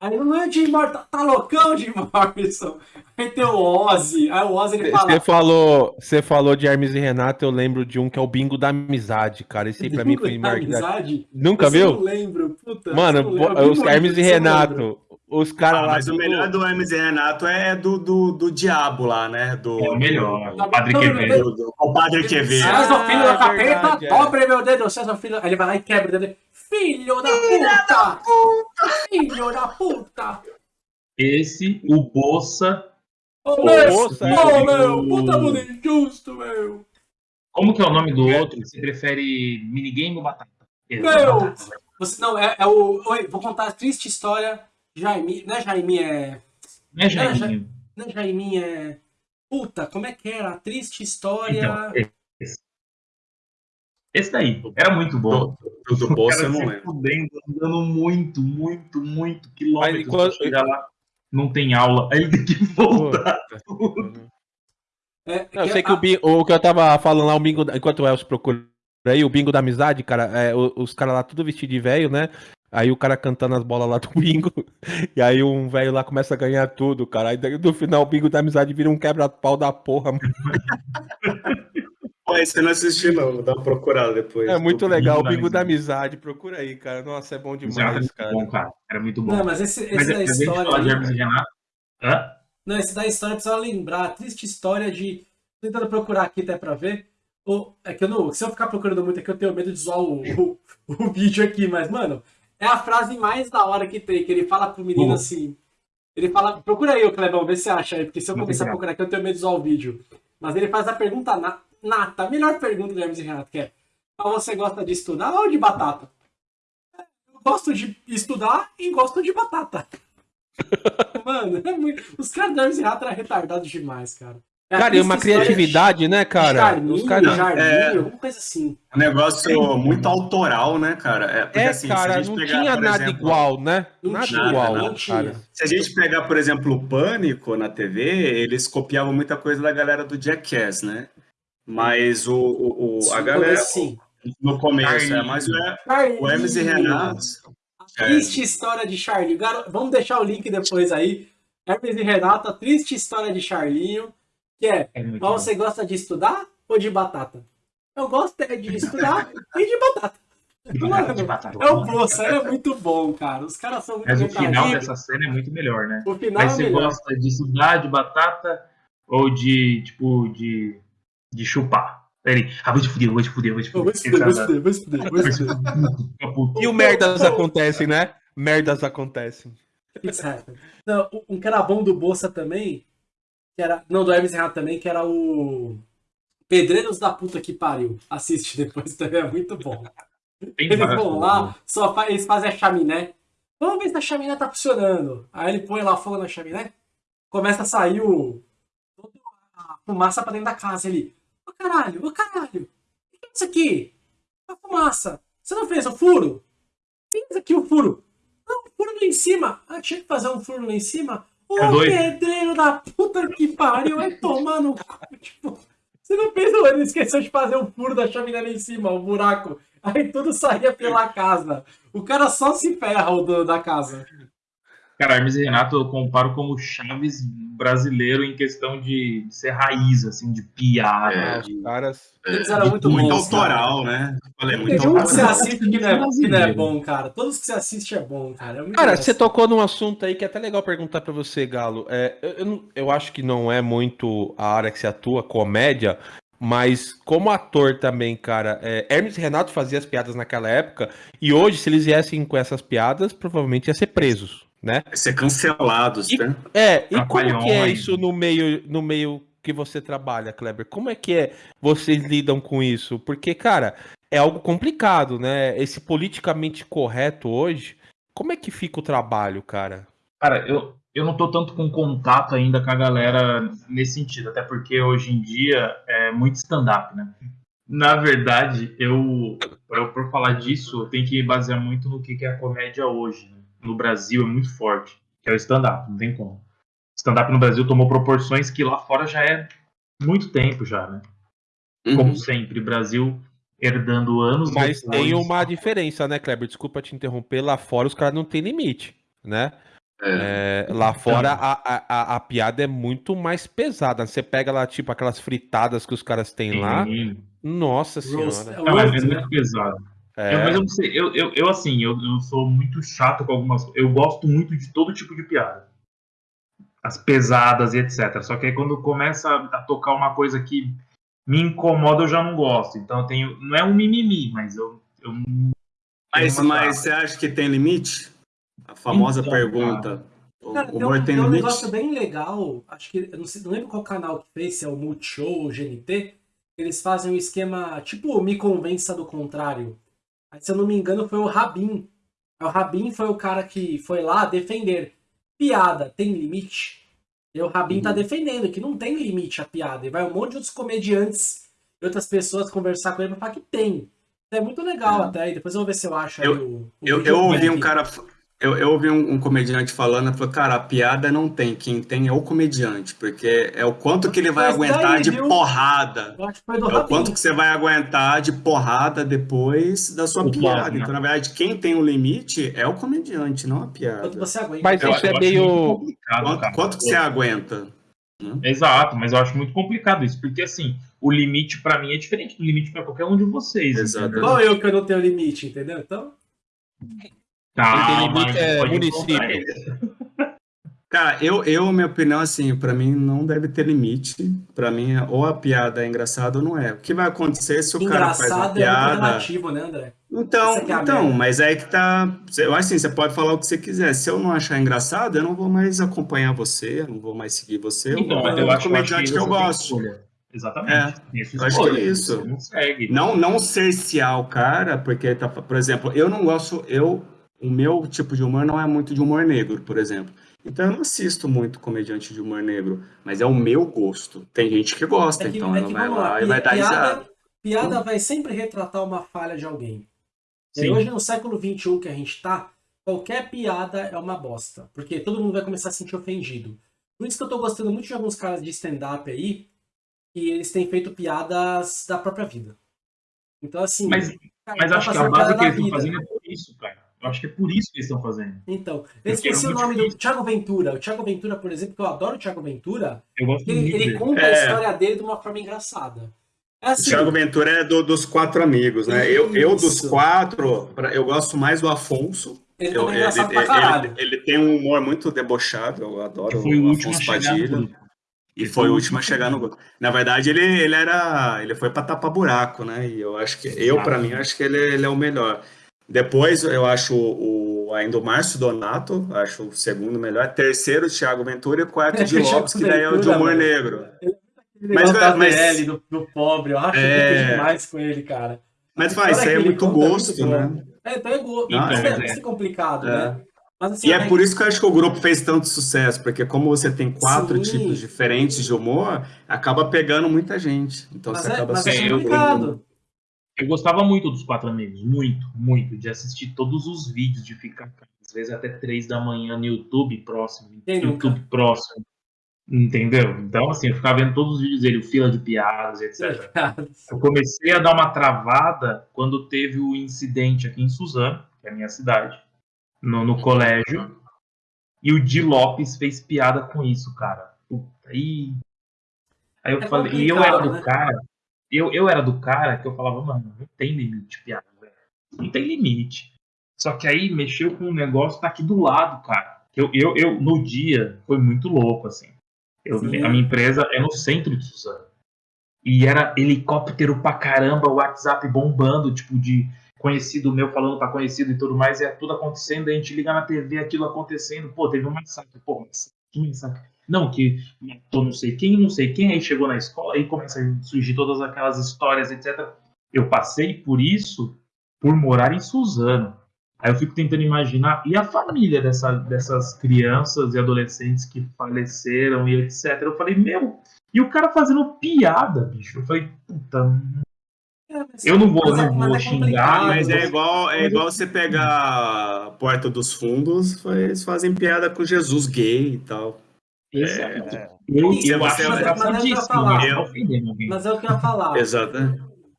Aí não é o Jim Morrison, tá, tá loucão, Jim Morrison. Aí tem o Ozzy. Aí o Ozzy ele fala. Você falou, você falou de Hermes e Renato, eu lembro de um que é o Bingo da Amizade, cara. Esse aí pra mim foi "Bingo da marcado. amizade. Nunca eu viu? Não lembro, puta. Mano, não lembro. Alguém os Hermes e. Renato, os caras Ah, lá. mas o tudo- melhor do Hermes e Renato é do, do, do Diabo lá, né? Do, É o melhor. O Padre Quevedo. do, do- o Padre Quevedo. César, filho Ah, da é capeta, é. meu dedo, César, filho. Ele vai lá e quebra o dedo. Filho da puta! Filho da puta! Esse, o Bolsa. Ô, Ô, meu! Ô, é. meu! Puta mundo injusto, meu! Como que é o nome do outro? Você prefere minigame ou batata? Meu! Batata. Você, não, é, é o. Oi, vou contar a triste história. Jaime. Não é Jaime, é. Não é Jaiminho? Não é Jaime, é. Puta, como é que era? A triste história. Então, esse. Esse daí. Era muito bom. Do, do, do eu Cara não se lembro. fudendo, andando muito, muito, muito quilômetros Aí, quando- chegar lá. Não tem aula. Aí ele tem que voltar. é, Não, eu sei a- que o, bin- o que eu tava falando lá, o bingo, enquanto o Elcio procura aí, o bingo da amizade, cara, é, os caras lá tudo vestido de velho, né? Aí o cara cantando as bolas lá do bingo, e aí um velho lá começa a ganhar tudo, cara. Aí daí, no final o bingo da amizade vira um quebra-pau da porra. mano. Pô, esse eu não assisti, não. Vou dar uma procurada depois. É muito legal, o bingo da Amizade. amizade. Procura aí, cara. Nossa, é bom demais, muito cara. bom, cara. Era muito bom. Não, mas esse, esse Mas da gente história. aí-. Hã? Não, esse da história precisa lembrar. A triste história de. Tô tentando procurar aqui até pra ver. É que eu não. Se eu ficar procurando muito aqui, eu tenho medo de zoar o, o, o vídeo aqui, mas, mano, é a frase mais da hora que tem, que ele fala pro menino assim. Ele fala. Procura aí, ô Clebão, vê se você acha aí, porque se eu começar a procurar. aqui, eu tenho medo de zoar o vídeo. Mas ele faz a pergunta na, nata, a melhor pergunta do Hermes e Renato, que é: "Ah, você gosta de estudar ou de batata? Eu gosto de estudar e gosto de batata. Mano, é muito... os caras do Hermes e Renato eram retardados demais, cara. É Cara, e uma história criatividade, né, cara? Charminho, Os caras. Jardim, é. alguma coisa assim. Um negócio muito autoral, né, cara? É, porque, É, assim, se a cara, gente não pegar, tinha nada exemplo, igual, né? Não nada tinha, igual, não tinha. cara. Se a gente pegar, por exemplo, o Pânico na TV, eles copiavam muita coisa da galera do Jackass, né? Mas o, o, o- Sim, a galera, Sim. no começo, é, mas o, Charlie. o Hermes e Renato, A triste história de Charlinho. Vamos deixar o link depois aí. Hermes e Renato, a triste história de Charlinho. Que é, É bom. você gosta de estudar ou de batata? Eu gosto é de estudar e de batata. De batata, de Mano, batata. É o Bolsa, é muito bom, cara. Os caras são muito Mas o final dessa cena é muito melhor, né? O final Mas é você melhor. gosta de estudar de batata ou de, tipo, de, de chupar? Ele, ah, vou te fuder, vou te fuder, vou te fuder. vou se fuder, vou se fuder, vou. E o merdas acontecem, né? Merdas acontecem. Happened. Não, um era bom do Bolsa também, que era. Não, do Hermes Renato também, que era o. Pedreiros da puta que pariu. Assiste depois também, é muito bom. Eles várias vão lá, né? só fa- eles fazem a chaminé. Vamos ver se a chaminé tá funcionando. Aí ele põe lá fogo na chaminé, começa a sair o. toda a fumaça pra dentro da casa. Ele. Ô caralho, ô caralho, o que é isso aqui? A fumaça. Você não fez o furo? Fez aqui o furo. Não, o furo lá em cima. Ah, tinha que fazer um furo lá em cima? Ô É pedreiro da puta que pariu, vai tomar no cu. Tipo, Você não pensa, ele esqueceu de fazer o furo da chaminé ali em cima, o buraco. Aí tudo saía pela casa. O cara só se ferra o do, da casa. Cara, Hermes e Renato eu comparo como Chaves brasileiro em questão de ser raiz, assim, de piada. É, de... Os caras. Eles eram muito, muito bons, autoral, cara. né? Falei, muito Tem um que você assiste que não, é, que não é bom, cara. Todos que você assiste é bom, cara. É cara, você tocou num assunto aí que é até legal perguntar para você, Galo. É, eu, eu, eu acho que não é muito a área que você atua, comédia, mas como ator também, cara, é, Hermes e Renato fazia as piadas naquela época, e hoje, se eles viessem com essas piadas, provavelmente ia ser presos né? Ser cancelados, e, né? É, e como que é isso no meio, no meio que você trabalha, Kleber? Como é que é vocês lidam com isso? Porque, cara, é algo complicado, né? Esse politicamente correto hoje, como é que fica o trabalho, cara? Cara, eu, eu não tô tanto com contato ainda com a galera nesse sentido, até porque hoje em dia é muito stand-up, né? Na verdade, eu, para falar disso, eu tenho que basear muito no que é a comédia hoje, né? No Brasil é muito forte, que é o stand-up, não tem como. Stand-up no Brasil tomou proporções que lá fora já é muito tempo já, né? Uhum. Como sempre, Brasil herdando anos. Mas depois... tem uma diferença, né, Kleber? Desculpa te interromper. Lá fora os caras não tem limite, né? É. É, lá fora a, a, a, piada é muito mais pesada. Você pega lá, tipo, aquelas fritadas que os caras têm Sim. lá. Nossa senhora. Não, é muito pesado. É. Eu, mas eu não sei, eu, eu, eu assim, eu, eu sou muito chato com algumas Eu gosto muito de todo tipo de piada. As pesadas e etc. Só que aí quando começa a tocar uma coisa que me incomoda, eu já não gosto. Então eu tenho. Não é um mimimi, mas eu. eu mas, mas você acha que tem limite? A famosa então, pergunta. Cara, o humor tem, tem, tem um negócio bem legal. Acho que. Eu não, sei, não lembro qual canal que fez, se é o Multishow ou o GNT. Eles fazem um esquema tipo Me Convença do Contrário se eu não me engano, foi o Rabin. O Rabin foi o cara que foi lá defender. Piada tem limite? E o Rabin tá uhum. tá defendendo que não tem limite a piada. E vai um monte de outros comediantes e outras pessoas conversar com ele pra falar que tem. É muito legal é. até. E depois eu vou ver se eu acho eu, o, o eu, eu ouvi um cara eu, eu ouvi um, um, comediante falando, falou, cara, a piada não tem, quem tem é o comediante, porque é o quanto que ele vai Mas aguentar daí, de viu? porrada. É o quanto que você vai aguentar de porrada depois da sua o piada. Né? Então, na verdade, quem tem o limite é o comediante, não a piada. Quanto você aguenta. Mas eu, isso é meio... Quanto, quanto que você aguenta? Exato, mas eu acho muito complicado isso, porque assim, o limite para mim é diferente do limite para qualquer um de vocês. Exato. Igual eu que eu não tenho limite, entendeu? Então... Calma, limite é município. Cara, eu, eu, minha opinião, assim, para mim não deve ter limite. Para mim, ou a piada é engraçada ou não é. O que vai acontecer se o Engraçado cara faz uma piada... é relativo, né, André? Então, é então, mas é aí que tá... Eu acho assim, você pode falar o que você quiser. Se eu não achar engraçado, eu não vou mais acompanhar você, eu não vou mais seguir você. Então, mas eu, acho, comediante que, eu gosto. Exatamente. É, eu acho que é isso. Não, segue, não, não cercear o cara, porque, tá, por exemplo, eu não gosto... Eu o meu tipo de humor não é muito de humor negro, por exemplo. Então eu não assisto muito comediante de humor negro, mas é o meu gosto. Tem gente que gosta, é que, então é ela vai lá, lá e vai dar risada. Piada vai sempre retratar uma falha de alguém. E hoje, no século XXI que a gente tá, qualquer piada é uma bosta. Porque todo mundo vai começar a se sentir ofendido. Por isso que eu tô gostando muito de alguns caras de stand-up aí, que eles têm feito piadas da própria vida. Então, assim. Mas, cara, mas acho que a base que eles estão fazendo é por isso, cara. Eu acho que é por isso que eles estão fazendo. Então, eu esqueci o nome difícil. do Thiago Ventura. O Thiago Ventura, por exemplo, que eu adoro o Thiago Ventura, ele, ele conta é. a história dele de uma forma engraçada. É assim, o Thiago Ventura é do, dos quatro amigos, né? Eu, eu, dos quatro, eu gosto mais do Afonso. Ele eu, é ele. Ele, ele, tem um humor muito debochado, eu adoro foi o, o Afonso Padilha. E foi o último a chegar no gol. Na verdade, ele, ele era. Ele foi para tapar buraco, né? E eu acho que. Eu, para mim, acho que ele, ele é o melhor. Depois eu acho o, ainda o Márcio Donato, acho o segundo melhor. Terceiro, o Thiago Ventura e quarto de Lopes, que daí é o de humor negro. Mas, mas, mas do, do pobre, eu acho é... demais com ele, cara. Mas faz, isso aí é muito gosto, né? É, então é gosto. Então, é, é complicado, é. né? Assim, e é, é por isso que eu acho que o grupo fez tanto sucesso, porque como você tem quatro Sim. tipos diferentes de humor, acaba pegando muita gente. Então mas você é, acaba mas é complicado. Eu gostava muito dos Quatro Amigos, muito, muito, de assistir todos os vídeos, de ficar às vezes até três da manhã no YouTube próximo, Quem YouTube nunca? próximo. Entendeu? Então, assim, eu ficava vendo todos os vídeos dele, o fila de piadas, etc. Eu comecei a dar uma travada quando teve o incidente aqui em Suzano, que é a minha cidade, no, no colégio, e o Di Lopes fez piada com isso, cara. Puta, aí. Aí eu é falei, e eu era do né? cara, eu, eu era do cara que eu falava, mano, não tem limite piada, velho. Não tem limite. Só que aí mexeu com um negócio tá aqui do lado, cara. Eu, eu, eu, no dia, foi muito louco, assim. Eu, a minha empresa é no centro de Suzano. E era helicóptero pra caramba, WhatsApp bombando, tipo, de conhecido meu falando pra conhecido e tudo mais, e é tudo acontecendo, a gente liga na TV, aquilo acontecendo, pô, teve um massacre, pô, que massacre. Não, que matou não sei quem, não sei quem, aí chegou na escola, aí começa a surgir todas aquelas histórias, etc. Eu passei por isso por morar em Suzano. Aí eu fico tentando imaginar, e a família dessa, dessas crianças e adolescentes que faleceram e etc. Eu falei, meu, e o cara fazendo piada, bicho. Eu falei, puta. É, eu não vou, não vou é xingar. Mas é igual, é igual você pegar a Porta dos Fundos, eles fazem piada com Jesus gay e tal. Exato. É, eu, eu, eu acho engraçadíssimo, mas, eu, mas é o que eu ia falar. Exato.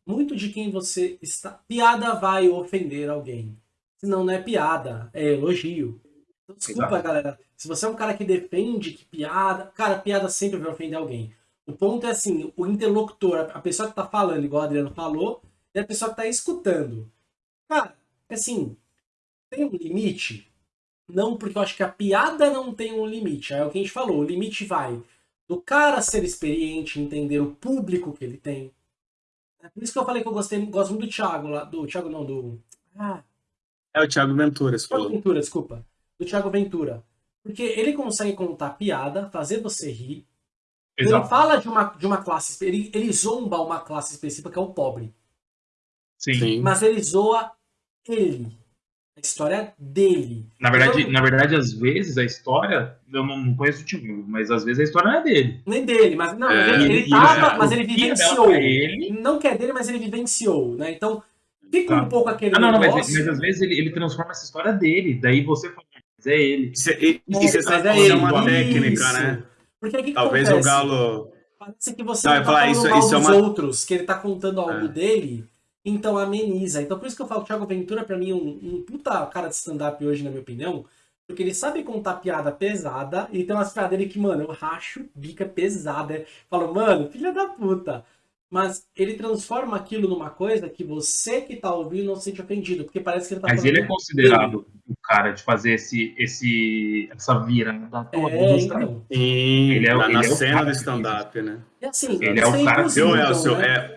Muito de quem você está. Piada vai ofender alguém. Senão não é piada, é elogio. Então, desculpa, Exato. galera. Se você é um cara que defende que piada. Cara, piada sempre vai ofender alguém. O ponto é assim: o interlocutor, a pessoa que tá falando, igual o Adriano falou, e a pessoa que tá escutando. Cara, assim, tem um limite? Não, porque eu acho que a piada não tem um limite. É o que a gente falou. O limite vai do cara ser experiente, entender o público que ele tem. É por isso que eu falei que eu gostei, gosto muito do Thiago lá. Do Thiago não, do. Ah. É o Thiago Ventura, você Thiago Ventura, desculpa. Do Thiago Ventura. Porque ele consegue contar piada, fazer você rir. Exato. Ele fala de uma, de uma classe. Ele, ele zomba uma classe específica que é o pobre. Sim. Mas ele zoa ele. A história dele. Na verdade, então, na verdade, às vezes a história. Eu não conheço o time, mas às vezes a história não é dele. Nem dele, mas não, é, ele, ele tava, mas ele vivenciou. Ele. Não que é dele, mas ele vivenciou, né? Então, fica tá. um pouco aquele. Ah, não, negócio. não, mas, mas, às vezes ele, ele transforma essa história dele. Daí você fala, mas é ele. Isso, e, você sabe é, é uma técnica, isso. né? Porque que Talvez acontece? o Galo. Parece que você não, não tá falar, falando isso, mal isso é dos é uma... outros, que ele tá contando algo é. dele então ameniza. Então por isso que eu falo que o Thiago Ventura, pra mim, é um, um puta cara de stand-up hoje, na minha opinião. Porque ele sabe contar piada pesada e tem umas piadas dele que, mano, eu racho, bica pesada. Falo, mano, filha da puta. Mas ele transforma aquilo numa coisa que você que tá ouvindo não se sente ofendido, porque parece que ele tá Mas ele é considerado o cara de fazer esse, esse, essa virada toda é, então. Sim, ele é, tá ele na é cena do stand-up, né? E assim, ele é o cara que... Eu, Elcio, né? é,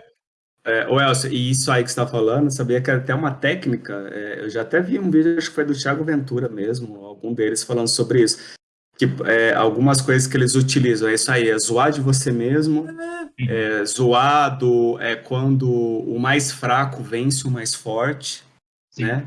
é, o Elcio, e isso aí que você está falando, sabia que era até uma técnica. É, eu já até vi um vídeo, acho que foi do Thiago Ventura mesmo, algum deles falando sobre isso. Que é, algumas coisas que eles utilizam, é isso aí, é zoar de você mesmo, é, zoado é quando o mais fraco vence o mais forte, Sim. né?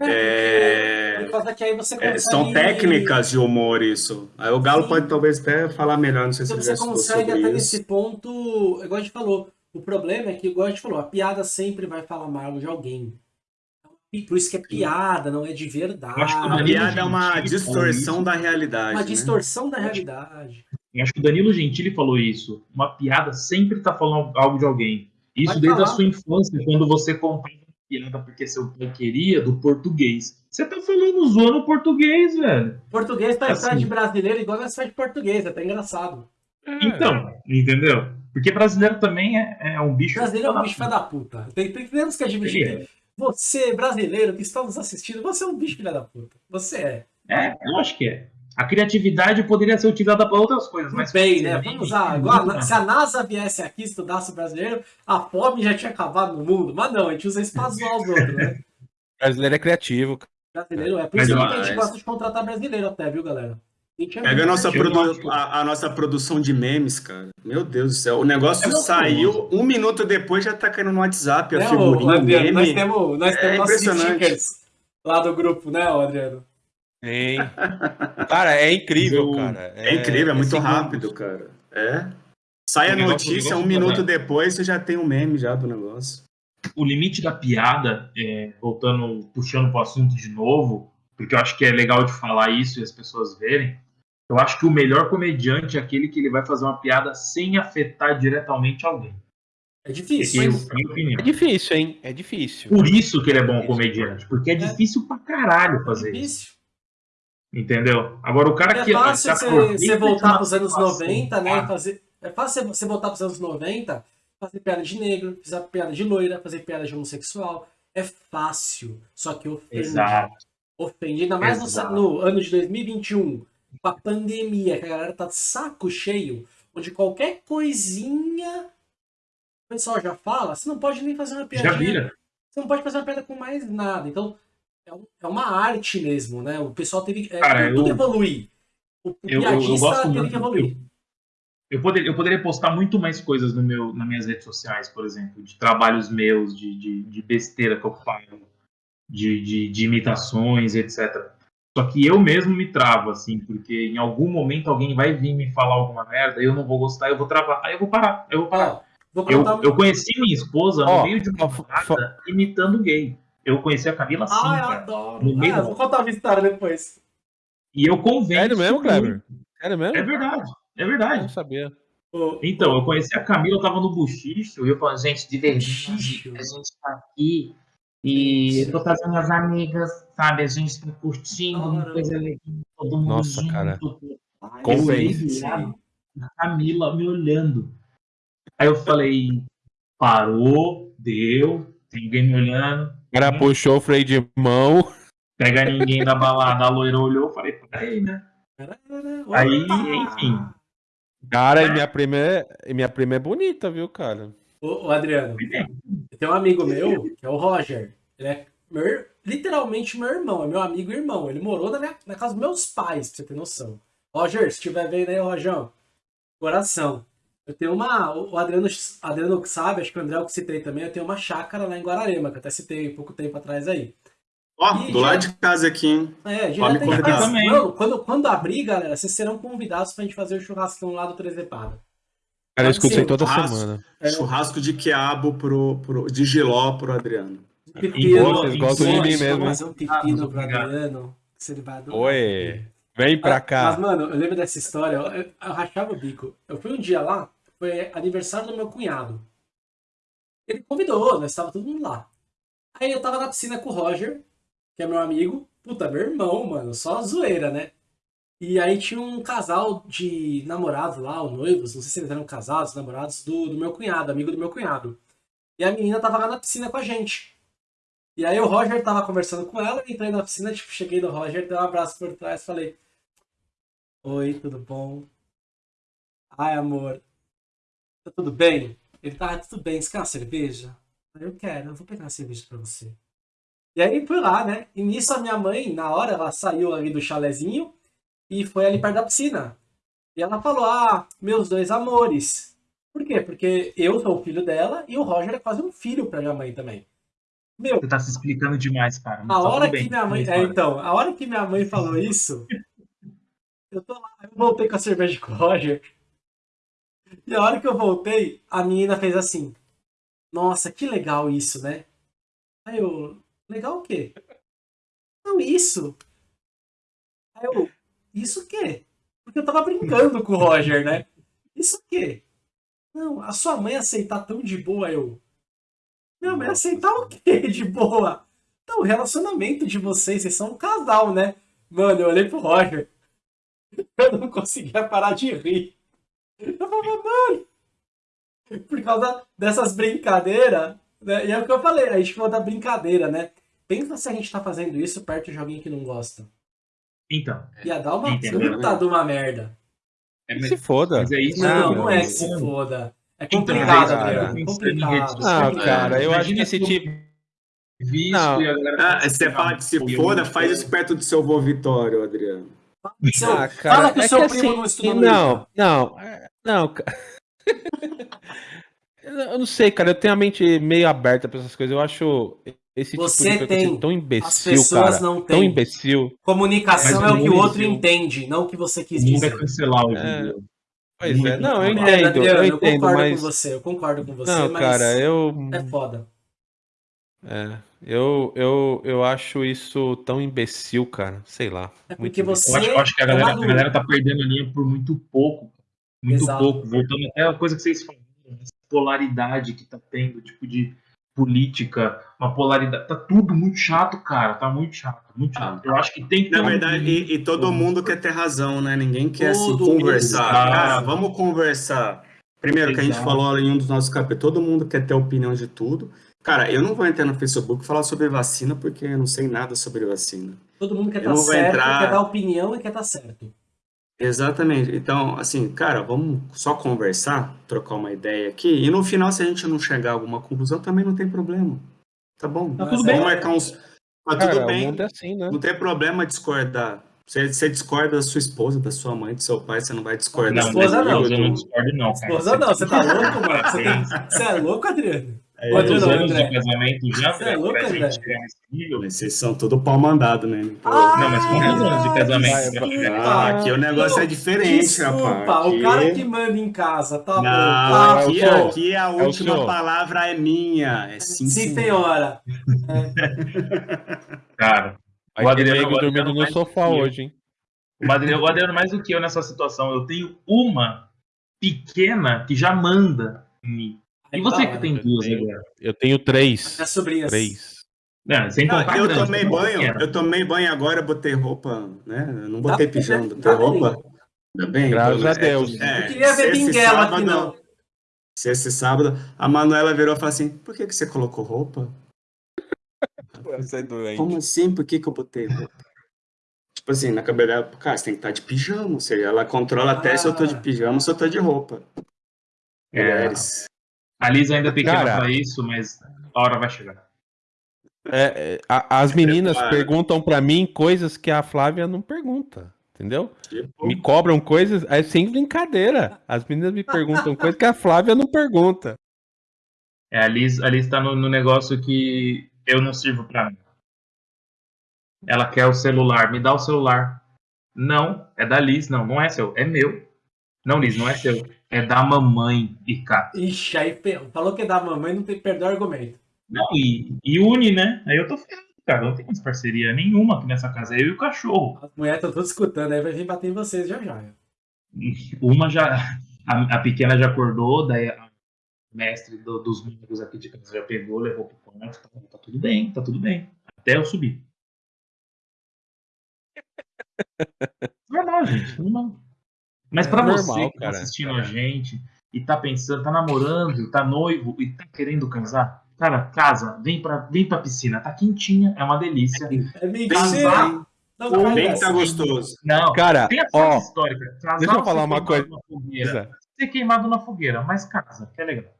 É, é, consegue... são técnicas de humor isso. Aí o Galo Sim. pode talvez até falar melhor, não sei se você consegue até isso. nesse ponto, igual a gente falou, o problema é que, igual a gente falou, a piada sempre vai falar mal de alguém. Por isso que é piada, não é de verdade. acho que a piada é uma distorção da realidade. Uma né? distorção da realidade. Eu acho que o Danilo Gentili falou isso. Uma piada sempre está falando algo de alguém. Isso vai desde falar. a sua infância, quando você comprava piada porque seu pai queria do português. Você tá falando zoando português, velho. Português tá assim. de brasileiro igual faz de português, é até engraçado. Então, entendeu? Porque brasileiro também é, é um bicho. Brasileiro é um bicho filho da puta. Tem, tem, temos que admitir. É. Você, brasileiro, que está nos assistindo, você é um bicho filho da puta. Você é. É, eu acho que é. A criatividade poderia ser utilizada para outras coisas, mas. Bem, né? Vamos usar. Igual, se a NASA viesse aqui e estudasse o brasileiro, a fome já tinha acabado no mundo. Mas não, a gente usa isso para zoar os outros, né? Brasileiro é criativo. Brasileiro é. Por isso que a gente gosta de contratar brasileiro até, viu, galera? Pega a nossa, produ a, a, nossa produção de memes, cara. Meu Deus do céu. O negócio é saiu, um minuto depois já tá caindo no WhatsApp, a é, figurinha, o meme. Nós temos, nós temos é nossos stickers lá do grupo, né, Adriano? Sim. Cara, é incrível, cara. É, é incrível, é muito rápido, cara. É. Sai a notícia, um minuto depois você já tem um meme já do negócio. O limite da piada, é, voltando, puxando pro assunto de novo, porque eu acho que é legal de falar isso e as pessoas verem, Eu acho que o melhor comediante é aquele que ele vai fazer uma piada sem afetar diretamente alguém. É difícil. Eu, é difícil, hein? É difícil. Por isso que ele é bom é comediante, porque é, é difícil pra caralho fazer é difícil. isso. Entendeu? Agora o cara é que. É fácil você, voltar pros anos 90, né? Fazer, é fácil você voltar pros anos 90, fazer piada de negro, fazer piada de loira, fazer piada de homossexual. É fácil, só que ofende. Exato. Ofende. Ainda mais no, no, ano de 2021, com a pandemia, que a galera tá de saco cheio, onde qualquer coisinha o pessoal já fala, você não pode nem fazer uma piada. Já vira. Você não pode fazer uma piada com mais nada. Então, é, é uma arte mesmo, né? O pessoal teve é, Cara, tudo eu, evoluir. O, o eu, piadista eu, teve que evoluir. Eu, poderia, eu poderia postar muito mais coisas no meu, nas minhas redes sociais, por exemplo, de trabalhos meus, de, de, de besteira que eu falo, de, de, de imitações, etc. Só que eu mesmo me travo, assim, porque em algum momento alguém vai vir me falar alguma merda, eu não vou gostar, eu vou travar, aí eu vou parar, eu vou parar. Eu, eu, conheci minha esposa oh, no meio de uma oh, imitando gay. Eu conheci a Camila assim, ah, eu adoro. No meio ah, vou contar uma história depois. E eu convenço. Sério mesmo, Kleber? Sério mesmo? É verdade. É verdade. Eu não sabia. Então, eu conheci a Camila, eu tava no buchicho, e eu falei, gente, de verdade, a gente tá aqui e eu tô trazendo as amigas, sabe? A gente tá curtindo, uma coisa legal, todo mundo Nossa, junto. cara. Convence. A Camila me olhando. Aí eu falei, parou, deu, tem alguém me olhando. O cara hum. puxou o freio de mão. Pega ninguém da balada, a loira olhou, falei, peraí, né? Aí, enfim. Cara, e minha prima é, minha prima é bonita, viu, cara? Ô, ô Adriano, tem um amigo meu, que é o Roger. Ele é meu, literalmente meu irmão, é meu amigo e irmão. Ele morou na, minha, na casa dos meus pais, pra você ter noção. Roger, se estiver vendo aí, Rojão, coração. Eu tenho uma. O Adriano, Adriano sabe, acho que o André eu citei também, eu tenho uma chácara lá em Guararema, que eu até citei pouco tempo atrás aí. Ó, oh, do lado de casa aqui, hein? É, direto tem também. Não, quando, quando abrir, galera, vocês serão convidados pra gente fazer o churrascão lá do Trezepada. Cara, eu escutei toda churrasco, semana. É, churrasco de quiabo pro, pro, de giló pro Adriano. Pepino, vocês gostam de mim mesmo. Fazer um pepino ah, pro Adriano. Que você vai Oi, vem pra cá. Mas, mano, eu lembro dessa história, eu, eu, eu rachava o bico. Eu fui um dia lá, foi aniversário do meu cunhado. Ele convidou, nós estava todo mundo lá. Aí eu tava na piscina com o Roger, que é meu amigo. Puta, meu irmão, mano, só zoeira, né? E aí tinha um casal de namorados lá, ou noivos, não sei se eles eram casados, namorados, do, do meu cunhado, amigo do meu cunhado. E a menina tava lá na piscina com a gente. E aí o Roger tava conversando com ela, entrei na piscina, tipo, cheguei no Roger, dei um abraço por trás, falei... Oi, tudo bom? Ai, amor, tá tudo bem? Ele tá, tudo bem, você quer uma cerveja? Eu quero, eu vou pegar uma cerveja pra você. E aí fui lá, né? E nisso a minha mãe, na hora, ela saiu ali do chalezinho e foi ali perto da piscina. E ela falou, ah, meus dois amores. Por quê? Porque eu sou o filho dela e o Roger é quase um filho pra minha mãe também. Meu, Você tá se explicando demais, cara. A hora que minha mãe. É, então, a hora que minha mãe falou isso, eu tô lá, eu voltei com a cerveja com o Roger. E a hora que eu voltei, a menina fez assim. Nossa, que legal isso, né? Aí eu, legal o quê? Não, isso. Aí eu, isso o quê? Porque eu tava brincando com o Roger, né? Isso o quê? Não, a sua mãe aceitar tão de boa, eu. Minha mãe aceitar o quê de boa? Então, o relacionamento de vocês, vocês são um casal, né? Mano, eu olhei pro Roger. Eu não conseguia parar de rir. Eu falava, mano. Por causa dessas brincadeiras, né? E é o que eu falei, a gente falou da brincadeira, né? Pensa se a gente tá fazendo isso perto de alguém que não gosta. Então. Ia dar uma puta de uma merda. É, mas, se foda. Mas é isso, não, não é que se foda. É então, complicado, então, cara. É complicado. Não, cara, eu acho que esse tipo. Não. Ah, você fala que se foda, faz isso perto do seu vô Vitório, Adriano. Seu, ah, cara, fala que o é seu que primo assim, não estuda Não, não, não, cara. eu não sei, cara. Eu tenho a mente meio aberta pra essas coisas. Eu acho esse Você tipo de tem. tão imbecil, As pessoas cara. não têm. Tão imbecil. Comunicação é o que o outro entende, não o que você quis dizer. Nunca cancelar o é. Pois é, não, eu entendo, é, eu, eu entendo, concordo mas... com você, eu concordo com você, não, mas cara, eu... é foda. É, eu, eu, eu acho isso tão imbecil, cara. Sei lá. É porque você. Eu acho, eu acho que a galera, a galera tá perdendo a linha por muito pouco. Muito Exato. pouco. Voltando até a coisa que vocês falaram, essa polaridade que tá tendo, tipo de política, uma polaridade. Tá tudo muito chato, cara. Tá muito chato, muito chato. Eu acho que tem que. Na verdade, e, e, todo mundo quer ter razão, né? Ninguém quer assim, conversar. Cara, vamos conversar. Primeiro, Exato. que a gente falou em um dos nossos capítulos, todo mundo quer ter opinião de tudo. Cara, eu não vou entrar no Facebook e falar sobre vacina porque eu não sei nada sobre vacina. Todo mundo quer estar tá certo, entrar... quer dar opinião e quer estar tá certo. Exatamente. Então, assim, cara, vamos só conversar, trocar uma ideia aqui, e no final, se a gente não chegar a alguma conclusão, também não tem problema. Tá bom? Tá tudo bem. Vamos marcar uns. Tá tudo bem. É assim, né? Não tem problema discordar. Você, você discorda da sua esposa, da sua mãe, do seu pai, você não vai discordar. Não, esposa não. Eu não discordo, não. Esposa não, você tá louco, mano? Você, tem... você é louco, Adriano? É, Quantos anos de casamento já Você é louco, nesse nível? Vocês são tudo pau mandado, né? Ah, não, mas quantos anos de casamento? Ah, aqui o negócio é diferente, desculpa, rapaz. Aqui... o cara que manda em casa, tá não, bom. Tá, aqui, aqui a é última palavra é minha. É sim, sim senhora. É. Cara, o Adriano dormindo no sofá hoje, hein? O Adriano, o Adriano mais do que eu nessa situação. Eu tenho uma pequena que já manda em mim. E você que tem duas eu tenho, agora? Eu tenho três. As sobrinhas. Três. Não, sem não, eu tomei banho, eu tomei banho agora, botei roupa, né? Eu não botei pijama, botei roupa. Ainda bem. Graças então, a Deus. É, eu queria ver Binguela aqui, não. Se esse sábado, a Manuela virou e falou assim: por que, que você colocou roupa? Como assim? Por que, que eu botei roupa? Tipo assim, na cabeça dela, cara, você tem que estar de pijama. Ou seja, ela controla ah. até se eu tô de ah. pijama ou se eu tô de roupa. É. Mulheres. A Liz ainda é pequena Cara, pra isso, mas a hora vai chegar. É, é as meninas perguntam para mim coisas que a Flávia não pergunta, entendeu? Tipo... Me cobram coisas, é sem brincadeira. As meninas me perguntam coisas que a Flávia não pergunta. É, a Liz, a Liz tá no, no negócio que eu não sirvo para mim. Ela quer o celular, me dá o celular. Não, é da Liz, não, não é seu, é meu. Não, Liz, não é seu. É da mamãe e cá. Ixi, aí falou que é da mamãe, não tem perdão argumento. Não, e, e une, né? Aí eu tô ferrado, cara. Não tem mais parceria nenhuma aqui nessa casa. Eu e o cachorro. As mulheres estão todas escutando, aí vai vir bater em vocês já já. Uma já. A, a pequena já acordou, daí a mestre do, dos membros aqui de casa já pegou, levou pro quarto. Tá, tá tudo bem, tá tudo bem. Até eu subir. Normal, gente. Normal. Mas para é você que tá assistindo a gente e tá pensando, tá namorando, tá noivo e tá querendo casar, cara, casa, vem pra, vem pra piscina, tá quentinha, é uma delícia. É casar. Não, bem tá gostoso. Não, cara, ó, histórica. Casar, deixa eu falar uma coisa. Fogueira, ser queimado na fogueira, mas casa, que é legal.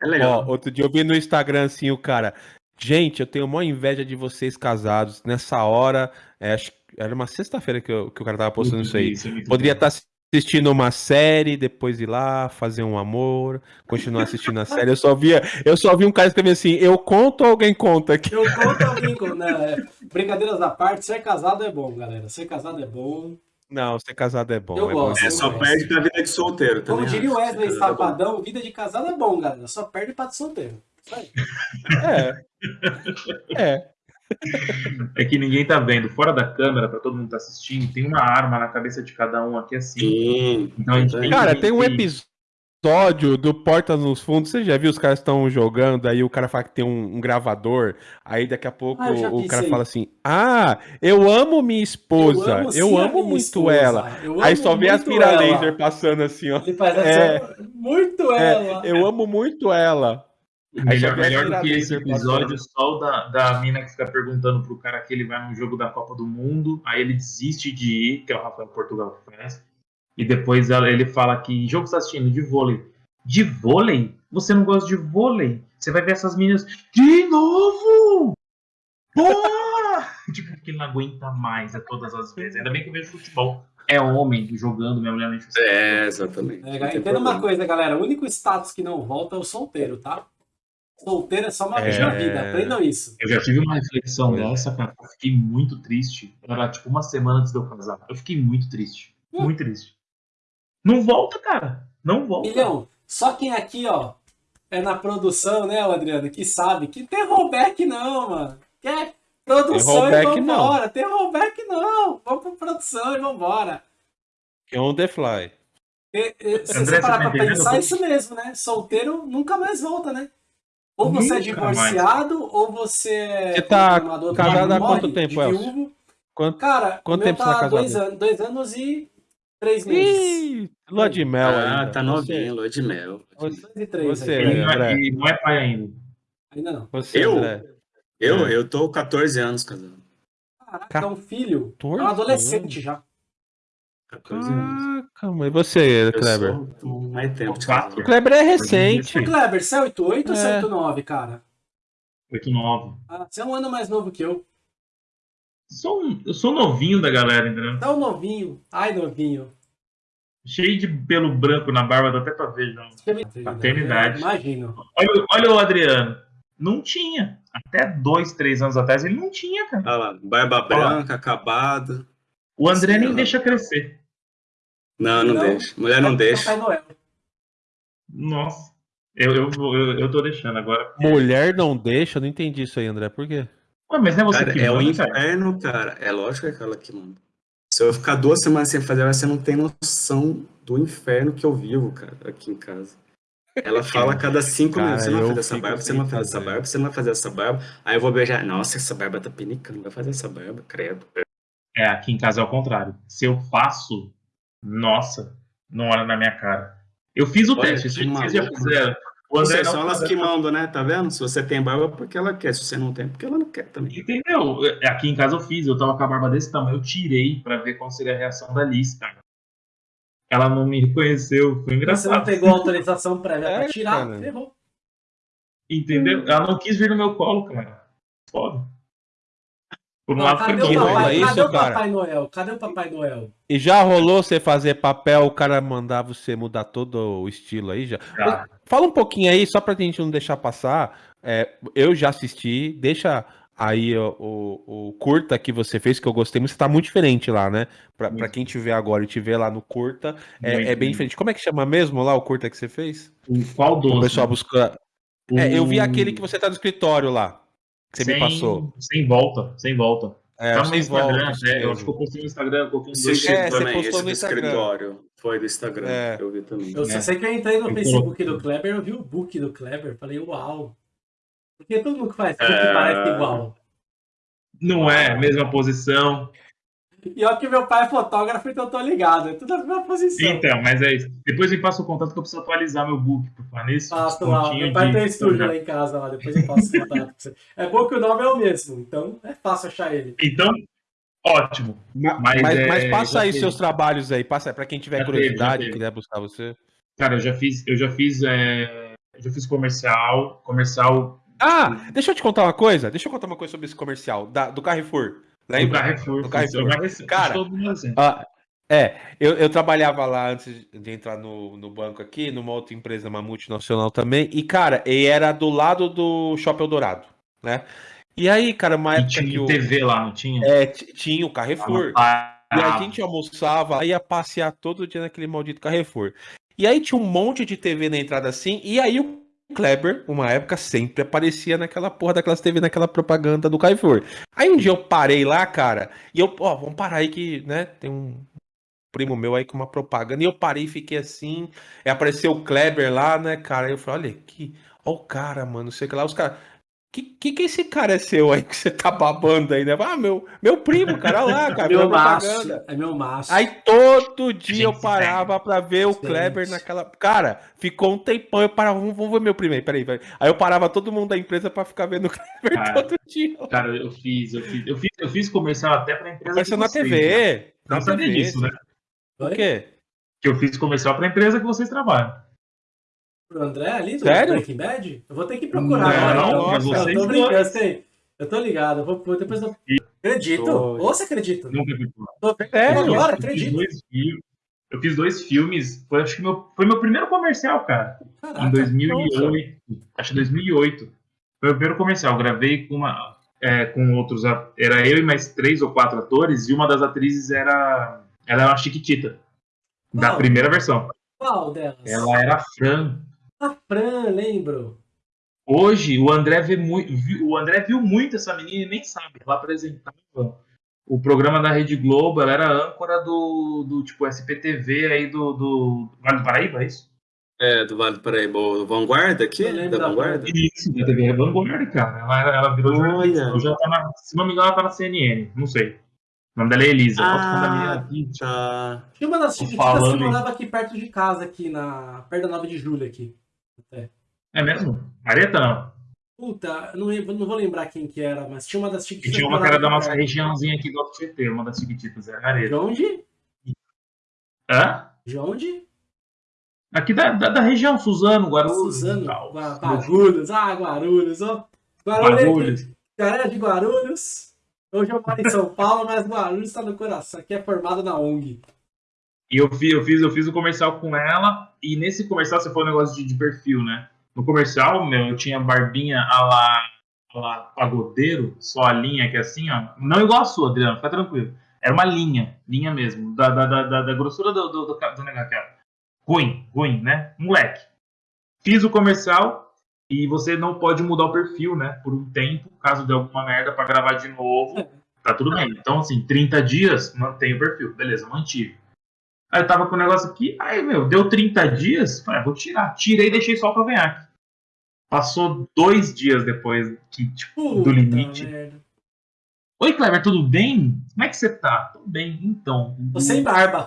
É legal. Ó, outro dia eu vi no Instagram assim o cara, gente, eu tenho uma inveja de vocês casados. Nessa hora, é, acho era uma sexta-feira que, que, o cara tava postando isso aí. Isso, Poderia estar tá assistindo uma série, depois ir lá, fazer um amor, continuar assistindo a série. Eu só via, eu só vi um cara escrever assim, eu conto ou alguém conta aqui? Eu conto alguém conta. Né? Brincadeiras à parte, ser casado é bom, galera. Ser casado é bom. Não, ser casado é bom. Eu é gosto. Bom. É, só perde pra vida de solteiro também. Como diria o Wesley Safadão, vida de casado é bom, galera. Só perde pra de solteiro. É. É. É que ninguém tá vendo. Fora da câmera, pra todo mundo tá assistindo, tem uma arma na cabeça de cada um aqui assim. Sim. Então, a gente tem Cara, tem um episódio do Portas nos Fundos. Você já viu os caras estão jogando, aí o cara fala que tem um, um gravador, aí daqui a pouco ah, o cara fala assim: Ah, eu amo minha esposa, eu amo, eu amo muito esposa. ela. aí só vê as mira laser passando assim, ó. Ele faz é, assim, muito é, ela. eu amo muito ela. Melhor, melhor do que esse episódio, só o da, da mina que fica perguntando pro cara que ele vai no jogo da Copa do Mundo, aí ele desiste de ir, que é o Rafael Portugal que faz, e depois ele fala que jogo está assistindo de vôlei. De vôlei? Você não gosta de vôlei? Você vai ver essas meninas. De novo! Porra! tipo, que ele não aguenta mais é todas as vezes. Ainda bem que eu vejo futebol. É homem jogando, minha mulher não É, exatamente. É, entenda uma coisa, galera. O único status que não volta é o solteiro, tá? Solteiro é só uma vez é... na vida, aprendam isso. Eu já tive uma reflexão dessa, cara. Eu fiquei muito triste. Era tipo uma semana antes de eu casar. Eu fiquei muito triste. Hum. Muito triste. Não volta, cara. Não volta. Milhão, só quem aqui, ó, é na produção, né, Adriano, que sabe que tem rollback não, mano. Quer produção e vambora. Tem rollback não. Vamos pra produção e vambora. É on the fly. E, e, se você parar pra pensar, é isso mesmo, né? Solteiro nunca mais volta, né? Ou você é nunca é divorciado, mais. ou você é. Você tá casado há quanto tempo, Elcio? Quanto, Cara, quanto tempo tá você tá casado? Dois anos, dois anos e três meses. Ih, lua de mel ah, ainda. tá novinho, lua de mel. Você, você André. não é pai ainda. Ainda não. Você, eu? André. Eu, é. eu tô 14 anos casado. Caraca, é um filho. É um adolescente já. 14 anos. Calma, e você, Kleber? Eu sou mais tempo de casado. O Kleber é recente. O Kleber, você é 88 ou você é 89, cara? 89. Ah, você é um ano mais novo que eu. Sou um, eu sou novinho da galera, entendeu? Tá um novinho. Ai, novinho. Cheio de pelo branco na barba, dá até pra ver, não. Paternidade. Imagino. Olha, olha o Adriano. Não tinha. Até dois, três anos atrás ele não tinha, cara. Olha lá, barba branca, acabada. O André nem deixa crescer. Não, não, não, deixa. Mulher não deixa. Nossa. Eu, eu, eu, eu tô deixando agora. Mulher não deixa? Não entendi isso aí, André. Por quê? Ué, mas não é você cara, que É manda, o inferno, cara. cara. É lógico que é aquela que manda. Se eu ficar duas semanas sem fazer, você não tem noção do inferno que eu vivo, cara, aqui em casa. Ela fala a cada cinco cara, minutos, você não vai fazer essa barba, você não vai fazer essa barba, você não vai fazer essa barba. Aí eu vou beijar, nossa, essa barba tá pinicando, vai fazer essa barba, credo. É, aqui em casa é o contrário. Se eu faço, nossa, não olha na minha cara. Eu fiz o Olha, teste, vocês já fizeram. O André são elas que mandam, né? Tá vendo? Se você tem barba, é porque ela quer. Se você não tem, é porque ela não quer também. Entendeu? Aqui em casa eu fiz, eu tava com a barba desse tamanho, eu tirei pra ver qual seria a reação da Liz, cara. Ela não me reconheceu, foi engraçado. Você não pegou autorização prévia é, pra tirar, cara. ferrou. Entendeu? Ela não quis vir no meu colo, cara. Foda. Por um ah, lado cadê foi o papai, isso, cadê o Papai Noel? Cadê o Papai Noel? E já rolou você fazer papel, o cara mandar você mudar todo o estilo aí já? já. Fala um pouquinho aí, só pra gente não deixar passar. É, eu já assisti, deixa aí o, o, o, curta que você fez, que eu gostei muito, tá muito diferente lá, né? Pra, pra quem te vê agora e te vê lá no curta, é, é, bem diferente. Como é que chama mesmo lá o curta que você fez? O qual dos? O pessoal busca. É, eu vi aquele que você tá no escritório lá que você sem, me passou. Sem volta, sem volta. É, tá no Instagram, volta, é, eu acho que eu postei no Instagram, coloquei um dois é, você postou no escritório. Foi do Instagram, é. eu vi também. Eu só sei que eu entrei no Facebook do Kleber, eu vi o book do Kleber, falei, uau. Porque todo mundo que faz book é... parece igual. Não é, mesma posição. E olha que meu pai é fotógrafo, então eu tô ligado. É tudo a mesma posição. Então, mas é isso. Depois me passa o contato que eu preciso atualizar meu book, por falar nisso. Passo lá. Meu pai de... tem estúdio lá em casa, lá. depois eu passo o contato pra você. É bom que o nome é o mesmo, então é fácil achar ele. Então, ótimo. Mas, mas, é, mas passa aí seus trabalhos aí, passa para quem tiver já curiosidade, e quiser buscar você. Cara, eu já fiz, eu já fiz, é, eu já fiz comercial, comercial. Ah, deixa eu te contar uma coisa. Deixa eu contar uma coisa sobre esse comercial da, do Carrefour. Lembra? Do Carrefour. Do Carrefour. Cara, ah, é, eu, eu trabalhava lá antes de entrar no, no banco aqui, numa outra empresa, uma multinacional também, e, cara, e era do lado do Shopping Eldorado, né? E aí, cara, uma época tinha que o... TV lá, não tinha? É, tinha o Carrefour. Ah, e a gente almoçava, ia passear todo dia naquele maldito Carrefour. E aí tinha um monte de TV na entrada assim, e aí o Kleber, uma época, sempre aparecia naquela porra daquelas TV, naquela propaganda do Carrefour. Aí um dia eu parei lá, cara, e eu, ó, vamos parar aí que, né, tem um primo meu aí com uma propaganda, e eu parei e fiquei assim, e apareceu o Kleber lá, né, cara, e eu falei, olha aqui, ó o cara, mano, sei que lá, os caras, que, que que esse cara é seu aí que você tá babando aí, né? Ah, meu, meu primo, cara, lá, cara. meu maço, é meu maço. Aí todo dia eu parava pra ver o Kleber naquela. Cara, ficou um tempão, eu parava, vamos, vamos ver meu primo aí, peraí, peraí. Aí eu parava todo mundo da empresa pra ficar vendo o Kleber cara, todo dia. Cara, eu fiz, eu fiz, eu fiz, eu fiz comercial até pra empresa. Comercial na TV. Né? Não sabia disso, né? O quê? Que eu fiz comercial pra empresa que vocês trabalham pro André ali do Sério? Breaking Bad? Eu vou ter que procurar não, agora. Não, então. Nossa, eu tô brincando, eu sei. Eu tô ligado, eu vou, depois eu... Acredito. Ou você acredita? Nunca vi. Tô... É, agora, acredito. Eu fiz dois filmes, foi, acho que meu, foi meu primeiro comercial, cara. Caraca, em 2008. Nossa. Acho que 2008. Foi o primeiro comercial. Gravei com uma, é, com outros. Era eu e mais três ou quatro atores, e uma das atrizes era. Ela era uma Chiquitita. Da primeira versão. Qual delas? Ela era a Fran. A Fran, lembro. Hoje, o André, vê muito, o André viu muito essa menina e nem sabe. Ela apresentava o programa da Rede Globo, ela era âncora do, do tipo SPTV aí do, do Vale do Paraíba, é isso? É, do Vale do Paraíba, o Vanguarda aqui? Da, da Vanguarda? Isso, da TV Vanguarda, cara. Ela, ela virou jornalista. Já tá na, se não me engano, ela tá na CNN, não sei. O nome dela é Elisa. Ah, tá. Tinha uma das chiquititas que morava aqui perto de casa, aqui na. perto da 9 de julho aqui. Até. É mesmo? Mareta não. Puta, não, não vou lembrar quem que era, mas tinha uma das chiquititas. E tinha uma que era da nossa regiãozinha aqui do FGT, uma das chiquititas, era Mareta. De onde? Hã? De onde? Aqui da, da, da região, Suzano, Guarulhos. Suzano, Guarulhos, ah, Guarulhos, ó. Guarulhos. Guarulhos. Galera de Guarulhos. Hoje eu moro em São Paulo, mas Guarulhos está no coração. Aqui é formado na ONG. E eu fiz, eu fiz, eu fiz o comercial com ela, e nesse comercial você foi um negócio de, de perfil, né? No comercial, meu, eu tinha barbinha a lá, a lá pagodeiro, só a linha que é assim, ó. Não igual a sua, Adriano, fica tranquilo. Era uma linha, linha mesmo, da, da, da, da grossura do, do, do, do negócio. Ruim, ruim, né? Moleque. Fiz o comercial e você não pode mudar o perfil, né? Por um tempo, caso dê alguma merda para gravar de novo, tá tudo bem. Então, assim, 30 dias, mantém o perfil. Beleza, mantive. Aí eu tava com o negócio aqui, aí, meu, deu 30 dias, falei, ah, vou tirar. Tirei e deixei só pra ganhar. Passou dois dias depois que, tipo, do limite. Merda. Oi, Cleber, tudo bem? Como é que você tá? Tudo bem, então. Você sem barba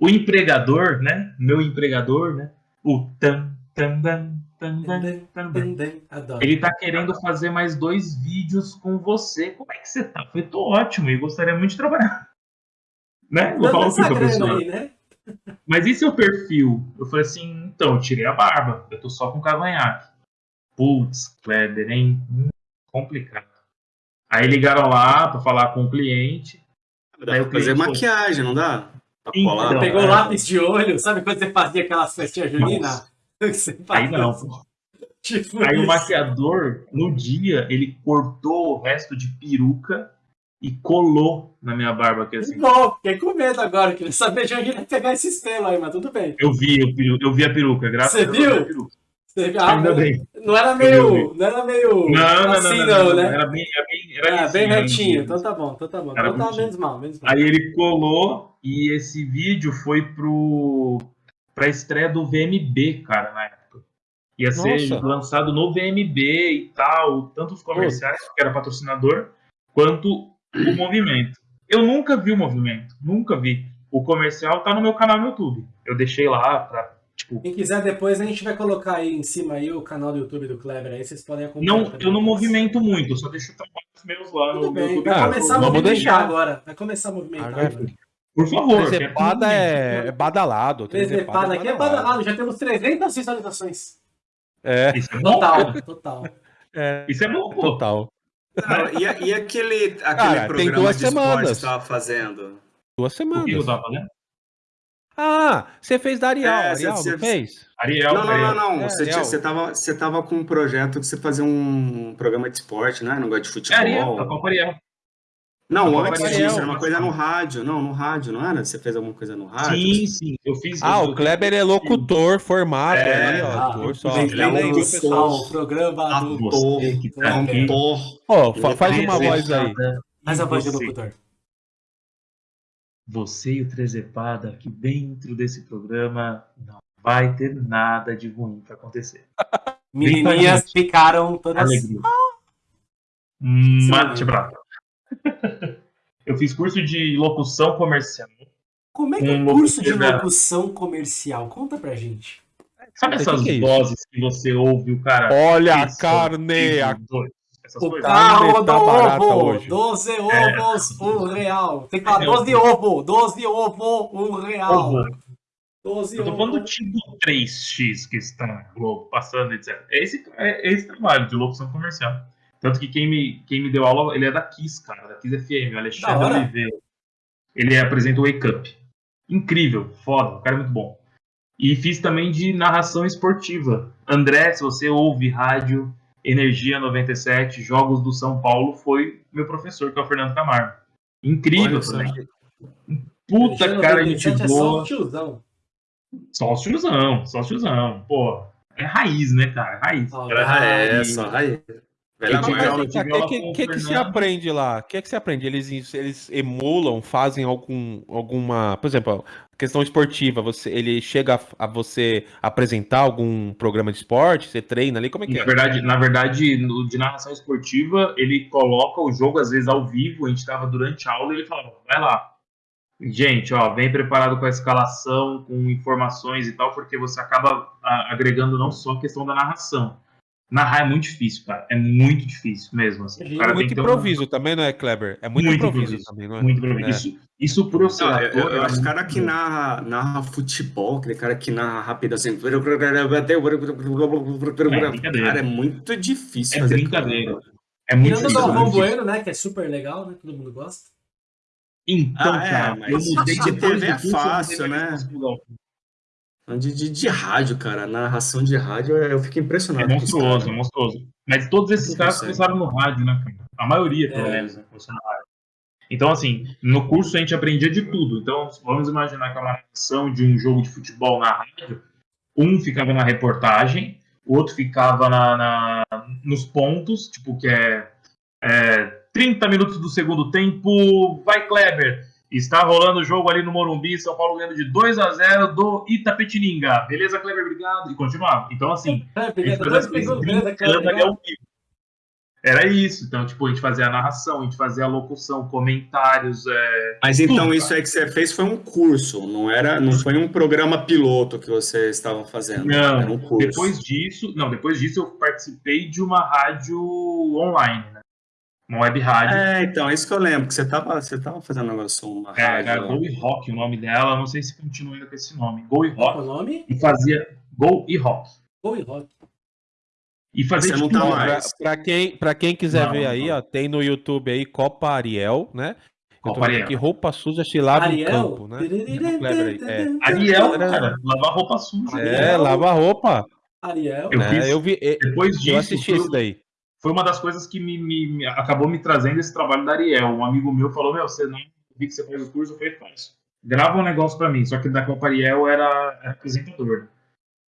o empregador, né? Meu empregador, né? O tan, tan, tan, tan, tan, tan, ele tá querendo fazer mais dois vídeos com você. Como é que você tá? Eu tô ótimo e gostaria muito de trabalhar. Né? Vou falar o professor. Aí, né? Mas e seu perfil? Eu falei assim, então, eu tirei a barba. Eu tô só com cavanhaque. Putz, Kleber, hein? Hum, complicado. Aí ligaram lá para falar com o cliente. Dá pra fazer maquiagem, não dá? Então, pegou é. lápis de olho, sabe quando você fazia aquelas festinhas juninas? Aí não. Tipo Aí isso. o maquiador, no dia, ele cortou o resto de peruca e colou na minha barba aqui assim. Não, fiquei com medo agora, queria saber de onde ele ia pegar esse pelo aí, mas tudo bem. Eu vi, eu, eu vi a peruca, graças Você a Deus. Você viu? Ah, Ainda bem. Não era meio. Não era meio. Não, assim, não, não, não, né? Era bem, era bem, era é, bem retinho. Então tá bom, então tá bom. Era então tá menos mal, menos mal. Aí ele colou e esse vídeo foi pro. pra estreia do VMB, cara, na época. Ia Nossa. ser lançado no VMB e tal, tanto os comerciais, que era patrocinador, quanto o movimento. Eu nunca vi o movimento, nunca vi. O comercial tá no meu canal no YouTube. Eu deixei lá pra Tipo, Quem quiser depois a gente vai colocar aí em cima aí o canal do YouTube do Kleber, aí vocês podem acompanhar. Não, eu não movimento muito, só deixo trabalhos meus lá no, bem, YouTube. Vai começar a movimentar deixar. agora. Vai começar a movimentar. Agora. Por favor. Trezepada é, é badalado. Trezepada aqui é badalado. Já temos 300 visualizações. É. Isso é total, total. É. Isso é bom, pô. Total. Ah, e, e, aquele, aquele Cara, programa tem duas de semanas. esporte que você estava fazendo? Duas semanas. O que eu tava fazendo? Ah, você fez da Ariel, é, Ariel, você, não fez? Ariel, não, não, não, não. É, você, tinha, você, tava, você tava com um projeto de você fazer um programa de esporte, né? Não gosta de futebol. É Ariel, tá com Ariel. Não, antes Ariel, disso, era uma coisa no rádio. Não, no rádio, não era? Você fez alguma coisa no rádio? Sim, sim. Eu fiz. Ah, o Kleber é locutor formado. É, ah, ator, só. Ele é um pessoal, o programa ator, cantor. Ó, faz uma voz aí. Faz a voz do locutor você e o Trezepada aqui dentro desse programa não vai ter nada de ruim para acontecer. Menininhas ficaram todas. Alegria. Mate brava. Eu fiz curso de locução comercial. Como é que é um curso de locução comercial? Conta pra gente. Sabe essas que que é vozes que você ouve o cara? Olha a carne! A... Essas o carro tá do ovo, 12 é. ovos, é. um real. Tem que falar 12 ovo, 12 ovo, um real. Ovo. 12 Eu tô ovo. falando do tipo 3x que está na Globo, passando, etc. É esse, é esse trabalho de locução comercial. Tanto que quem me, quem me deu aula, ele é da Kiss, cara, da Kiss FM, o Alexandre Oliveira. Ele apresenta o Wake Up. Incrível, foda, o cara é muito bom. E fiz também de narração esportiva. André, se você ouve rádio, Energia 97, Jogos do São Paulo, foi meu professor, que é o Fernando Camargo. Incrível também. Puta cara, gente boa. É só o tiozão. Só o tiozão, só o tiozão. Pô, é raiz, né, cara? Raiz. Oh, é, é, só raiz. O que, que, que, se aprende lá? O que, que se aprende? Eles, eles emulam, fazem algum, alguma. Por exemplo, questão esportiva, você, ele chega a, a, você apresentar algum programa de esporte? Você treina ali? Como é que na é? Verdade, na verdade, no, de narração esportiva, ele coloca o jogo, às vezes, ao vivo. A gente estava durante a aula e ele falava: vai lá. Gente, ó, vem preparado com a escalação, com informações e tal, porque você acaba agregando não só a questão da narração Narrar é muito difícil, cara. É muito difícil mesmo. Assim. é muito improviso também, não é, Kleber? É muito, muito improviso, improviso, também, não é? Muito improviso. É. Isso, isso por eu ser não, eu, eu, acho que o cara que narra, narra futebol, aquele cara que narra rápido assim. É, cara, é muito difícil é fazer. Brincadeira. É muito Tirando do Galvão Bueno, né? Que é super legal, né? Todo mundo gosta. Então, ah, cara, é, eu mudei de TV é fácil, né? De, de, de, rádio, cara. narração de rádio, eu fico impressionado. É monstruoso, é monstruoso. Mas todos esses caras começaram no rádio, né, cara? A maioria, pelo é. menos, né, começou no rádio. Então, assim, no curso a gente aprendia de tudo. Então, vamos imaginar que é uma narração de um jogo de futebol na rádio. Um ficava na reportagem, o outro ficava na, na nos pontos, tipo, que é, é 30 minutos do segundo tempo, vai Kleber, Está rolando o jogo ali no Morumbi, São Paulo ganhando de 2 a 0 do Itapetininga. Beleza, Kleber? Obrigado. E continuar. Então, assim, Era isso. Então, tipo, a gente fazia a narração, a gente fazia a locução, comentários. É... Mas então tudo, isso aí que você fez foi um curso, não era, não foi um programa piloto que vocês estavam fazendo. Não, era um curso. depois disso, não, depois disso eu participei de uma rádio online, né? Uma web rádio. É, então, é isso que eu lembro, que você estava você tava fazendo um negócio, uma é, rádio. Era Go e Rock o nome dela, não sei se continua ainda com esse nome. Go e Rock. Qual o nome? E fazia Go e Rock. Go e Rock. E fazia você não tá mais. Pra, pra, quem, pra quem quiser não, ver não, aí, ó, tem no YouTube aí Copa Ariel, né? Copa Ariel. Que roupa suja se lava Ariel? no campo, né? É. Ariel, cara, lavar roupa suja. É, lava roupa. Ariel. Eu, é, eu vi, depois disso, eu assisti isso daí foi uma das coisas que me, me, acabou me trazendo esse trabalho da Ariel. Um amigo meu falou: Meu, você não vi que você faz o curso, falei: Faz. Grava um negócio para mim. Só que da Copa Ariel era, era apresentador.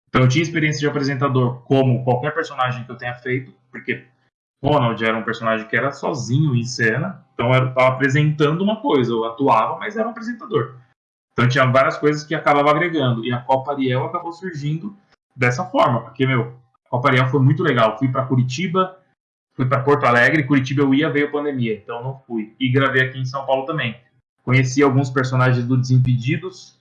Então eu tinha experiência de apresentador como qualquer personagem que eu tenha feito, porque Ronald era um personagem que era sozinho em cena, então eu estava apresentando uma coisa, eu atuava, mas era um apresentador. Então tinha várias coisas que acabava agregando, e a Copa Ariel acabou surgindo dessa forma, porque, meu, a Copa Ariel foi muito legal. Fui para Curitiba, fui para Porto Alegre, Curitiba eu ia, veio a pandemia, então não fui. E gravei aqui em São Paulo também. Conheci alguns personagens do Desimpedidos,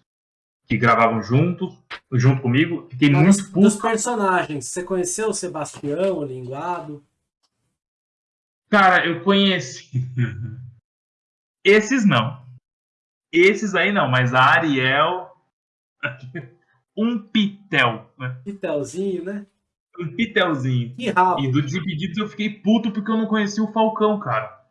que gravavam junto, junto comigo. Fiquei Mas, muito puto. Dos personagens, você conheceu o Sebastião, o Linguado? Cara, eu conheci. Esses não. Esses aí não, mas a Ariel. um pitel. Né? Pitelzinho, né? Um pitelzinho. Que rabo. E do Desimpedidos eu fiquei puto porque eu não conhecia o Falcão, cara.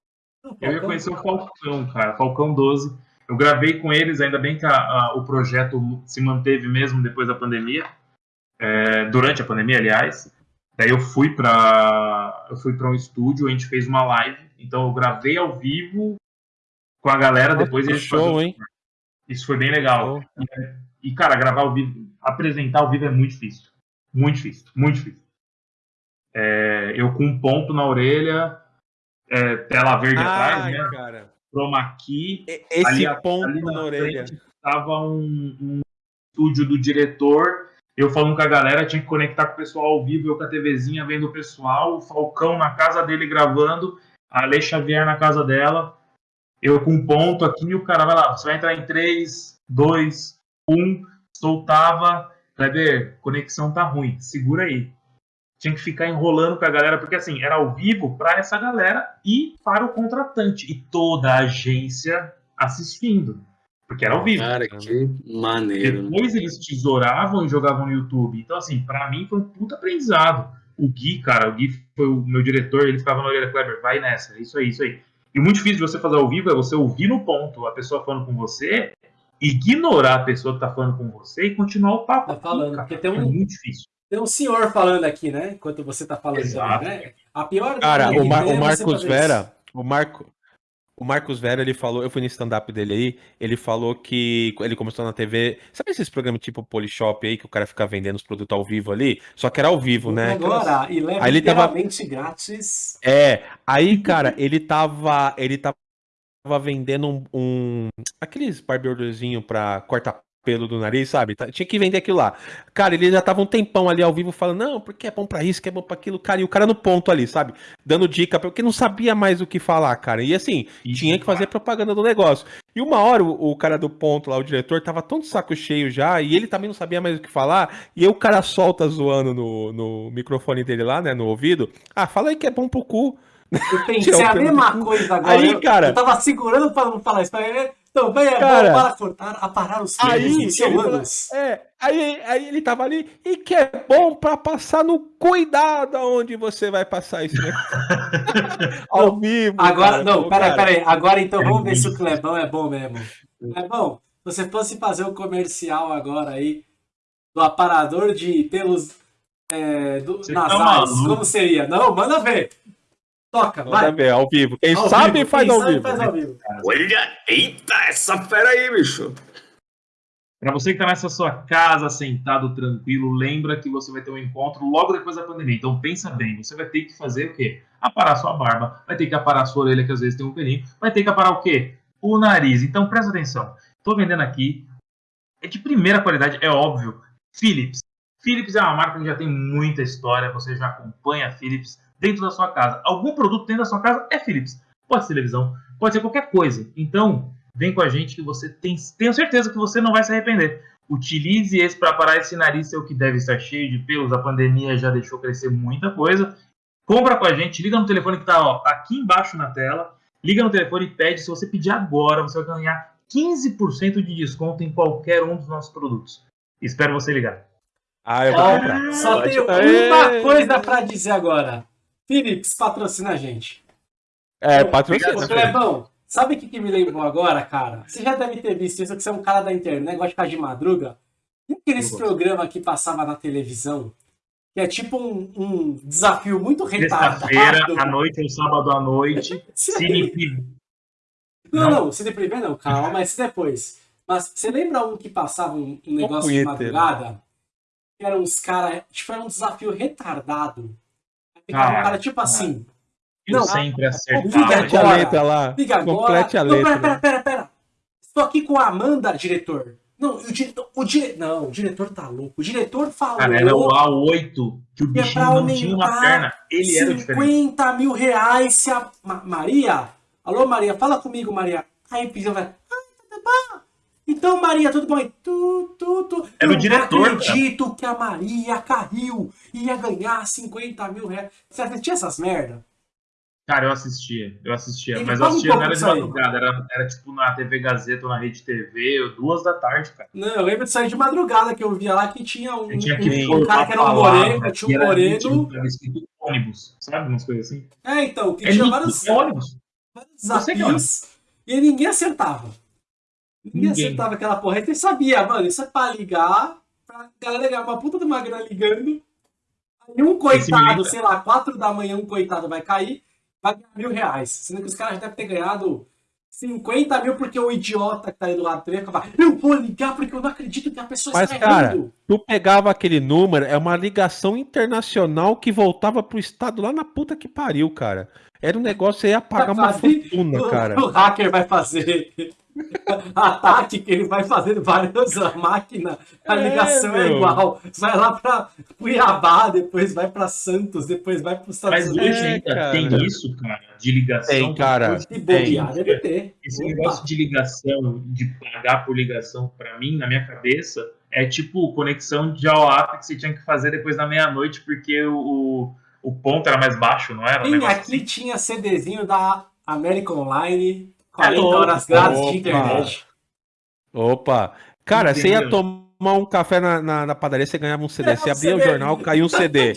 Falcão, eu ia conhecer o Falcão, cara. Falcão 12. Eu gravei com eles, ainda bem que a, a, o projeto se manteve mesmo depois da pandemia. É, durante a pandemia, aliás. Daí eu fui para eu fui para um estúdio, a gente fez uma live. Então eu gravei ao vivo com a galera, Nossa, depois eles show, hein? Isso foi bem legal. E, e, cara, gravar ao vivo, apresentar ao vivo é muito difícil. Muito difícil, muito difícil. É, eu com um ponto na orelha, é, tela verde Ai, atrás, né? Cara. Chroma key. Esse ali, ponto ali na, na orelha. Estava um, um estúdio do diretor, eu falando com a galera, tinha que conectar com o pessoal ao vivo, eu com a TVzinha vendo o pessoal, o Falcão na casa dele gravando, a Ale Xavier na casa dela, eu com um ponto aqui, e o cara vai lá, você vai entrar em 3, 2, 1, soltava, Kleber, conexão tá ruim, segura aí. Tinha que ficar enrolando com a galera, porque assim, era ao vivo para essa galera e para o contratante. E toda a agência assistindo. Porque era ao vivo. Cara, que maneiro. Né? Depois eles tesouravam e jogavam no YouTube. Então, assim, para mim foi um puta aprendizado. O Gui, cara, o Gui foi o meu diretor, ele ficava na orelha, Kleber, vai nessa, isso aí, isso aí. E muito difícil de você fazer ao vivo é você ouvir no ponto a pessoa falando com você ignorar a pessoa que tá falando com você e continuar o papo. Tá falando, porque tem um, é muito difícil. Tem um senhor falando aqui, né? Enquanto você tá falando Exato. Também, né? A pior Cara, o, Mar o Marcos Vera, o Marco O Marcos Vera, ele falou, eu fui no stand-up dele aí, ele falou que ele começou na TV. Sabe esses programas tipo Polishop aí, que o cara fica vendendo os produtos ao vivo ali? Só que era ao vivo, né? Agora, Aquelas... e leva aí ele tava grátis. É, aí, cara, ele tava. Ele tava vendendo um. um aqueles barbeadorzinho pra cortar pelo do nariz, sabe? Tá, tinha que vender aquilo lá. Cara, ele já tava um tempão ali ao vivo falando, não, porque é bom para isso, que é bom para aquilo, cara, e o cara no ponto ali, sabe? Dando dica, porque não sabia mais o que falar, cara. E assim, isso, tinha que fazer propaganda do negócio. E uma hora o, o, cara do ponto lá, o diretor, tava tão de saco cheio já, e ele também não sabia mais o que falar, e aí o cara solta zoando no, no microfone dele lá, né, no ouvido, ah, fala aí que é bom pro cu. Eu pensei a mesma coisa agora. Aí, cara. Eu tava segurando pra não falar isso. Também é cara, bom para cortar, aparar os fios aí, anos. É, aí, aí ele tava ali, e que é bom para passar no cuidado aonde você vai passar isso, né? Ao vivo. Agora, cara, não, peraí, peraí. Agora então vamos ver se o Clebão é bom mesmo. Clebão, se você fosse fazer o um comercial agora aí do aparador de pelos é, do, nasais, tá como seria? Não, manda ver. Toca, vai. ver, ao vivo. Quem ao sabe vivo. faz, Quem ao, sabe, vivo. faz ao vivo. Olha, eita, essa fera aí, bicho. Para você que está nessa sua casa, sentado, tranquilo, lembra que você vai ter um encontro logo depois da pandemia. Então pensa bem, você vai ter que fazer o quê? Aparar sua barba, vai ter que aparar sua orelha, que às vezes tem um pelinho, vai ter que aparar o quê? O nariz. Então presta atenção. Estou vendendo aqui, é de primeira qualidade, é óbvio. Philips. Philips é uma marca que já tem muita história, você já acompanha a Philips dentro da sua casa. Algum produto dentro da sua casa é Philips. Pode ser televisão, pode ser qualquer coisa. Então, vem com a gente que você tem, tenho certeza que você não vai se arrepender. Utilize esse para parar esse nariz seu que deve estar cheio de pelos. A pandemia já deixou crescer muita coisa. Compra com a gente, liga no telefone que está aqui embaixo na tela. Liga no telefone e pede. Se você pedir agora, você vai ganhar 15% de desconto em qualquer um dos nossos produtos. Espero você ligar. Ah, eu vou comprar. Só tenho uma coisa para dizer agora. Philips patrocina a gente. É, patrocina. Ô, Clebão, sabe o que, que me lembrou agora, cara? Você já deve ter visto isso, que você é um cara da internet, gosta de ficar de madruga. E aqueles programa que passava na televisão, que é tipo um, um desafio muito retardado. Sexta-feira à noite ou sábado à noite, Cine Não, não, Cine Privé não, calma, esse depois. Mas você lembra um que passava um, um negócio de madrugada? Que eram uns caras, tipo, era um desafio retardado. Ficava ah, um cara tipo assim. Eu não, sempre acertava. Complete a letra lá. Liga agora. Complete a letra. Não, pera, pera, pera, pera. Estou aqui com a Amanda, diretor. Não, o, diretor, o dire... não, o diretor tá louco. O diretor falou. Cara, era o A8 que o que é bichinho não tinha uma perna. Ele era diferente. 50 mil reais se a. Ma Maria? Alô, Maria, fala comigo, Maria. Aí o vai. Então, Maria, tudo bom? Tu, tu, tu. Era o diretor. Não acredito cara. que a Maria caiu e ia ganhar 50 mil reais. Você assistia essas merda? Cara, eu assistia, eu assistia, mas eu assistia um não era de madrugada, era, era tipo na TV Gazeta ou na Rede TV, duas da tarde, cara. Não, eu lembro de sair de madrugada que eu via lá que tinha um, tinha que um, um cara que era um moreno, tinha um moreno. Escrito ônibus, sabe? Umas coisas assim. É, então, que é tinha vários, ônibus. vários desafios e ninguém acertava. Ninguém, acertava aquela porra. Aí você sabia, mano, isso é pra ligar, pra galera ganhar uma puta de uma grana ligando. Aí um coitado, sei lá, quatro da manhã, um coitado vai cair, vai ganhar mil reais. Sendo que os caras já devem ter ganhado 50 mil porque o idiota que tá aí do lado dele acabar. Eu vou ligar porque eu não acredito que a pessoa Mas, está cara, errando. tu pegava aquele número, é uma ligação internacional que voltava pro estado lá na puta que pariu, cara. Era um negócio, você ia pagar uma fortuna, cara. O hacker vai fazer ataque que ele vai fazendo várias máquinas, a é, ligação é, é, igual. Vai lá para Cuiabá, depois vai para Santos, depois vai para os Estados Unidos. Mas hoje ainda tem isso, cara, de ligação. Tem, cara. De bobear, deve ter. Esse Opa. negócio de ligação, de pagar por ligação, para mim, na minha cabeça, é tipo conexão de AOAP que você tinha que fazer depois da meia-noite, porque o, o ponto era mais baixo, não era? Sim, um aqui assim? tinha CDzinho da American Online 40 horas grátis de internet. Opa! Cara, Entendeu? você ia tomar um café na, na, na padaria, você ganhava um CD. É, você abria o jornal, caiu um CD.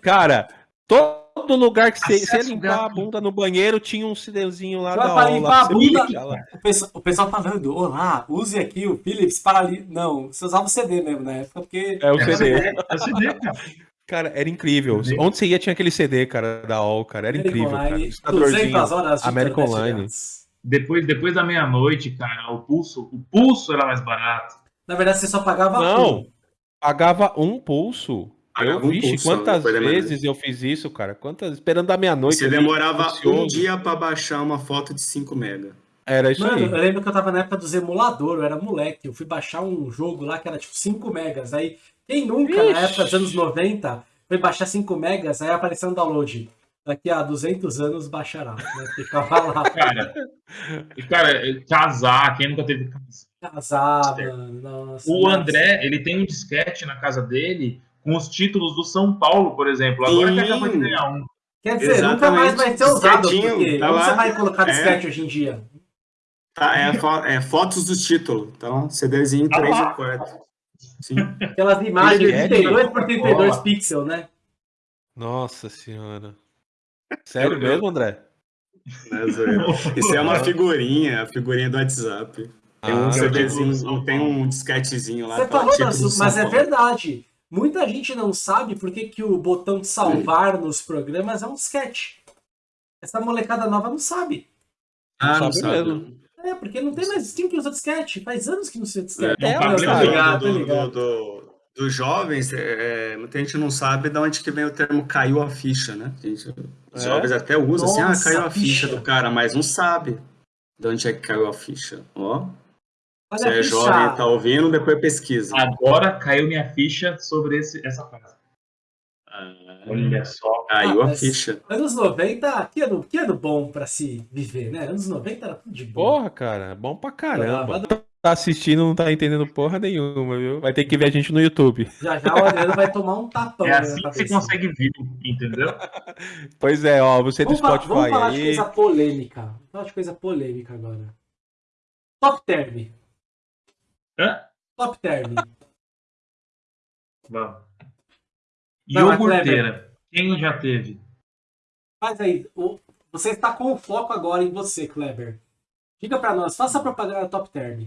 Cara, todo lugar que você, você ia limpar a bunda no banheiro, tinha um CDzinho lá da para limpar a bunda. O pessoal, o pessoal falando, olá, use aqui o Philips para... Li... Não, você usava o CD mesmo na época, porque... É o CD. É o CD, cara. Cara, era incrível. Onde você ia tinha aquele CD, cara, da All, cara. Era incrível, cara. 200 horas de American Online. Depois, depois da meia-noite, cara, o pulso, o pulso era mais barato. Na verdade, você só pagava Não, um. pagava um pulso. Pagava eu, um vixe, pulso, quantas vezes eu fiz isso, cara? Quantas, esperando a meia-noite. Você ali, demorava um dia pra baixar uma foto de 5 mega. Era isso Mano, aí. eu lembro que eu tava na época dos emuladores, eu era moleque. Eu fui baixar um jogo lá que era tipo 5 megas. Aí, quem nunca, na Ixi. época dos anos 90, foi baixar 5 megas, aí apareceu um download. Daqui a 200 anos baixará. Né? Ficava lá. Cara, e, cara, casar, quem nunca teve casa? Casar, mano. Nossa, O nossa. André, ele tem um disquete na casa dele com os títulos do São Paulo, por exemplo. Agora que Sim. acabou de ganhar um. Quer dizer, nunca mais vai ser usado, Disquetinho, porque tá onde lá. você vai colocar É. disquete hoje em dia? Tá, é, fo- é fotos do título. Então, CDzinho Ah 3 lá. e 4. Sim. Aquelas imagens de Disquete. 32 por 32 Bola. pixels, né? Nossa senhora. Sério mesmo, André? Né? Isso é uma figurinha, a figurinha do WhatsApp. Tem um Ah, CDzinho, tem um disquetezinho lá. Você tá, falou, título das- do São mas é verdade. Muita gente não sabe por que, que o botão de salvar nos programas é um disquete. Essa molecada nova não sabe. Ah, Não não sabe sabe. mesmo. É, porque não tem mais quem que usa disquete. Faz anos que não se usa disquete. É, mas tá tá ligado. do- dos jovens, é, é, muita gente não sabe de onde que vem o termo caiu a ficha, né? A gente- os É? jovens até usam assim, ah, caiu a ficha. ficha. do cara, mas não sabe de onde é que caiu a ficha. Ó, Olha você a é ficha. jovem e tá ouvindo, depois pesquisa. Agora caiu minha ficha sobre esse, essa casa. Ah, Olha só. caiu Ah, a ficha. Anos 90, que ano, que ano bom pra se viver, né? Anos 90 era tudo de bom. Porra, cara, bom pra caramba. Tá assistindo, não tá entendendo porra nenhuma, viu? Vai ter que ver a gente no YouTube. Já já o Adriano vai tomar um tapão. É né, assim que você consegue vir, entendeu? Pois é, ó, você do Vamos, falar, Spotify vamos falar de coisa polêmica. Vamos falar de coisa polêmica agora. Top term. Hã? Top term. Vamos. Iogurteira. Quem já teve? Faz aí. o- Você está com o foco agora em você, Kleber. Diga pra nós, faça a propaganda da Top Term.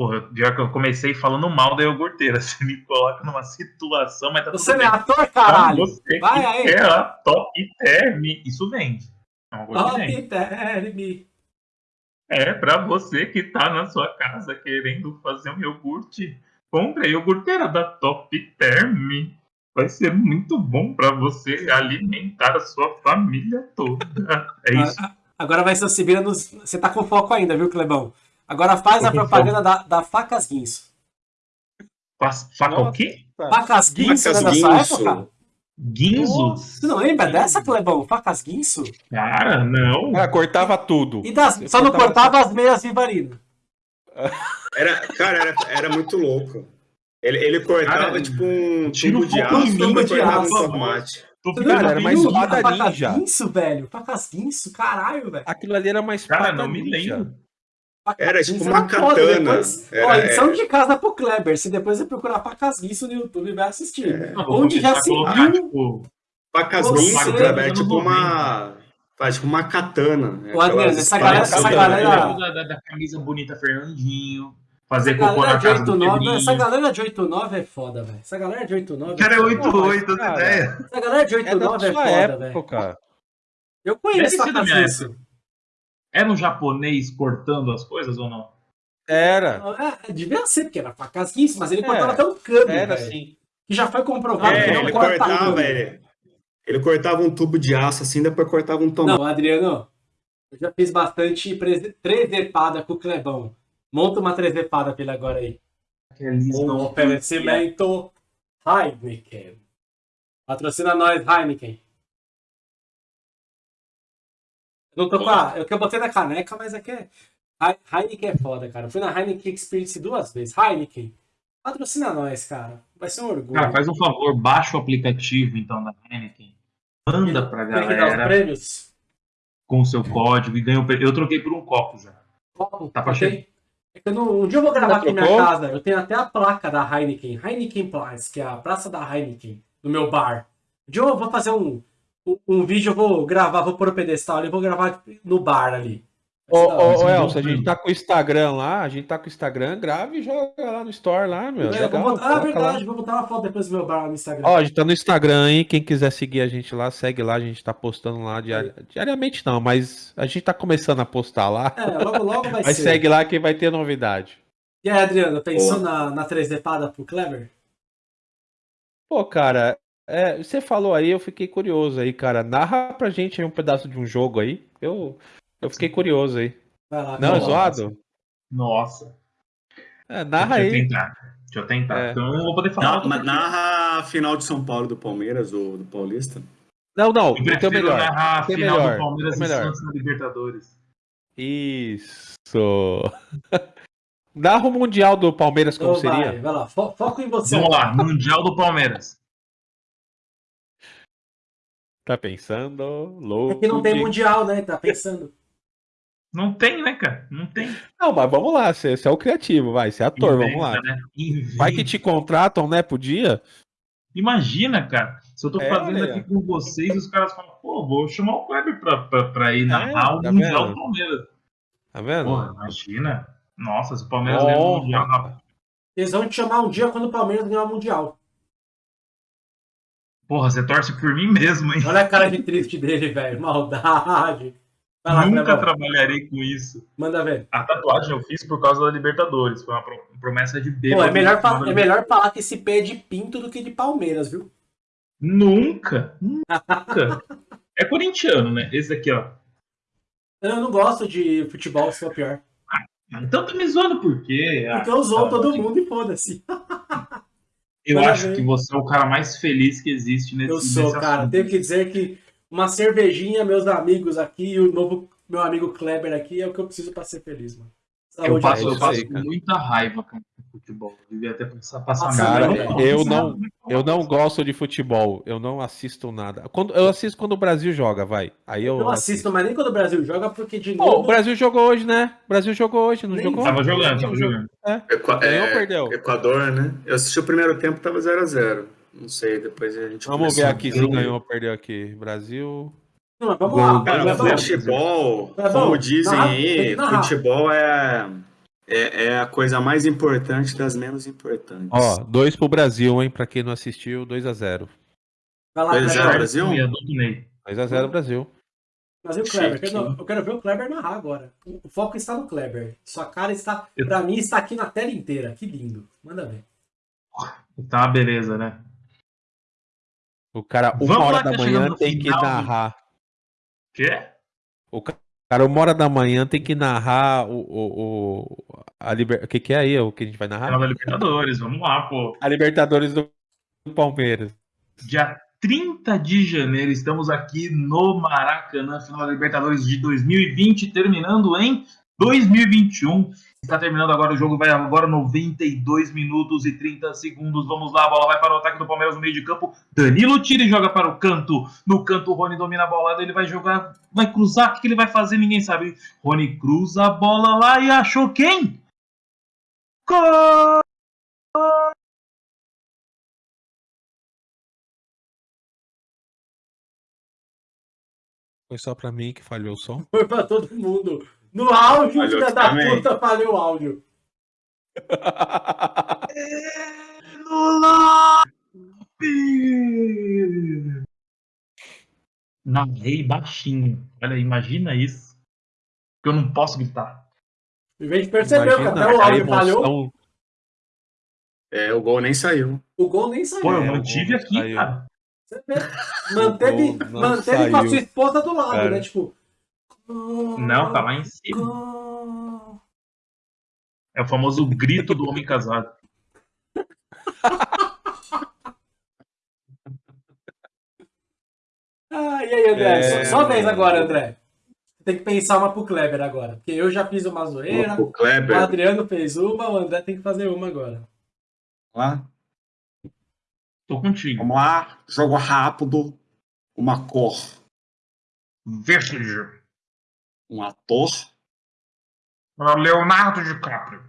Porra, pior que eu comecei falando mal da iogurteira. Você me coloca numa situação, mas tá Você não é ator, caralho! Vai aí. quer a top term, isso vende. É uma coisa que. Top Term. É, pra você que tá na sua casa querendo fazer um iogurte, compre a iogurteira da Top Term. Vai ser muito bom pra você alimentar a sua família toda. É isso. Ah, Agora vai ser se vira nos. Você tá com foco ainda, viu, Clebão? Agora faz a propaganda da, da Facas Guinso. Faca o quê? Facas Guinso Facas não é da sua Guinso. época? Guinzo? Você não lembra dessa, Clebão? Facas Guinso? Cara, não. Cara, cortava tudo. E das, só não cortava- cortava as meias Vivarina. Era, cara, era, era muito louco. Ele, ele cortava Cara, tipo um tira tubo o de aço e tubo de cortava aço. um tomate. Tô Cara, era mais espada a Facas ninja. Guinso, velho? Facas Guinso, caralho, velho. Aquilo ali era mais Cara, espada não me ninja. lembro. Era tipo uma foda, katana. Depois, Era- ó, lição era- de casa pro Kleber. Se depois você procurar Facas Guinso no YouTube, vai assistir. Não, vou Onde já a se viu tipo, Você- Guinso, Kleber, é tipo 90. uma. Faz tipo uma katana. né? Ô, Adriano, essa galera- essa galera- da, da- da camisa bonita Fernandinho. Fazer cocô na casa do 89, Pedrinho. essa galera de 89 é foda, velho. Essa galera de 89 Cara, é foda. 88, Cara, essa ideia. Essa galera de É da 89 é, sua foda, velho. Eu conheço Deve ser da Facas minha Guinso. Era um japonês cortando as coisas ou não? Era. É, devia ser, porque era Facas Guinso, mas ele É, cortava até um câmbio, Era velho. assim. Que já foi comprovado que É, não ele corta cortava, ele, ele cortava um tubo de aço assim, depois cortava um tomate. Não, Adriano, eu já fiz bastante trezepada com o Clebão. Monta uma trezepada pra ele agora aí. Um não oferecimento Heineken. Patrocina nós, Heineken. Não tô com a... Eu que eu botei na caneca, mas é que é... Hei- Heineken é foda, cara. Eu fui na Heineken Experience duas vezes. Heineken. Patrocina nós, cara. Vai ser um orgulho. Cara, faz um favor, baixa o aplicativo então da Heineken. Manda pra Tem que dar os galera prêmios. com o seu código e ganha o pre- Eu troquei por um copo já. Copo, Tá pra tenho- é que eu não- um dia eu vou gravar aqui na minha casa. Eu tenho até a placa da Heineken. Heineken Place, que é a praça da Heineken, no meu bar. Um dia eu vou fazer um, um, vídeo, eu vou gravar, vou pôr o pedestal ali, eu vou gravar no bar ali. Ô, ô, ô Elcio, a gente tá com o Instagram lá, a gente tá com o Instagram, grave e joga lá no Store lá, meu. É, vou botar, ah, verdade, lá. vou botar uma foto depois do meu bar no Instagram. Ó, a gente tá no Instagram, hein? Quem quiser seguir a gente lá, segue lá, a gente tá postando lá diari... diariamente não, mas a gente tá começando a postar lá. É, logo logo vai Mas ser. segue lá que vai ter novidade. E aí, Adriano, pensou na, na 3D pada pro Kleber? Pô, cara, é, você falou aí, eu fiquei curioso aí, cara. Narra pra gente aí um pedaço de um jogo aí. Eu, eu fiquei curioso aí. Lá, Não, é zoado? Nossa. É, narra Deixa eu aí. tentar. Deixa eu tentar. É. Então eu não vou poder falar. Não, mas narra a final de São Paulo do Palmeiras ou do Paulista. Não, não, Eu o prefiro melhor. narrar a Tem final melhor, do Palmeiras tem e melhor. Santos na Libertadores. Isso. Narra o Mundial do Palmeiras como Então vai, seria? vai lá, fo- foco em você. Vamos lá, Mundial do Palmeiras. Tá pensando? É Louco. que não tem de- mundial, né? Tá pensando. Não tem, né, cara? Não tem. Não, mas vamos lá, você, você é o criativo, vai, você é ator, vamos lá. Inventa, né? Inventa. Vai que te contratam, né, pro dia? Imagina, cara, se eu tô É, fazendo aí, aqui com vocês, os caras falam, pô, vou chamar o Kleber pra, pra, pra ir narrar o tá Mundial vendo? do Palmeiras. Tá vendo? Porra, imagina. Nossa, se o Palmeiras ganhar o. Mundial. Eles vão te chamar um dia quando o Palmeiras ganhar o mundial. Porra, você torce por mim mesmo, hein? Olha a cara de triste dele, velho. Maldade. Lá, Nunca trabalharei com isso. Manda ver. A tatuagem eu fiz por causa da Libertadores. Foi uma pro- promessa de Pô, bêbado. é melhor, fa- é melhor falar que esse pé é de pinto do que de Palmeiras, viu? Nunca, nunca. É corintiano, né? Esse aqui, ó. Eu não gosto de futebol, se for pior. Então tá me zoando por quê? Ah, Porque eu zoo tá, todo mundo e foda-se. Eu Manda acho que você é o cara mais feliz que existe nesse Eu sou, nesse cara. assunto. Tenho que dizer que uma cervejinha, meus amigos aqui, e o novo meu amigo Kleber aqui, é o que eu preciso pra ser feliz, mano. Eu Saúde passo, eu passo aí, cara. muita raiva com futebol. Eu devia até passar, passar mal, eu não- Eu não gosto de futebol, eu não assisto nada. Quando, eu assisto quando o Brasil joga, vai. Aí eu, Eu não assisto, mas nem quando o Brasil joga, porque de Pô, novo. o Brasil jogou hoje, né? O Brasil jogou hoje, não Nem jogou? Tava jogando, tava jogando. Equa- Ganhou é, ou perdeu? Equador, né? Eu assisti o primeiro tempo, tava 0x0. Não sei, depois a gente Vamos ver aqui se ganhou ou perdeu aqui. Brasil. Não, vamos lá. Cara, futebol, Tá como dizem tem aí, futebol é, é, é a coisa mais importante das menos importantes. Ó, dois pro Brasil, hein? Pra quem não assistiu, 2x0. Vai lá, Dois a zero, Kleber. Brasil? Eu dominei. 2x0 Brasil. Mas e o Kleber? Eu, eu quero ver o Kleber narrar agora. O foco está no Kleber. Sua cara está, Eu- pra mim, está aqui na tela inteira. Que lindo. Manda ver. Tá, beleza, né? O cara, uma Vamos hora lá, da tá manhã tem que narrar. Quê? O ca- cara, uma hora da manhã tem que narrar o. o, o a liber... O que, que é aí? O que a gente vai narrar? Final da Libertadores, vamos lá, pô. A Libertadores do do Palmeiras. Dia 30 de janeiro, estamos aqui no Maracanã, final da Libertadores de 2020, terminando em 2021. Está terminando agora o jogo, vai agora 92 minutos e 30 segundos. Vamos lá, a bola vai para o ataque do Palmeiras no meio de campo. Danilo tira e joga para o canto. No canto, o Rony domina a bola, ele vai jogar, vai cruzar. O que ele vai fazer? Ninguém sabe. Rony cruza a bola lá e achou quem? Gol! Foi só pra mim que falhou o som. Foi pra todo mundo. No áudio, filha da puta, falhou o áudio. Lula! Narrei baixinho. Olha, imagina isso. Que eu não posso gritar. Em vez de perceber que até o áudio falhou, emoção. É, o gol nem saiu. o gol nem saiu. Pô, eu É, mantive o aqui, saiu. cara. Você vê? Manteve, manteve com a sua esposa do lado, cara. né? Tipo. Não, tá lá em cima. É o famoso grito do homem casado. Ah, e aí, André? É, Só, vez agora, André. Tem que pensar uma pro Kleber agora. Porque eu já fiz uma zoeira, O Adriano fez uma, o André tem que fazer uma agora. lá. Tô contigo. Vamos lá, jogo rápido, uma cor, Verde. Um ator, Leonardo DiCaprio.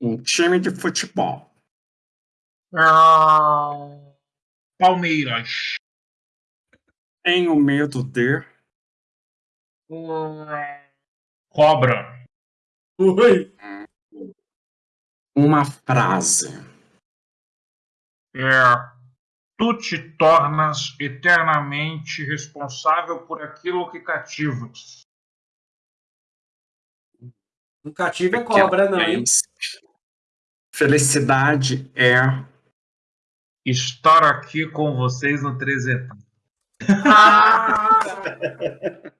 um time de futebol, Ah, Palmeiras. tenho medo de, Cobra. Oi. Uma frase. É. Tu te tornas eternamente responsável por aquilo que cativas. Não cativa é cobra, não, hein? Felicidade é estar aqui com vocês no 13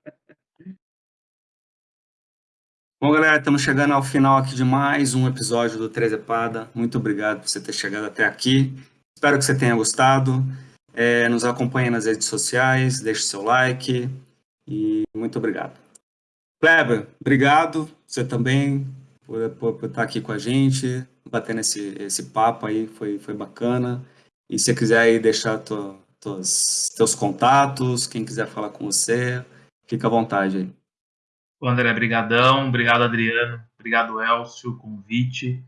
Bom, galera, estamos chegando ao final aqui de mais um episódio do Trezepada. Muito obrigado por você ter chegado até aqui. Espero que você tenha gostado. É, nos acompanhe nas redes sociais, deixe seu like e muito obrigado. Kleber, obrigado. Você também por, por, por, estar aqui com a gente, batendo esse, esse papo aí, foi, foi bacana. E se você quiser aí deixar tua, tuas, teus contatos, quem quiser falar com você, fica à vontade aí. André, brigadão, obrigado Adriano, obrigado Elcio, convite,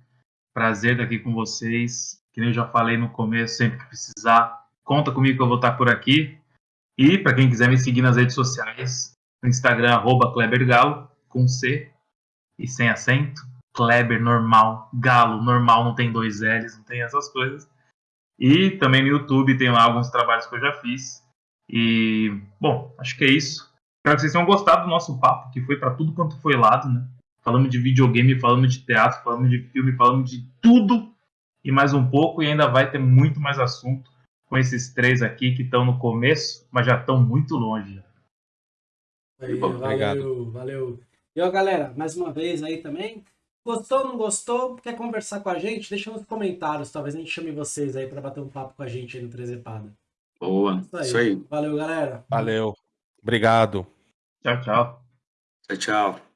prazer estar aqui com vocês, que nem eu já falei no começo, sempre que precisar, conta comigo que eu vou estar por aqui, e para quem quiser me seguir nas redes sociais, no Instagram, arroba Klebergalo, com C e sem acento, Kleber normal, Galo normal, não tem dois L's, não tem essas coisas, e também no YouTube tem lá alguns trabalhos que eu já fiz, e, bom, acho que é isso. Espero que vocês tenham gostado do nosso papo, que foi para tudo quanto foi lado, né? Falamos de videogame, falamos de teatro, falamos de filme, falamos de tudo e mais um pouco, e ainda vai ter muito mais assunto com esses três aqui que estão no começo, mas já estão muito longe. Aí, valeu, Obrigado. valeu. E ó, galera, mais uma vez aí também. Gostou, não gostou? Quer conversar com a gente? Deixa nos comentários, talvez a gente chame vocês aí para bater um papo com a gente aí no Trezepada. Boa, isso aí. isso aí. Valeu, galera. Valeu. Obrigado. Tchau, tchau. Tchau, tchau.